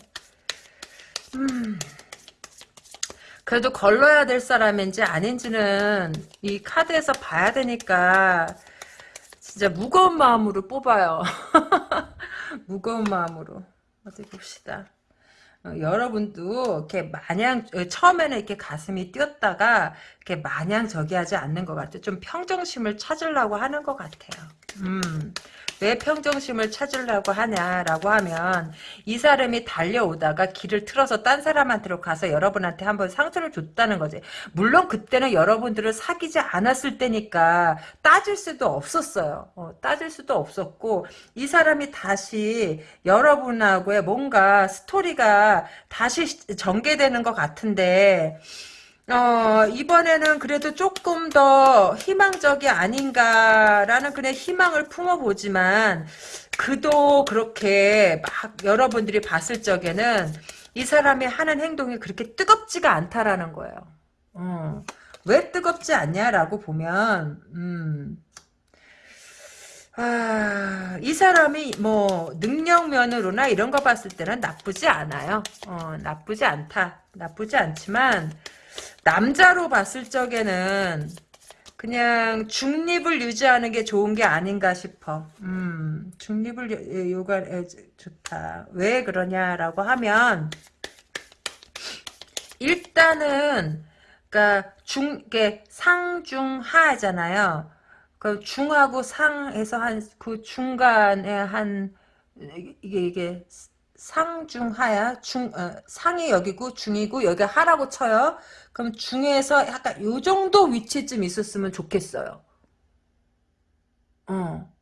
음. 그래도 걸러야 될 사람인지 아닌지는 이 카드에서 봐야 되니까 진짜 무거운 마음으로 뽑아요. 무거운 마음으로 어디 봅시다. 어, 여러분도 이렇게 마냥 어, 처음에는 이렇게 가슴이 뛰었다가 이렇게 마냥 저기 하지 않는 것 같아요. 좀 평정심을 찾으려고 하는 것 같아요. 음. 왜 평정심을 찾으려고 하냐라고 하면 이 사람이 달려오다가 길을 틀어서 딴 사람한테로 가서 여러분한테 한번 상처를 줬다는 거지. 물론 그때는 여러분들을 사귀지 않았을 때니까 따질 수도 없었어요. 어, 따질 수도 없었고 이 사람이 다시 여러분하고의 뭔가 스토리가 다시 전개되는 것 같은데 어, 이번에는 그래도 조금 더 희망적이 아닌가라는 그냥 희망을 품어보지만, 그도 그렇게 막 여러분들이 봤을 적에는 이 사람이 하는 행동이 그렇게 뜨겁지가 않다라는 거예요. 어, 왜 뜨겁지 않냐라고 보면, 음, 아, 이 사람이 뭐 능력면으로나 이런 거 봤을 때는 나쁘지 않아요. 어, 나쁘지 않다. 나쁘지 않지만 남자로 봤을 적에는 그냥 중립을 유지하는 게 좋은 게 아닌가 싶어. 음, 중립을 요가 좋다. 왜 그러냐라고 하면 일단은 그러니까 중 이게 상중하잖아요. 그 중하고 상에서 한 그 중간에 한 이게 이게 상중하야 중 어, 상이 여기고 중이고 여기 하라고 쳐요. 그럼 중에서 약간 요 정도 위치쯤 있었으면 좋겠어요. 어.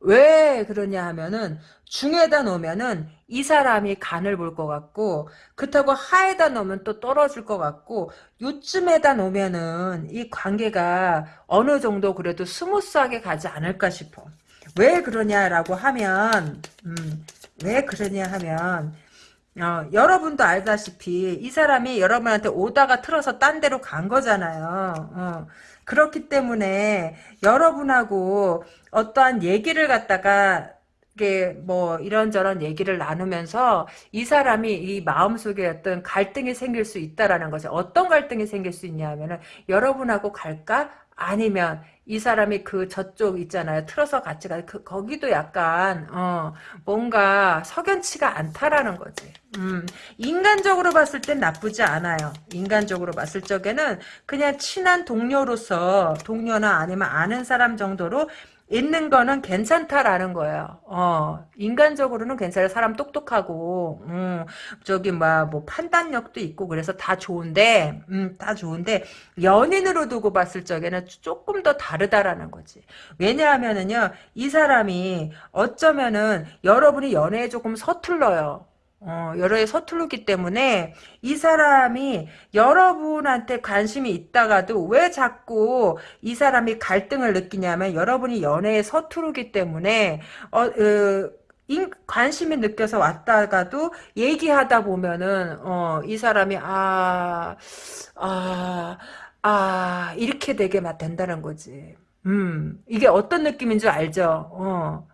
왜 그러냐 하면은 중에다 놓으면은 이 사람이 간을 볼 것 같고 그렇다고 하에다 놓으면 또 떨어질 것 같고 요쯤에다 놓으면은 이 관계가 어느 정도 그래도 smooth하게 가지 않을까 싶어. 왜 그러냐라고 하면 음, 왜 그러냐 하면 어, 여러분도 알다시피 이 사람이 여러분한테 오다가 틀어서 딴 데로 간 거잖아요. 어, 그렇기 때문에 여러분하고 어떠한 얘기를 갖다가 이게 뭐 이런저런 얘기를 나누면서 이 사람이 이 마음속에 어떤 갈등이 생길 수 있다라는 거죠. 어떤 갈등이 생길 수 있냐 하면은 여러분하고 갈까? 아니면 이 사람이 그 저쪽 있잖아요. 틀어서 같이 가. 그 거기도 약간 어 뭔가 석연치가 않다라는 거지. 음, 인간적으로 봤을 땐 나쁘지 않아요. 인간적으로 봤을 적에는 그냥 친한 동료로서 동료나 아니면 아는 사람 정도로 있는 거는 괜찮다라는 거예요. 어, 인간적으로는 괜찮아요. 사람 똑똑하고, 음, 저기, 뭐, 뭐, 판단력도 있고, 그래서 다 좋은데, 음, 다 좋은데, 연인으로 두고 봤을 적에는 조금 더 다르다라는 거지. 왜냐하면은요, 이 사람이 어쩌면은 여러분이 연애에 조금 서툴러요. 어, 여러에 서투르기 때문에 이 사람이 여러분한테 관심이 있다가도 왜 자꾸 이 사람이 갈등을 느끼냐면 여러분이 연애에 서투르기 때문에 어, 어 인, 관심이 느껴서 왔다가도 얘기하다 보면은 어, 이 사람이 아, 아, 아 이렇게 되게 막 된다는 거지. 음, 이게 어떤 느낌인 줄 알죠? 어.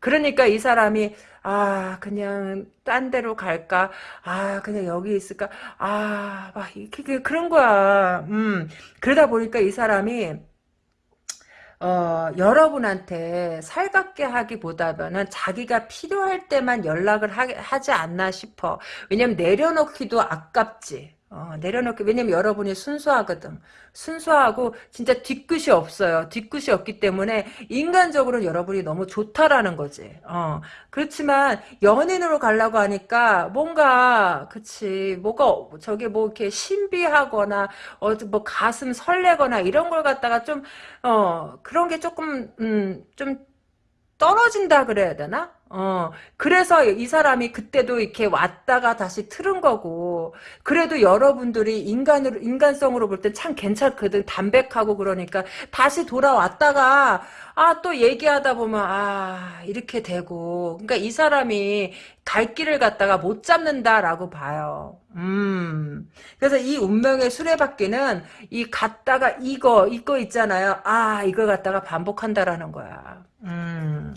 그러니까 이 사람이 아 그냥 딴 데로 갈까 아 그냥 여기 있을까 아 막 이렇게 그런 거야 음 그러다 보니까 이 사람이 어, 여러분한테 살갑게 하기보다는 자기가 필요할 때만 연락을 하, 지 않나 싶어. 왜냐면 내려놓기도 아깝지. 어, 내려놓기 왜냐면 여러분이 순수하거든. 순수하고 진짜 뒤끝이 없어요. 뒤끝이 없기 때문에 인간적으로 여러분이 너무 좋다라는 거지. 어, 그렇지만 연인으로 가려고 하니까 뭔가 그치 뭐가 저게 뭐 이렇게 신비하거나 어, 뭐 가슴 설레거나 이런 걸 갖다가 좀 어, 그런 게 조금 음, 좀 떨어진다 그래야 되나? 어, 그래서 이 사람이 그때도 이렇게 왔다가 다시 틀은 거고, 그래도 여러분들이 인간으로, 인간성으로 볼 땐 참 괜찮거든. 담백하고 그러니까, 다시 돌아왔다가, 아, 또 얘기하다 보면, 아, 이렇게 되고. 그러니까 이 사람이 갈 길을 갖다가 못 잡는다라고 봐요. 음. 그래서 이 운명의 수레바퀴는 이 갔다가 이거, 이거 있잖아요. 아, 이걸 갖다가 반복한다라는 거야. 음.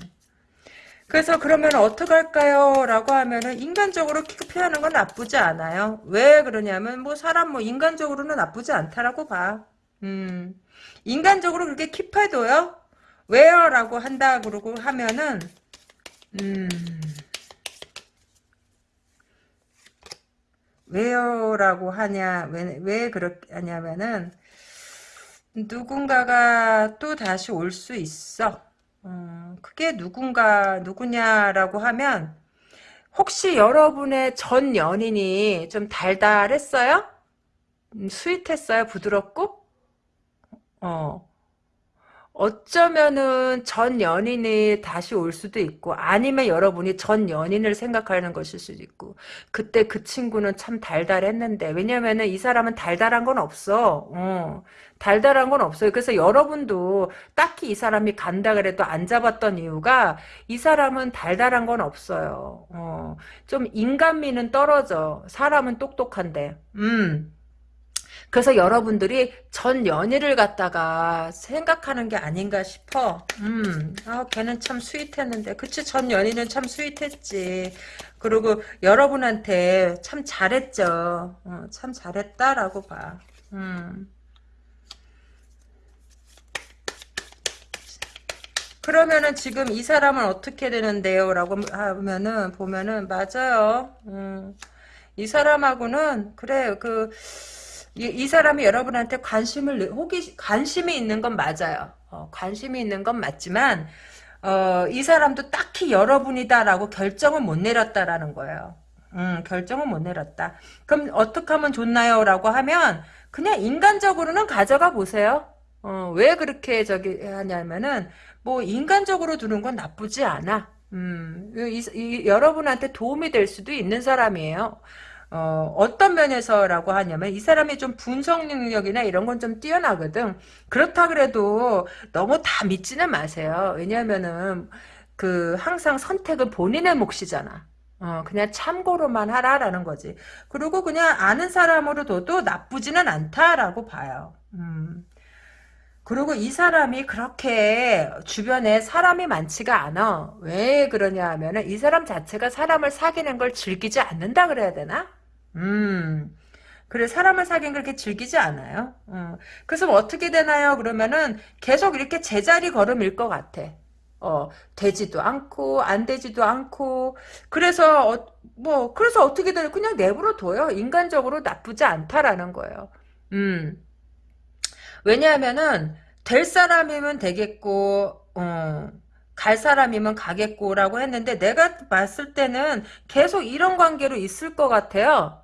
그래서 그러면 어떻게 할까요? 라고 하면은 인간적으로 피하는 건 나쁘지 않아요. 왜 그러냐면 뭐 사람 뭐 인간적으로는 나쁘지 않다라고 봐. 음. 인간적으로 그렇게 킵해도요. 왜요? 라고 한다 그러고 하면은 음. 왜요? 라고 하냐 왜, 왜 그렇게 하냐면은 누군가가 또 다시 올 수 있어. 음, 그게 누군가 누구냐라고 하면 혹시 여러분의 전 연인이 좀 달달했어요? 음, 스윗했어요? 부드럽고? 어. 어쩌면은 전 연인이 다시 올 수도 있고 아니면 여러분이 전 연인을 생각하는 것일 수도 있고 그때 그 친구는 참 달달했는데 왜냐면은 이 사람은 달달한 건 없어. 어, 달달한 건 없어요. 그래서 여러분도 딱히 이 사람이 간다 그래도 안 잡았던 이유가 이 사람은 달달한 건 없어요. 어, 좀 인간미는 떨어져. 사람은 똑똑한데. 음 그래서 여러분들이 전 연희를 갖다가 생각하는 게 아닌가 싶어. 음, 아, 걔는 참 스윗했는데. 그치, 전 연희는 참 스윗했지. 그리고 여러분한테 참 잘했죠. 어, 참 잘했다라고 봐. 음. 그러면은 지금 이 사람은 어떻게 되는데요? 라고 하면은, 보면은, 맞아요. 음. 이 사람하고는, 그래, 그, 이, 이 사람이 여러분한테 관심을 호기 관심이 있는 건 맞아요. 어, 관심이 있는 건 맞지만 어, 이 사람도 딱히 여러분이다라고 결정은 못 내렸다라는 거예요. 음, 결정은 못 내렸다. 그럼 어떻게 하면 좋나요? 라고 하면 그냥 인간적으로는 가져가 보세요. 어, 왜 그렇게 저기 하냐면은 뭐 인간적으로 두는 건 나쁘지 않아. 음, 이, 이, 여러분한테 도움이 될 수도 있는 사람이에요. 어, 어떤 면에서라고 하냐면 이 사람이 좀 분석 능력이나 이런 건 좀 뛰어나거든. 그렇다 그래도 너무 다 믿지는 마세요. 왜냐면은 그 항상 선택은 본인의 몫이잖아. 어, 그냥 참고로만 하라라는 거지. 그리고 그냥 아는 사람으로 둬도 나쁘지는 않다라고 봐요. 음. 그리고 이 사람이 그렇게 주변에 사람이 많지가 않아. 왜 그러냐 하면은 이 사람 자체가 사람을 사귀는 걸 즐기지 않는다 그래야 되나? 음. 그래 사람을 사귄 그렇게 즐기지 않아요. 어. 그래서 뭐 어떻게 되나요? 그러면은 계속 이렇게 제자리 걸음일 것 같아. 어, 되지도 않고 안 되지도 않고 그래서 어, 뭐 그래서 어떻게 되나 그냥 내버려 둬요. 인간적으로 나쁘지 않다라는 거예요. 음. 왜냐하면은 될 사람이면 되겠고 어, 갈 사람이면 가겠고라고 했는데 내가 봤을 때는 계속 이런 관계로 있을 것 같아요.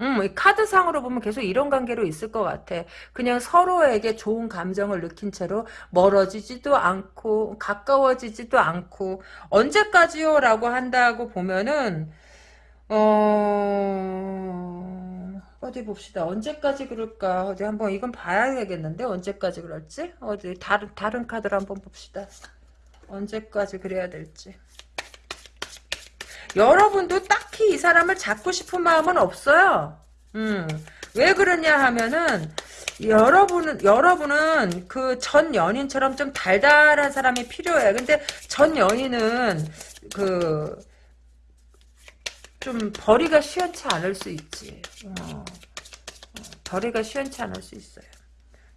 음, 카드상으로 보면 계속 이런 관계로 있을 것 같아. 그냥 서로에게 좋은 감정을 느낀 채로 멀어지지도 않고 가까워지지도 않고 언제까지요? 라고 한다고 보면은 어... 어디 봅시다. 언제까지 그럴까? 어디 한번 이건 봐야 되겠는데 언제까지 그럴지? 어디 다른 다른 카드를 한번 봅시다. 언제까지 그래야 될지. 여러분도 딱히 이 사람을 잡고 싶은 마음은 없어요. 음. 왜 그러냐 하면은 여러분은 여러분은 그 전 연인처럼 좀 달달한 사람이 필요해. 근데 전 연인은 그좀 벌이가 시원치 않을 수 있지. 어. 어. 벌이가 시원치 않을 수 있어요.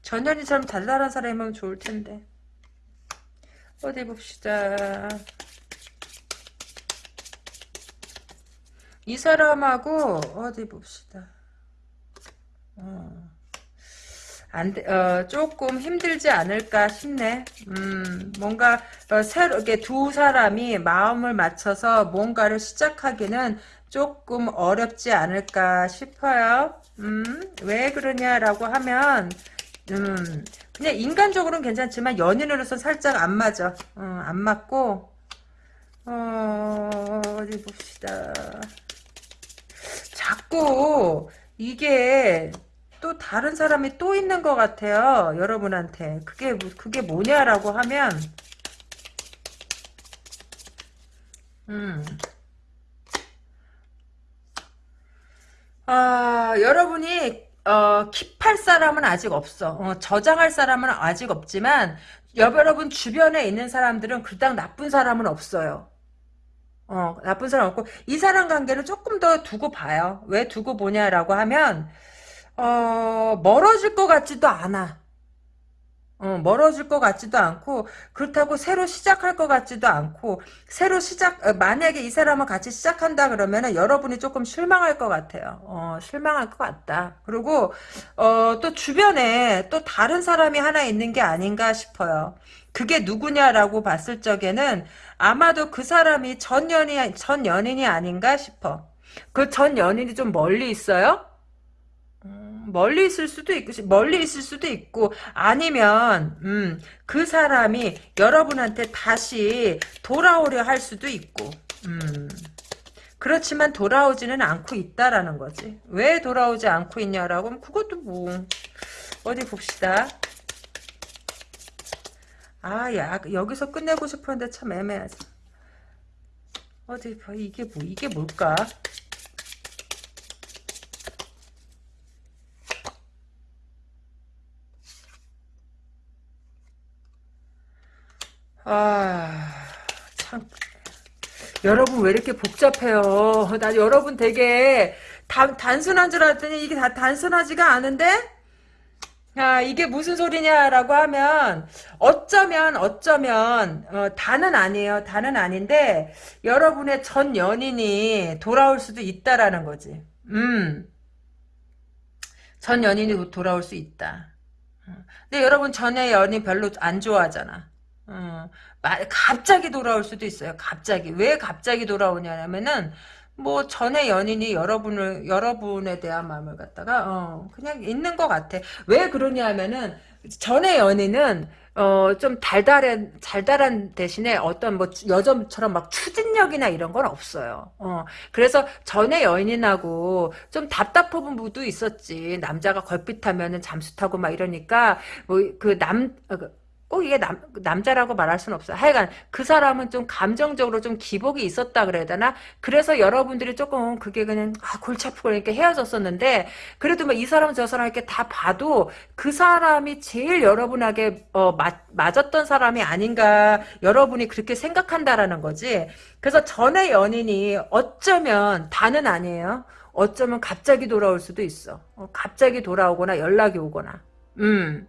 전 연인처럼 달달한 사람이면 좋을 텐데. 어디 봅시다. 이 사람하고 어디 봅시다. 어. 안, 어, 조금 힘들지 않을까 싶네. 음, 뭔가, 어, 새로, 이렇게 두 사람이 마음을 맞춰서 뭔가를 시작하기는 조금 어렵지 않을까 싶어요. 음, 왜 그러냐라고 하면, 음, 그냥 인간적으로는 괜찮지만 연인으로서 살짝 안 맞아. 어, 안 맞고, 어, 어디 봅시다. 자꾸 이게 또 다른 사람이 또 있는 것 같아요. 여러분한테. 그게, 그게 뭐냐라고 하면, 음. 아, 여러분이, 어, 킵할 사람은 아직 없어. 어, 저장할 사람은 아직 없지만, 여러분 주변에 있는 사람들은 그닥 나쁜 사람은 없어요. 어, 나쁜 사람 없고, 이 사람 관계를 조금 더 두고 봐요. 왜 두고 보냐라고 하면, 어, 멀어질 것 같지도 않아. 어, 멀어질 것 같지도 않고 그렇다고 새로 시작할 것 같지도 않고 새로 시작 어, 만약에 이 사람을 같이 시작한다 그러면은 여러분이 조금 실망할 것 같아요. 어, 실망할 것 같다. 그리고 어, 또 주변에 또 다른 사람이 하나 있는 게 아닌가 싶어요. 그게 누구냐라고 봤을 적에는 아마도 그 사람이 전 연인 전 연인이 아닌가 싶어. 그 전 연인이 좀 멀리 있어요? 멀리 있을 수도 있고 멀리 있을 수도 있고 아니면 음, 그 사람이 여러분한테 다시 돌아오려 할 수도 있고 음. 그렇지만 돌아오지는 않고 있다라는 거지. 왜 돌아오지 않고 있냐라고 하면 그것도 뭐 어디 봅시다. 아, 야, 여기서 끝내고 싶었는데 참 애매하지. 어디 봐, 이게 뭐, 이게 뭘까? 아, 참. 여러분 왜 이렇게 복잡해요? 나 여러분 되게 단, 단순한 줄 알았더니 이게 다 단순하지가 않은데? 아, 이게 무슨 소리냐라고 하면, 어쩌면, 어쩌면, 어, 다는 아니에요. 다는 아닌데, 여러분의 전 연인이 돌아올 수도 있다라는 거지. 음. 전 연인이 돌아올 수 있다. 어. 근데 여러분 전에 연인 별로 안 좋아하잖아. 어, 갑자기 돌아올 수도 있어요. 갑자기. 왜 갑자기 돌아오냐면은, 뭐, 전에 연인이 여러분을, 여러분에 대한 마음을 갖다가, 어, 그냥 있는 것 같아. 왜 그러냐 하면은, 전에 연인은, 어, 좀 달달한, 달달한 대신에 어떤 뭐, 여점처럼 막 추진력이나 이런 건 없어요. 어, 그래서 전에 여인하고 좀 답답한 부분도 있었지. 남자가 걸핏하면은 잠수 타고 막 이러니까, 뭐, 그 남, 어, 그 꼭 이게 남, 남자라고 말할 수는 없어. 하여간 그 사람은 좀 감정적으로 좀 기복이 있었다 그래야 되나? 그래서 여러분들이 조금 그게 그냥 아, 골치 아프고 이렇게 헤어졌었는데 그래도 뭐이 사람 저 사람 이렇게 다 봐도 그 사람이 제일 여러분에게 어, 맞, 맞았던 사람이 아닌가 여러분이 그렇게 생각한다라는 거지. 그래서 전에 연인이 어쩌면 다는 아니에요. 어쩌면 갑자기 돌아올 수도 있어. 어, 갑자기 돌아오거나 연락이 오거나. 음.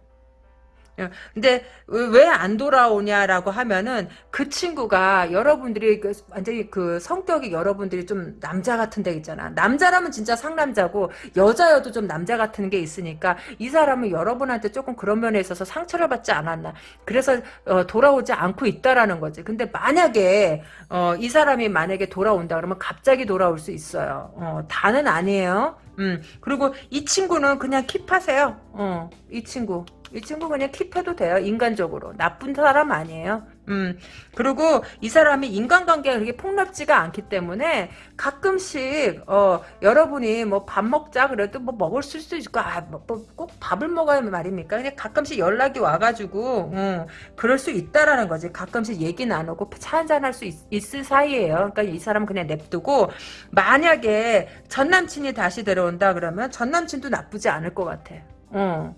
예. 근데 왜 안 돌아오냐라고 하면은 그 친구가 여러분들이 그 완전히 그 성격이 여러분들이 좀 남자 같은 데 있잖아. 남자라면 진짜 상남자고 여자여도 좀 남자 같은 게 있으니까 이 사람은 여러분한테 조금 그런 면에 있어서 상처를 받지 않았나. 그래서 어, 돌아오지 않고 있다라는 거지. 근데 만약에 어, 이 사람이 만약에 돌아온다 그러면 갑자기 돌아올 수 있어요. 어, 다는 아니에요. 음, 그리고 이 친구는 그냥 킵하세요. 어, 이 친구. 이 친구 그냥 킵해도 돼요. 인간적으로. 나쁜 사람 아니에요. 음, 그리고 이 사람이 인간관계가 그렇게 폭넓지가 않기 때문에 가끔씩, 어, 여러분이 뭐 밥 먹자 그래도 뭐 먹을 수도 있고, 아, 뭐, 뭐, 꼭 밥을 먹어야 말입니까? 그냥 가끔씩 연락이 와가지고, 음, 그럴 수 있다라는 거지. 가끔씩 얘기 나누고 차 한잔 할 수 있을 사이에요. 그러니까 이 사람은 그냥 냅두고, 만약에 전 남친이 다시 들어온다 그러면 전 남친도 나쁘지 않을 것 같아. 어.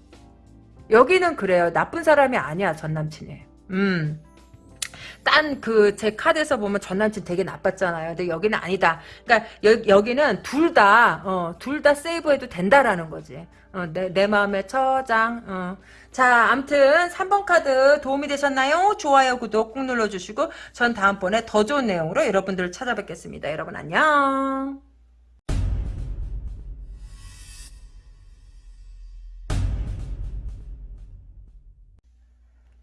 여기는 그래요. 나쁜 사람이 아니야, 전 남친이. 음. 딴 그 제 카드에서 보면 전 남친 되게 나빴잖아요. 근데 여기는 아니다. 그러니까 여, 기는 둘 다, 어, 둘다 세이브해도 된다라는 거지. 어, 내, 내 마음의 처장. 어. 자, 암튼 3번 카드 도움이 되셨나요? 좋아요, 구독 꾹 눌러주시고 전 다음번에 더 좋은 내용으로 여러분들을 찾아뵙겠습니다. 여러분 안녕.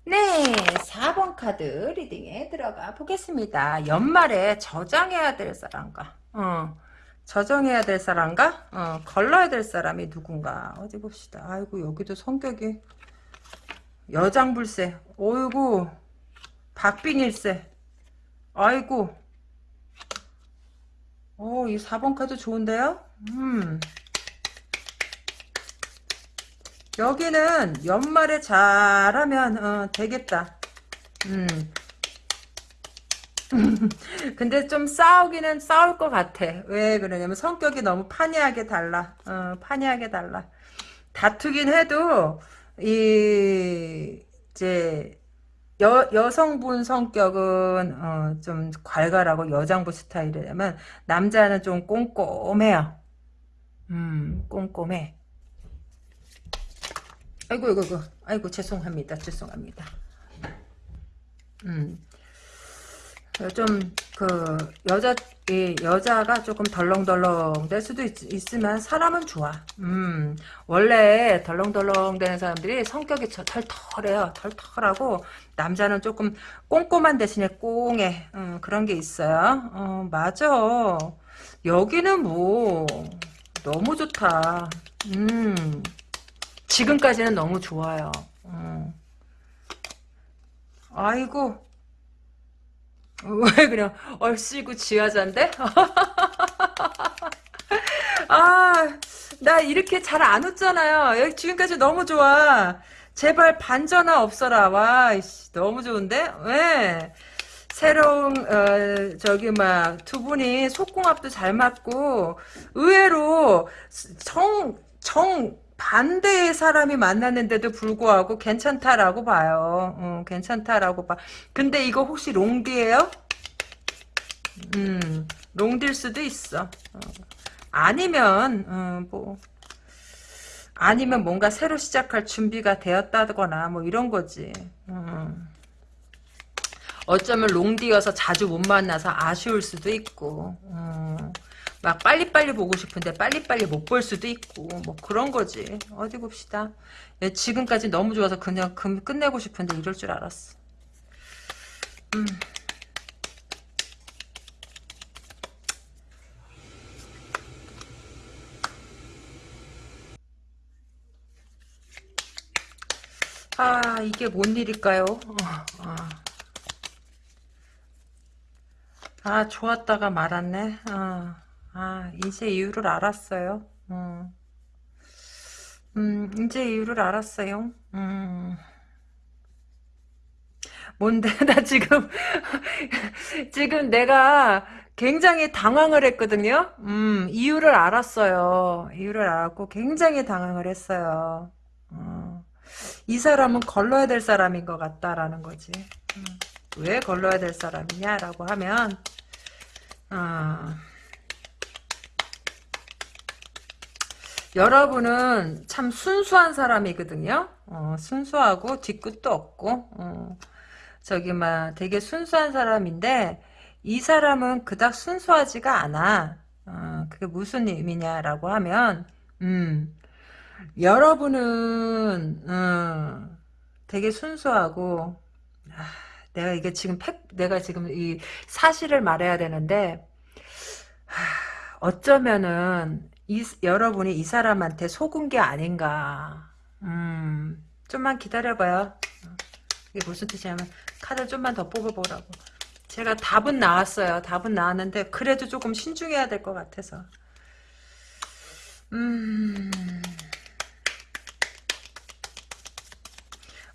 네, 4번 카드 리딩에 들어가 보겠습니다. 연말에 저장해야 될 사람과, 어, 저장해야 될 사람과, 어, 걸러야 될 사람이 누군가. 어디 봅시다. 아이고, 여기도 성격이, 여장불세. 어이구, 박빙일세. 아이고, 어, 이 4번 카드 좋은데요? 음. 여기는 연말에 잘하면 어, 되겠다. 음. 근데 좀 싸우기는 싸울 것 같아. 왜 그러냐면 성격이 너무 판이하게 달라. 어, 판이하게 달라. 다투긴 해도 이 이제 여, 여성분 성격은 어, 좀 괄괄하고 여장부 스타일이라면 남자는 좀 꼼꼼해요. 음, 꼼꼼해. 아이고, 아이고, 아이고, 아이고, 죄송합니다. 죄송합니다. 음. 좀, 그, 여자, 이 여자가 조금 덜렁덜렁 될 수도 있, 으면 사람은 좋아. 음, 원래 덜렁덜렁 되는 사람들이 성격이 털털해요. 털털하고, 남자는 조금 꼼꼼한 대신에 꽁해. 음, 그런 게 있어요. 어, 맞아. 여기는 뭐, 너무 좋다. 음, 지금까지는 너무 좋아요. 음. 아이고, 왜 그냥 얼씨구 지하자인데? 아, 나 이렇게 잘 안 웃잖아요. 여기 지금까지 너무 좋아. 제발 반전화 없어라. 와, 이씨, 너무 좋은데? 왜? 새로운 어, 저기 막 두 분이 속궁합도 잘 맞고 의외로 정 정 반대의 사람이 만났는데도 불구하고 괜찮다라고 봐요. 어, 괜찮다라고 봐. 근데 이거 혹시 롱디예요? 음, 롱딜 수도 있어. 어. 아니면 어, 뭐 아니면 뭔가 새로 시작할 준비가 되었다거나 뭐 이런 거지. 음. 어쩌면 롱디여서 자주 못 만나서 아쉬울 수도 있고 음. 막 빨리빨리 보고 싶은데 빨리빨리 못 볼 수도 있고 뭐 그런 거지. 어디 봅시다. 예, 지금까지 너무 좋아서 그냥 끝내고 싶은데 이럴 줄 알았어. 음. 아 이게 뭔 일일까요? 어, 어. 아 좋았다가 말았네. 어. 아 이제 이유를 알았어요. 어. 음 이제 이유를 알았어요. 음. 뭔데 나 지금 지금 내가 굉장히 당황을 했거든요. 음 이유를 알았어요. 이유를 알았고 굉장히 당황을 했어요. 어. 이 사람은 걸러야 될 사람인 것 같다라는 거지. 음, 왜 걸러야 될 사람이냐라고 하면 어, 여러분은 참 순수한 사람이거든요. 어, 순수하고 뒤끝도 없고 어, 저기 막 되게 순수한 사람인데 이 사람은 그닥 순수하지가 않아. 어, 그게 무슨 의미냐라고 하면 음, 여러분은 어, 되게 순수하고 아, 내가 이게 지금 팩 내가 지금 이 사실을 말해야 되는데 하, 어쩌면은 이, 여러분이 이 사람한테 속은 게 아닌가 음, 좀만 기다려봐요 이게 무슨 뜻이냐면 카드 좀만 더 뽑아보라고 제가 답은 나왔어요 답은 나왔는데 그래도 조금 신중해야 될 것 같아서 음...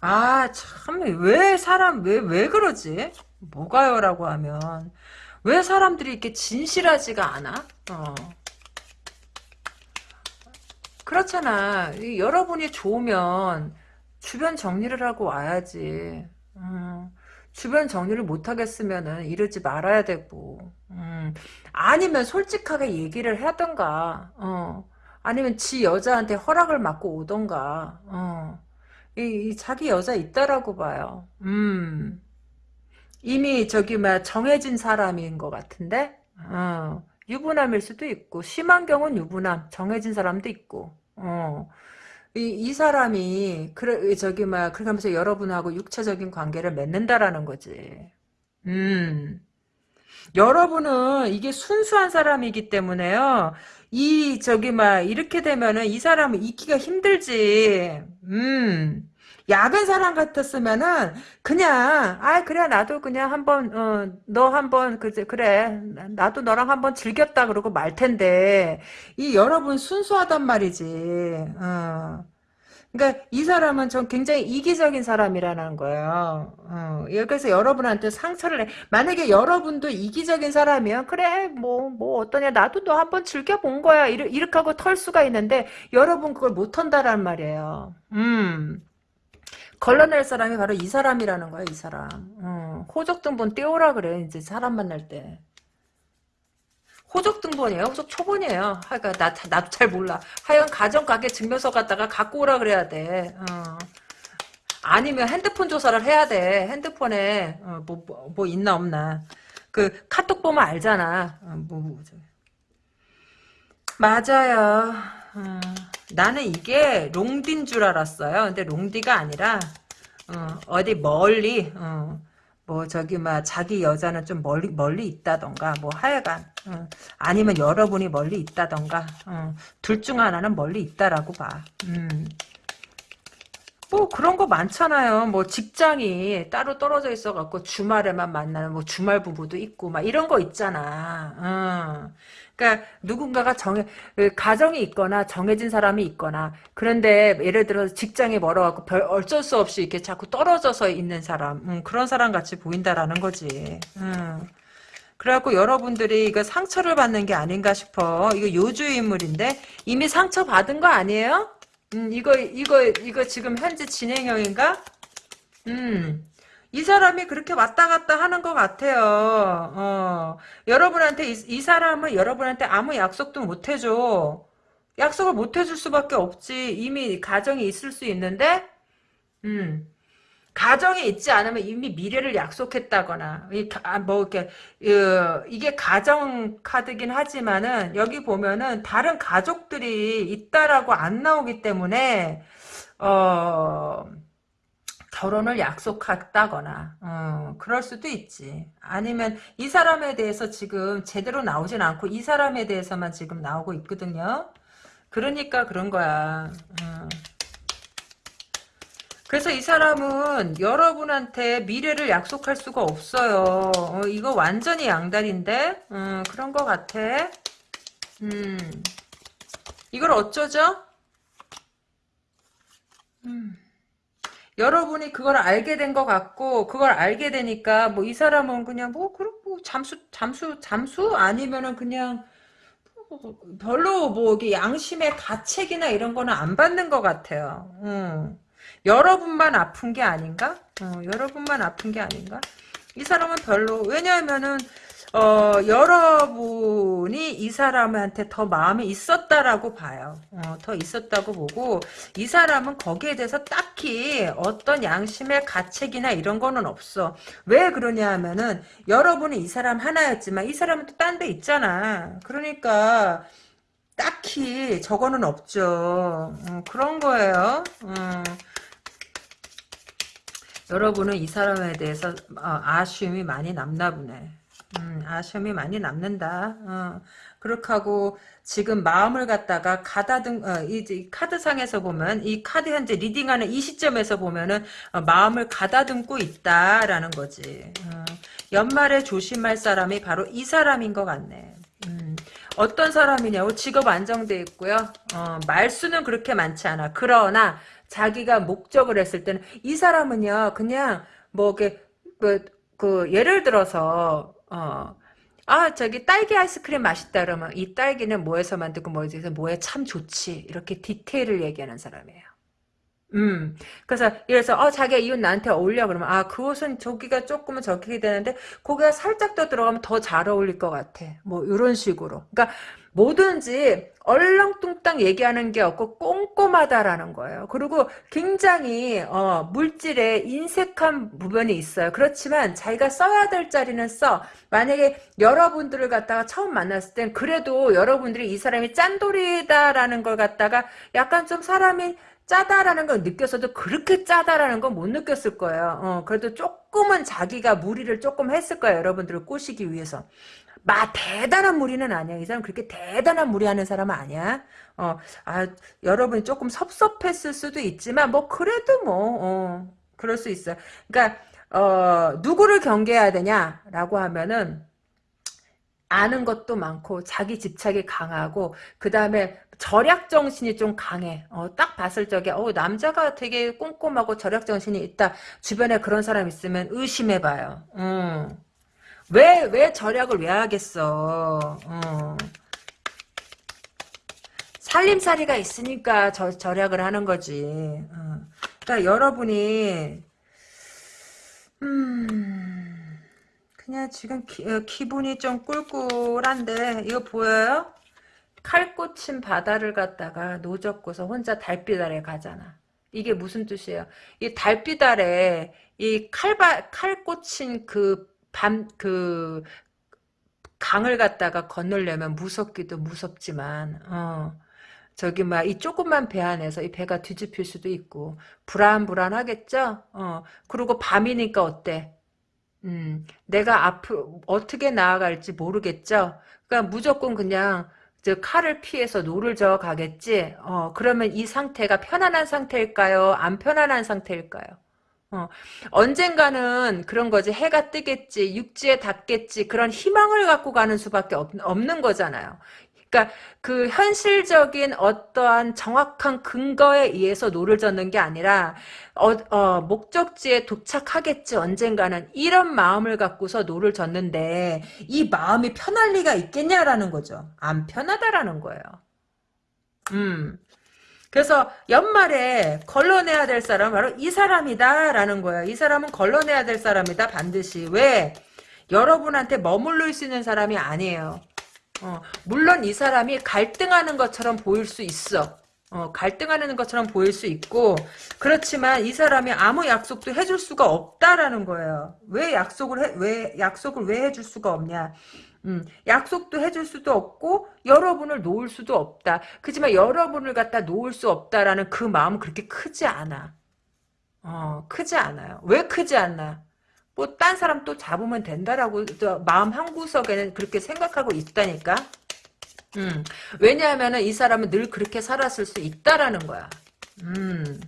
아, 참, 왜 사람, 왜, 왜 그러지? 뭐가요? 라고 하면. 왜 사람들이 이렇게 진실하지가 않아? 어. 그렇잖아. 여러분이 좋으면 주변 정리를 하고 와야지. 음, 주변 정리를 못하겠으면은 이러지 말아야 되고. 음, 아니면 솔직하게 얘기를 하던가. 어. 아니면 지 여자한테 허락을 받고 오던가. 어. 이, 이 자기 여자 있다라고 봐요. 음. 이미 저기 막 정해진 사람인 것 같은데 어. 유부남일 수도 있고 심한 경우는 유부남 정해진 사람도 있고 어. 이, 이 사람이 그래 저기 막 그렇게 하면서 여러분하고 육체적인 관계를 맺는다라는 거지. 음. 여러분은 이게 순수한 사람이기 때문에요. 이 저기 막 이렇게 되면은 이 사람은 잊기가 힘들지. 음. 야근 사람 같았으면은 그냥 아 그래 나도 그냥 한번 어, 너 한번 그제 그래 나도 너랑 한번 즐겼다 그러고 말 텐데 이 여러분 순수하단 말이지. 어. 그러니까 이 사람은 전 굉장히 이기적인 사람이라는 거예요. 어, 그래서 여러분한테 상처를 내. 만약에 여러분도 이기적인 사람이면 그래 뭐뭐 뭐 어떠냐 나도 너 한번 즐겨 본 거야 이렇게, 하고 털 수가 있는데 여러분 그걸 못 턴다란 말이에요. 음. 걸러낼 사람이 바로 이 사람이라는 거야, 이 사람. 어, 호적 등본 띄우라 그래, 이제 사람 만날 때. 호적 등본이에요? 호적 초본이에요. 하여간 나, 나도 잘 몰라. 하여간 가정가게 증명서 갖다가 갖고 오라 그래야 돼. 어. 아니면 핸드폰 조사를 해야 돼. 핸드폰에 어, 뭐, 뭐, 뭐, 있나 없나. 그 카톡 보면 알잖아. 어, 뭐, 뭐, 맞아요. 어. 나는 이게 롱디인 줄 알았어요. 근데 롱디가 아니라 어, 디 멀리 어, 뭐 저기 막 자기 여자는 좀 멀리 멀리 있다던가 뭐 하여간 어, 아니면 여러분이 멀리 있다던가 어, 둘중 하나는 멀리 있다라고 봐. 음. 뭐 그런 거 많잖아요. 뭐 직장이 따로 떨어져 있어 갖고 주말에만 만나는 뭐 주말 부부도 있고 막 이런 거 있잖아. 어. 그러니까 누군가가 정해 그 가정이 있거나 정해진 사람이 있거나 그런데 예를 들어서 직장이 멀어갖고 별 어쩔 수 없이 이렇게 자꾸 떨어져서 있는 사람 음, 그런 사람 같이 보인다라는 거지. 음. 그래갖고 여러분들이 이거 상처를 받는 게 아닌가 싶어. 이거 요주의 인물인데 이미 상처 받은 거 아니에요? 음, 이거, 이거, 이거 지금 현재 진행형인가? 음, 이 사람이 그렇게 왔다 갔다 하는 것 같아요. 어, 여러분한테, 이, 이 사람은 여러분한테 아무 약속도 못 해줘. 약속을 못 해줄 수밖에 없지. 이미 가정이 있을 수 있는데, 음, 가정에 있지 않으면 이미 미래를 약속했다거나 아, 뭐 이렇게 이게 가정 카드긴 하지만은 여기 보면은 다른 가족들이 있다라고 안 나오기 때문에 어 결혼을 약속했다거나 어, 그럴 수도 있지 아니면 이 사람에 대해서 지금 제대로 나오진 않고 이 사람에 대해서만 지금 나오고 있거든요 그러니까 그런 거야 어. 그래서 이 사람은 여러분한테 미래를 약속할 수가 없어요. 어, 이거 완전히 양다리인데? 음, 그런 것 같아. 음, 이걸 어쩌죠? 음. 여러분이 그걸 알게 된 것 같고 그걸 알게 되니까 뭐 이 사람은 그냥 뭐 그럼 뭐 잠수 잠수 잠수 아니면은 그냥 뭐 별로 뭐 이게 양심의 가책이나 이런 거는 안 받는 것 같아요. 음. 여러분만 아픈 게 아닌가? 어, 여러분만 아픈 게 아닌가? 이 사람은 별로 왜냐하면은 어, 여러분이 이 사람한테 더 마음이 있었다라고 봐요. 어, 더 있었다고 보고 이 사람은 거기에 대해서 딱히 어떤 양심의 가책이나 이런 거는 없어. 왜 그러냐 하면은 여러분은 이 사람 하나였지만 이 사람은 또 딴 데 있잖아. 그러니까 딱히 저거는 없죠. 어, 그런 거예요. 어. 여러분은 이 사람에 대해서 어, 아쉬움이 많이 남나 보네. 음, 아쉬움이 많이 남는다. 어, 그렇게 하고 지금 마음을 갖다가 가다듬 어, 이, 카드상에서 보면 이 카드 현재 reading하는 이 시점에서 보면은 어, 마음을 가다듬고 있다라는 거지. 어, 연말에 조심할 사람이 바로 이 사람인 것 같네. 음, 어떤 사람이냐고 직업 안정돼 있고요. 어, 말수는 그렇게 많지 않아. 그러나 자기가 목적을 했을 때는 이 사람은요 그냥 뭐 이게 그, 그 예를 들어서 어. 아 저기 딸기 아이스크림 맛있다 그러면 이 딸기는 뭐에서 만들고 뭐에서 뭐에 참 좋지 이렇게 디테일을 얘기하는 사람이에요. 음, 그래서, 이래서, 어, 자기가 이 옷 나한테 어울려. 그러면, 아, 그 옷은 저기가 조금은 저기 되는데, 고기가 살짝 더 들어가면 더 잘 어울릴 것 같아. 뭐, 이런 식으로. 그러니까, 뭐든지 얼렁뚱땅 얘기하는 게 없고 꼼꼼하다라는 거예요. 그리고 굉장히 어, 물질에 인색한 부분이 있어요. 그렇지만 자기가 써야 될 자리는 써. 만약에 여러분들을 갖다가 처음 만났을 땐 그래도 여러분들이 이 사람이 짠돌이다라는 걸 갖다가 약간 좀 사람이 짜다라는 걸 느꼈어도 그렇게 짜다라는 건 못 느꼈을 거예요. 어, 그래도 조금은 자기가 무리를 조금 했을 거예요. 여러분들을 꼬시기 위해서. 마 대단한 무리는 아니야. 이 사람 그렇게 대단한 무리하는 사람은 아니야. 어, 아, 여러분이 조금 섭섭했을 수도 있지만 뭐 그래도 뭐 어, 그럴 수 있어. 그러니까 어, 누구를 경계해야 되냐라고 하면은 아는 것도 많고 자기 집착이 강하고 그 다음에 절약 정신이 좀 강해. 어, 딱 봤을 적에 어, 남자가 되게 꼼꼼하고 절약 정신이 있다. 주변에 그런 사람 있으면 의심해봐요. 음. 왜, 왜 절약을 왜 하겠어. 어. 살림살이가 있으니까 저, 절약을 하는 거지. 어. 그러니까 여러분이 음, 그냥 지금 기, 어, 기분이 좀 꿀꿀한데 이거 보여요? 칼 꽂힌 바다를 갖다가 노젓고서 혼자 달빛 아래 가잖아. 이게 무슨 뜻이에요? 이 달빛 아래 이 칼바 칼 꽂힌 그 밤, 그, 강을 갖다가 건너려면 무섭기도 무섭지만, 어, 저기, 막, 이 조그만 배 안에서 이 배가 뒤집힐 수도 있고, 불안불안하겠죠? 어, 그리고 밤이니까 어때? 음, 내가 앞으로 어떻게 나아갈지 모르겠죠. 그러니까 무조건 그냥 저 칼을 피해서 노를 저어 가겠지. 어, 그러면 이 상태가 편안한 상태일까요? 안 편안한 상태일까요? 어, 언젠가는 그런 거지. 해가 뜨겠지. 육지에 닿겠지. 그런 희망을 갖고 가는 수밖에 없, 없는 거잖아요. 그러니까 그 현실적인 어떠한 정확한 근거에 의해서 노를 젓는 게 아니라 어, 어, 목적지에 도착하겠지 언젠가는 이런 마음을 갖고서 노를 젓는데 이 마음이 편할 리가 있겠냐라는 거죠. 안 편하다라는 거예요. 음. 그래서 연말에 걸러내야 될 사람은 바로 이 사람이다라는 거예요. 이 사람은 걸러내야 될 사람이다 반드시. 왜? 여러분한테 머물러 수 있는 사람이 아니에요. 어, 물론 이 사람이 갈등하는 것처럼 보일 수 있어. 어, 갈등하는 것처럼 보일 수 있고 그렇지만 이 사람이 아무 약속도 해줄 수가 없다라는 거예요. 왜 약속을 해, 왜 약속을 왜 해줄 수가 없냐? 음, 약속도 해줄 수도 없고 여러분을 놓을 수도 없다. 그지만 여러분을 갖다 놓을 수 없다라는 그 마음은 그렇게 크지 않아. 어, 크지 않아요. 왜 크지 않나? 뭐 딴 사람 또 잡으면 된다라고 마음 한 구석에는 그렇게 생각하고 있다니까. 음, 왜냐하면 이 사람은 늘 그렇게 살았을 수 있다라는 거야. 음.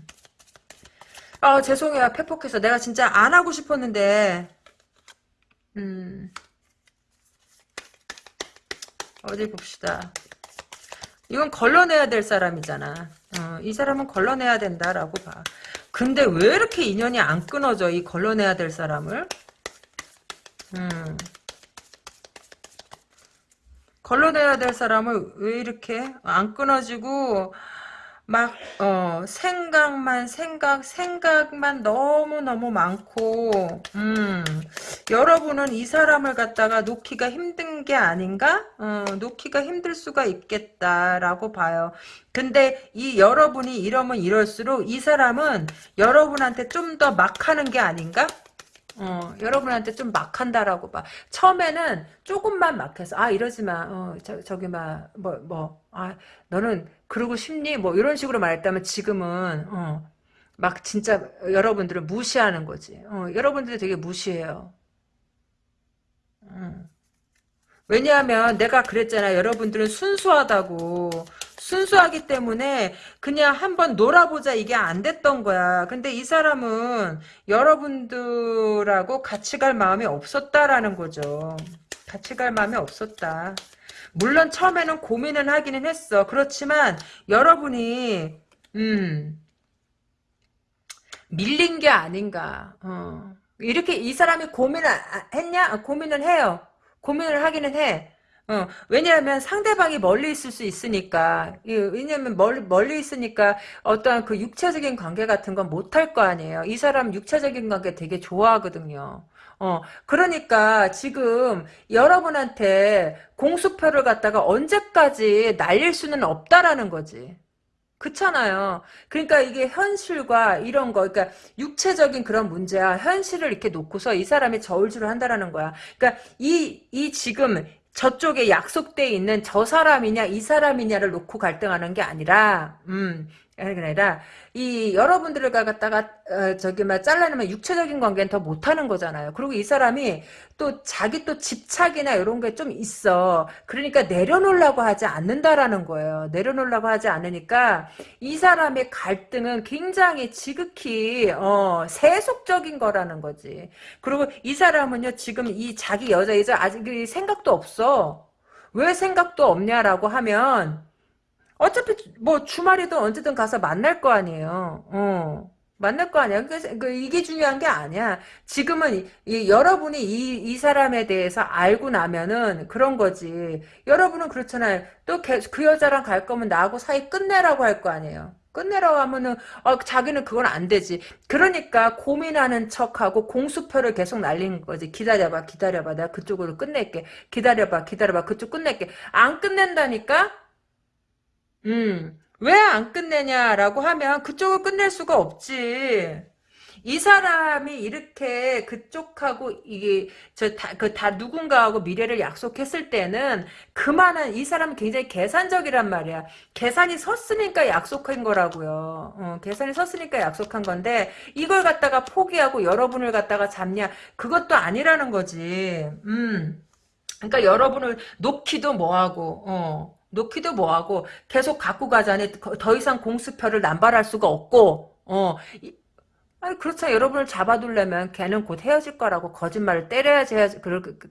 아 죄송해요 팩폭해서 내가 진짜 안 하고 싶었는데 음 어디 봅시다. 이건 걸러내야 될 사람이잖아. 어, 이 사람은 걸러내야 된다라고 봐. 근데 왜 이렇게 인연이 안 끊어져 이 걸러내야 될 사람을? 음. 걸러내야 될 사람을 왜 이렇게 안 끊어지고 막 어, 생각만 생각 생각만 너무너무 많고 음, 여러분은 이 사람을 갖다가 놓기가 힘든 게 아닌가? 어, 놓기가 힘들 수가 있겠다라고 봐요. 근데 이 여러분이 이러면 이럴수록 이 사람은 여러분한테 좀 더 막 하는 게 아닌가? 어, 여러분한테 좀 막한다라고 봐. 처음에는 조금만 막해서, 아, 이러지 마. 어, 저, 저기, 막, 뭐, 뭐, 아, 너는 그러고 싶니? 뭐, 이런 식으로 말했다면 지금은, 어, 막 진짜 여러분들을 무시하는 거지. 어, 여러분들이 되게 무시해요. 음. 왜냐하면 내가 그랬잖아. 여러분들은 순수하다고. 순수하기 때문에 그냥 한번 놀아보자 이게 안 됐던 거야. 근데 이 사람은 여러분들하고 같이 갈 마음이 없었다라는 거죠. 같이 갈 마음이 없었다. 물론 처음에는 고민은 하기는 했어. 그렇지만 여러분이 음 밀린 게 아닌가. 어. 이렇게 이 사람이 고민을 했냐? 고민을 해요. 고민을 하기는 해. 어, 왜냐하면 상대방이 멀리 있을 수 있으니까. 왜냐하면 멀리, 멀리 있으니까 어떠한 그 육체적인 관계 같은 건 못할 거 아니에요. 이 사람 육체적인 관계 되게 좋아하거든요. 어, 그러니까 지금 여러분한테 공수표를 갖다가 언제까지 날릴 수는 없다라는 거지. 그렇잖아요. 그러니까 이게 현실과 이런 거, 그러니까 육체적인 그런 문제야 현실을 이렇게 놓고서 이 사람이 저울질을 한다라는 거야. 그러니까 이, 이 지금 저쪽에 약속돼 있는 저 사람이냐 이 사람이냐를 놓고 갈등하는 게 아니라 음 아니라 이 여러분들을 갖다가 어, 저기 막 잘라내면 육체적인 관계는 더 못하는 거잖아요. 그리고 이 사람이 또 자기 또 집착이나 이런 게 좀 있어. 그러니까 내려놓으려고 하지 않는다라는 거예요. 내려놓으려고 하지 않으니까 이 사람의 갈등은 굉장히 지극히 어, 세속적인 거라는 거지. 그리고 이 사람은요 지금 이 자기 여자 이제 아직 생각도 없어. 왜 생각도 없냐라고 하면 어차피 뭐 주말이든 언제든 가서 만날 거 아니에요. 어. 만날 거 아니야. 그, 그, 이게 중요한 게 아니야. 지금은 이, 이, 여러분이 이, 이 사람에 대해서 알고 나면은 그런 거지. 여러분은 그렇잖아요. 또 그 여자랑 갈 거면 나하고 사이 끝내라고 할 거 아니에요. 끝내라고 하면은 어, 자기는 그건 안 되지. 그러니까 고민하는 척하고 공수표를 계속 날리는 거지. 기다려봐, 기다려봐. 내가 그쪽으로 끝낼게. 기다려봐, 기다려봐. 그쪽 끝낼게. 안 끝낸다니까? 음, 왜 안 끝내냐라고 하면 그쪽을 끝낼 수가 없지. 이 사람이 이렇게 그쪽하고 이게 저다그다 누군가하고 미래를 약속했을 때는 그만한 이 사람은 굉장히 계산적이란 말이야. 계산이 섰으니까 약속한 거라고요. 어, 계산이 섰으니까 약속한 건데 이걸 갖다가 포기하고 여러분을 갖다가 잡냐 그것도 아니라는 거지. 음. 그러니까 여러분을 놓기도 뭐하고 어. 놓기도 뭐하고 계속 갖고 가자니 더 이상 공수표를 남발할 수가 없고 어 아니 그렇죠 여러분을 잡아두려면 걔는 곧 헤어질 거라고 거짓말을 때려야지 해야지 그럴 그, 그,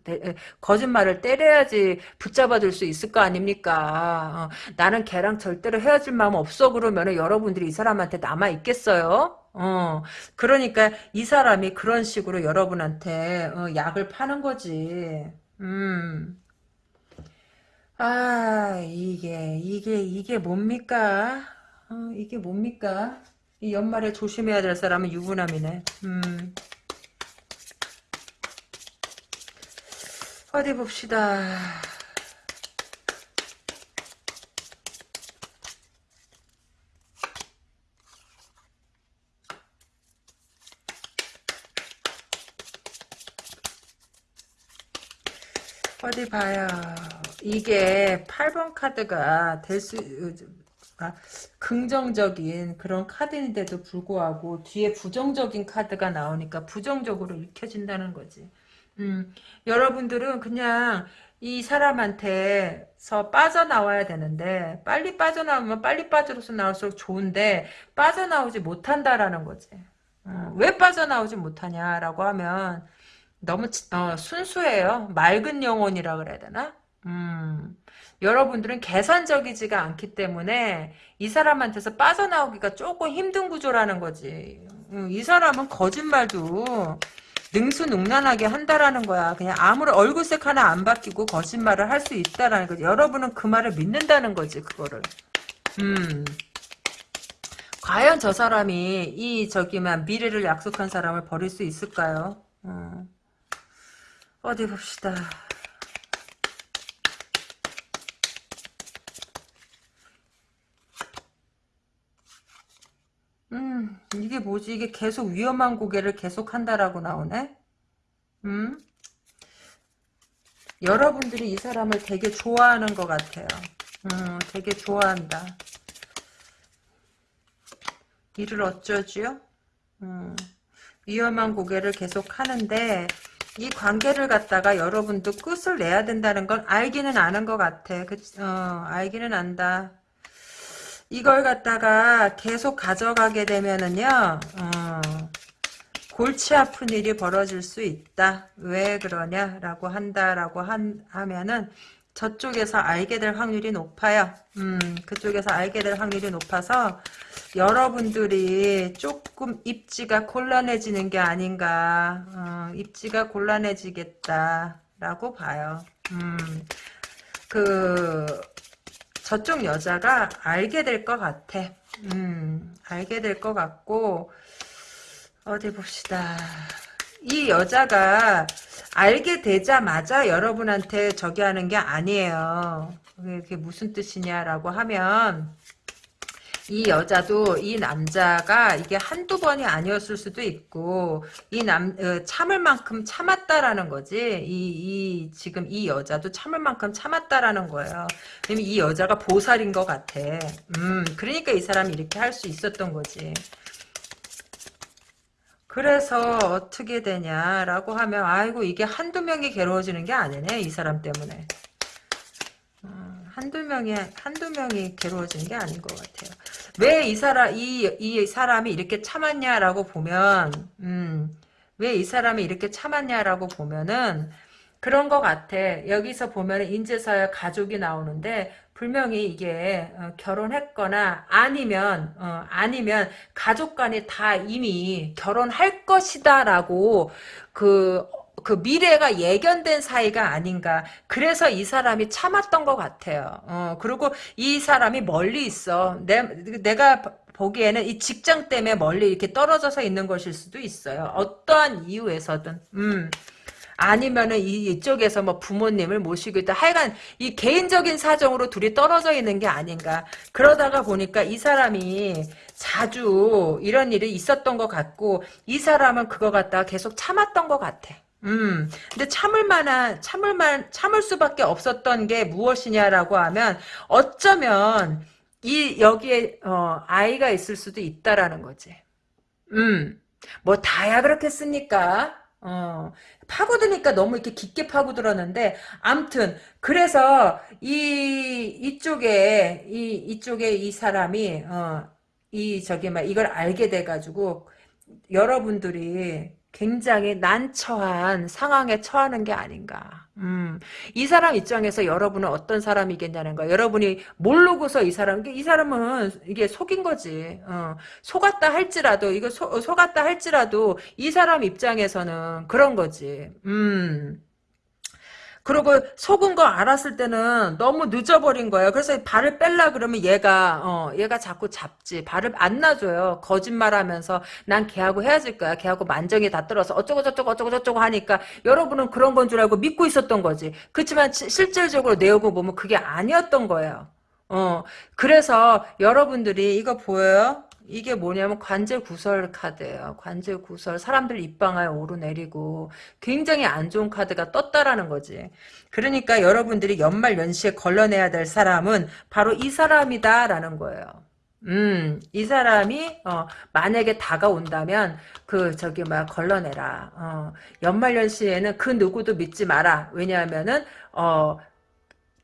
거짓말을 때려야지 붙잡아둘 수 있을 거 아닙니까? 어, 나는 걔랑 절대로 헤어질 마음 없어. 그러면 여러분들이 이 사람한테 남아 있겠어요? 어 그러니까 이 사람이 그런 식으로 여러분한테 어, 약을 파는 거지. 음 아, 이게, 이게, 이게 뭡니까? 어, 이게 뭡니까? 이 연말에 조심해야 될 사람은 유부남이네. 음. 어디 봅시다. 어디 봐요. 이게 8번 카드가 될 수, 아, 긍정적인 그런 카드인데도 불구하고 뒤에 부정적인 카드가 나오니까 부정적으로 읽혀진다는 거지. 음, 여러분들은 그냥 이 사람한테서 빠져나와야 되는데 빨리 빠져나오면 빨리 빠져서 나올수록 좋은데 빠져나오지 못한다라는 거지. 어, 왜 빠져나오지 못하냐라고 하면 너무 어, 순수해요. 맑은 영혼이라 그래야 되나? 음, 여러분들은 계산적이지가 않기 때문에 이 사람한테서 빠져나오기가 조금 힘든 구조라는 거지. 음, 이 사람은 거짓말도 능수능란하게 한다라는 거야. 그냥 아무런 얼굴색 하나 안 바뀌고 거짓말을 할 수 있다라는 거지. 여러분은 그 말을 믿는다는 거지, 그거를. 음. 과연 저 사람이 이 저기만 미래를 약속한 사람을 버릴 수 있을까요? 어. 어디 봅시다. 음, 이게 뭐지? 이게 계속 위험한 고개를 계속 한다라고 나오네? 음? 여러분들이 이 사람을 되게 좋아하는 것 같아요. 음, 되게 좋아한다. 이를 어쩌지요? 음, 위험한 고개를 계속 하는데 이 관계를 갖다가 여러분도 끝을 내야 된다는 건 알기는 아는 것 같아. 그, 어, 알기는 안다. 이걸 갖다가 계속 가져가게 되면은요, 어, 골치 아픈 일이 벌어질 수 있다. 왜 그러냐라고 한다라고 한, 하면은 저쪽에서 알게 될 확률이 높아요. 음, 그쪽에서 알게 될 확률이 높아서 여러분들이 조금 입지가 곤란해지는 게 아닌가. 어, 입지가 곤란해지겠다라고 봐요. 음, 그 저쪽 여자가 알게 될 것 같아. 음, 알게 될 것 같고, 어디 봅시다. 이 여자가 알게 되자마자 여러분한테 저기 하는 게 아니에요. 그게 무슨 뜻이냐라고 하면, 이 여자도 이 남자가 이게 한두 번이 아니었을 수도 있고 이남 어, 참을 만큼 참았다라는 거지. 이, 이 지금 이 여자도 참을 만큼 참았다라는 거예요. 왜냐면 이 여자가 보살인 것 같아. 음 그러니까 이 사람이 이렇게 할 수 있었던 거지 그래서 어떻게 되냐라고 하면 아이고 이게 한두 명이 괴로워지는 게 아니네 이 사람 때문에 한두 명이 한두 명이 괴로워진 게 아닌 것 같아요. 왜 이 사람 이 이 사람이 이렇게 참았냐라고 보면 음, 왜 이 사람이 이렇게 참았냐라고 보면은 그런 것 같아. 여기서 보면 인제서야 가족이 나오는데 분명히 이게 어, 결혼했거나 아니면 어, 아니면 가족 간에 다 이미 결혼할 것이다라고 그그 미래가 예견된 사이가 아닌가. 그래서 이 사람이 참았던 것 같아요. 어, 그리고 이 사람이 멀리 있어. 내, 내가 보기에는 이 직장 때문에 멀리 이렇게 떨어져서 있는 것일 수도 있어요. 어떠한 이유에서든. 음. 아니면은 이, 이쪽에서 뭐 부모님을 모시고 있다. 하여간 이 개인적인 사정으로 둘이 떨어져 있는 게 아닌가. 그러다가 보니까 이 사람이 자주 이런 일이 있었던 것 같고 이 사람은 그거 갖다가 계속 참았던 것 같아. 음, 근데 참을 만한, 참을 만, 참을 수밖에 없었던 게 무엇이냐라고 하면, 어쩌면, 이, 여기에, 어, 아이가 있을 수도 있다라는 거지. 음, 뭐, 다야 그렇겠습니까? 어, 파고드니까 너무 이렇게 깊게 파고들었는데, 암튼, 그래서, 이, 이쪽에, 이, 이쪽에 이 사람이, 어, 이, 저기, 막, 이걸 알게 돼가지고, 여러분들이 굉장히 난처한 상황에 처하는 게 아닌가. 음, 이 사람 입장에서 여러분은 어떤 사람이겠냐는 거야. 여러분이 모르고서 이 사람, 이 사람은 이게 속인 거지. 어, 속았다 할지라도, 이거 소, 속았다 할지라도 이 사람 입장에서는 그런 거지. 음. 그리고 속은 거 알았을 때는 너무 늦어버린 거예요. 그래서 발을 뺄라 그러면 얘가 어 얘가 자꾸 잡지. 발을 안 놔줘요. 거짓말하면서 난 걔하고 헤어질 거야. 걔하고 만정이 다 떨어서 어쩌고 저쩌고 어쩌고 저쩌고 하니까 여러분은 그런 건 줄 알고 믿고 있었던 거지. 그렇지만 실질적으로 내용을 보면 그게 아니었던 거예요. 어 그래서 여러분들이 이거 보여요? 이게 뭐냐면 관제 구설 카드예요. 관제 구설. 사람들 입방아에 오르내리고 굉장히 안 좋은 카드가 떴다라는 거지. 그러니까 여러분들이 연말 연시에 걸러내야 될 사람은 바로 이 사람이다라는 거예요. 음, 이 사람이, 어, 만약에 다가온다면, 그, 저기, 막, 걸러내라. 어, 연말연시에는 그 누구도 믿지 마라. 왜냐하면은, 어,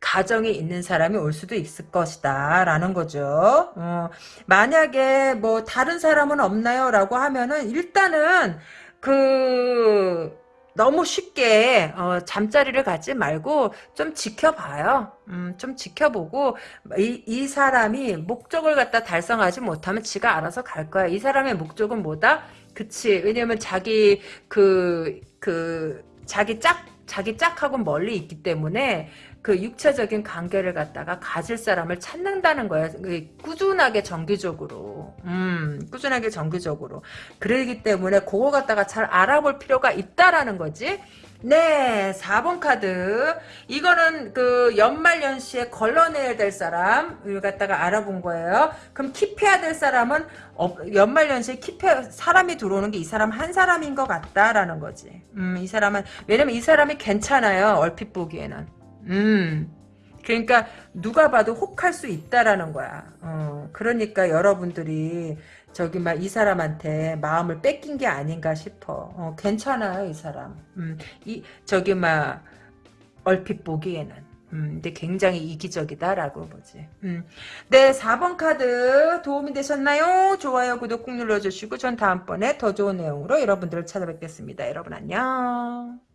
가정이 있는 사람이 올 수도 있을 것이다 라는 거죠. 어, 만약에 뭐 다른 사람은 없나요? 라고 하면은 일단은 그 너무 쉽게 어, 잠자리를 갖지 말고 좀 지켜봐요. 음, 좀 지켜보고 이, 이 사람이 목적을 갖다 달성하지 못하면 지가 알아서 갈 거야. 이 사람의 목적은 뭐다? 그치. 왜냐면 자기 그 그 자기 짝 자기 짝하고 멀리 있기 때문에 그 육체적인 관계를 갖다가 가질 사람을 찾는다는 거예요. 그 꾸준하게 정기적으로. 음, 꾸준하게 정기적으로. 그러기 때문에 그거 갖다가 잘 알아볼 필요가 있다라는 거지. 네, 4번 카드. 이거는 그 연말연시에 걸러내야 될 사람을 갖다가 알아본 거예요. 그럼 킵해야 될 사람은 연말연시에 킵해 사람이 들어오는 게 이 사람 한 사람인 것 같다라는 거지. 음, 이 사람은 왜냐면 이 사람이 괜찮아요. 얼핏 보기에는. 음. 그러니까 누가 봐도 혹할 수 있다라는 거야. 어, 그러니까 여러분들이 저기 막 이 사람한테 마음을 뺏긴 게 아닌가 싶어. 어, 괜찮아요, 이 사람. 음, 이 저기 막 얼핏 보기에는. 음, 근데 굉장히 이기적이다라고 보지. 음. 네, 4번 카드 도움이 되셨나요? 좋아요, 구독 꾹 눌러주시고 전 다음번에 더 좋은 내용으로 여러분들을 찾아뵙겠습니다. 여러분 안녕.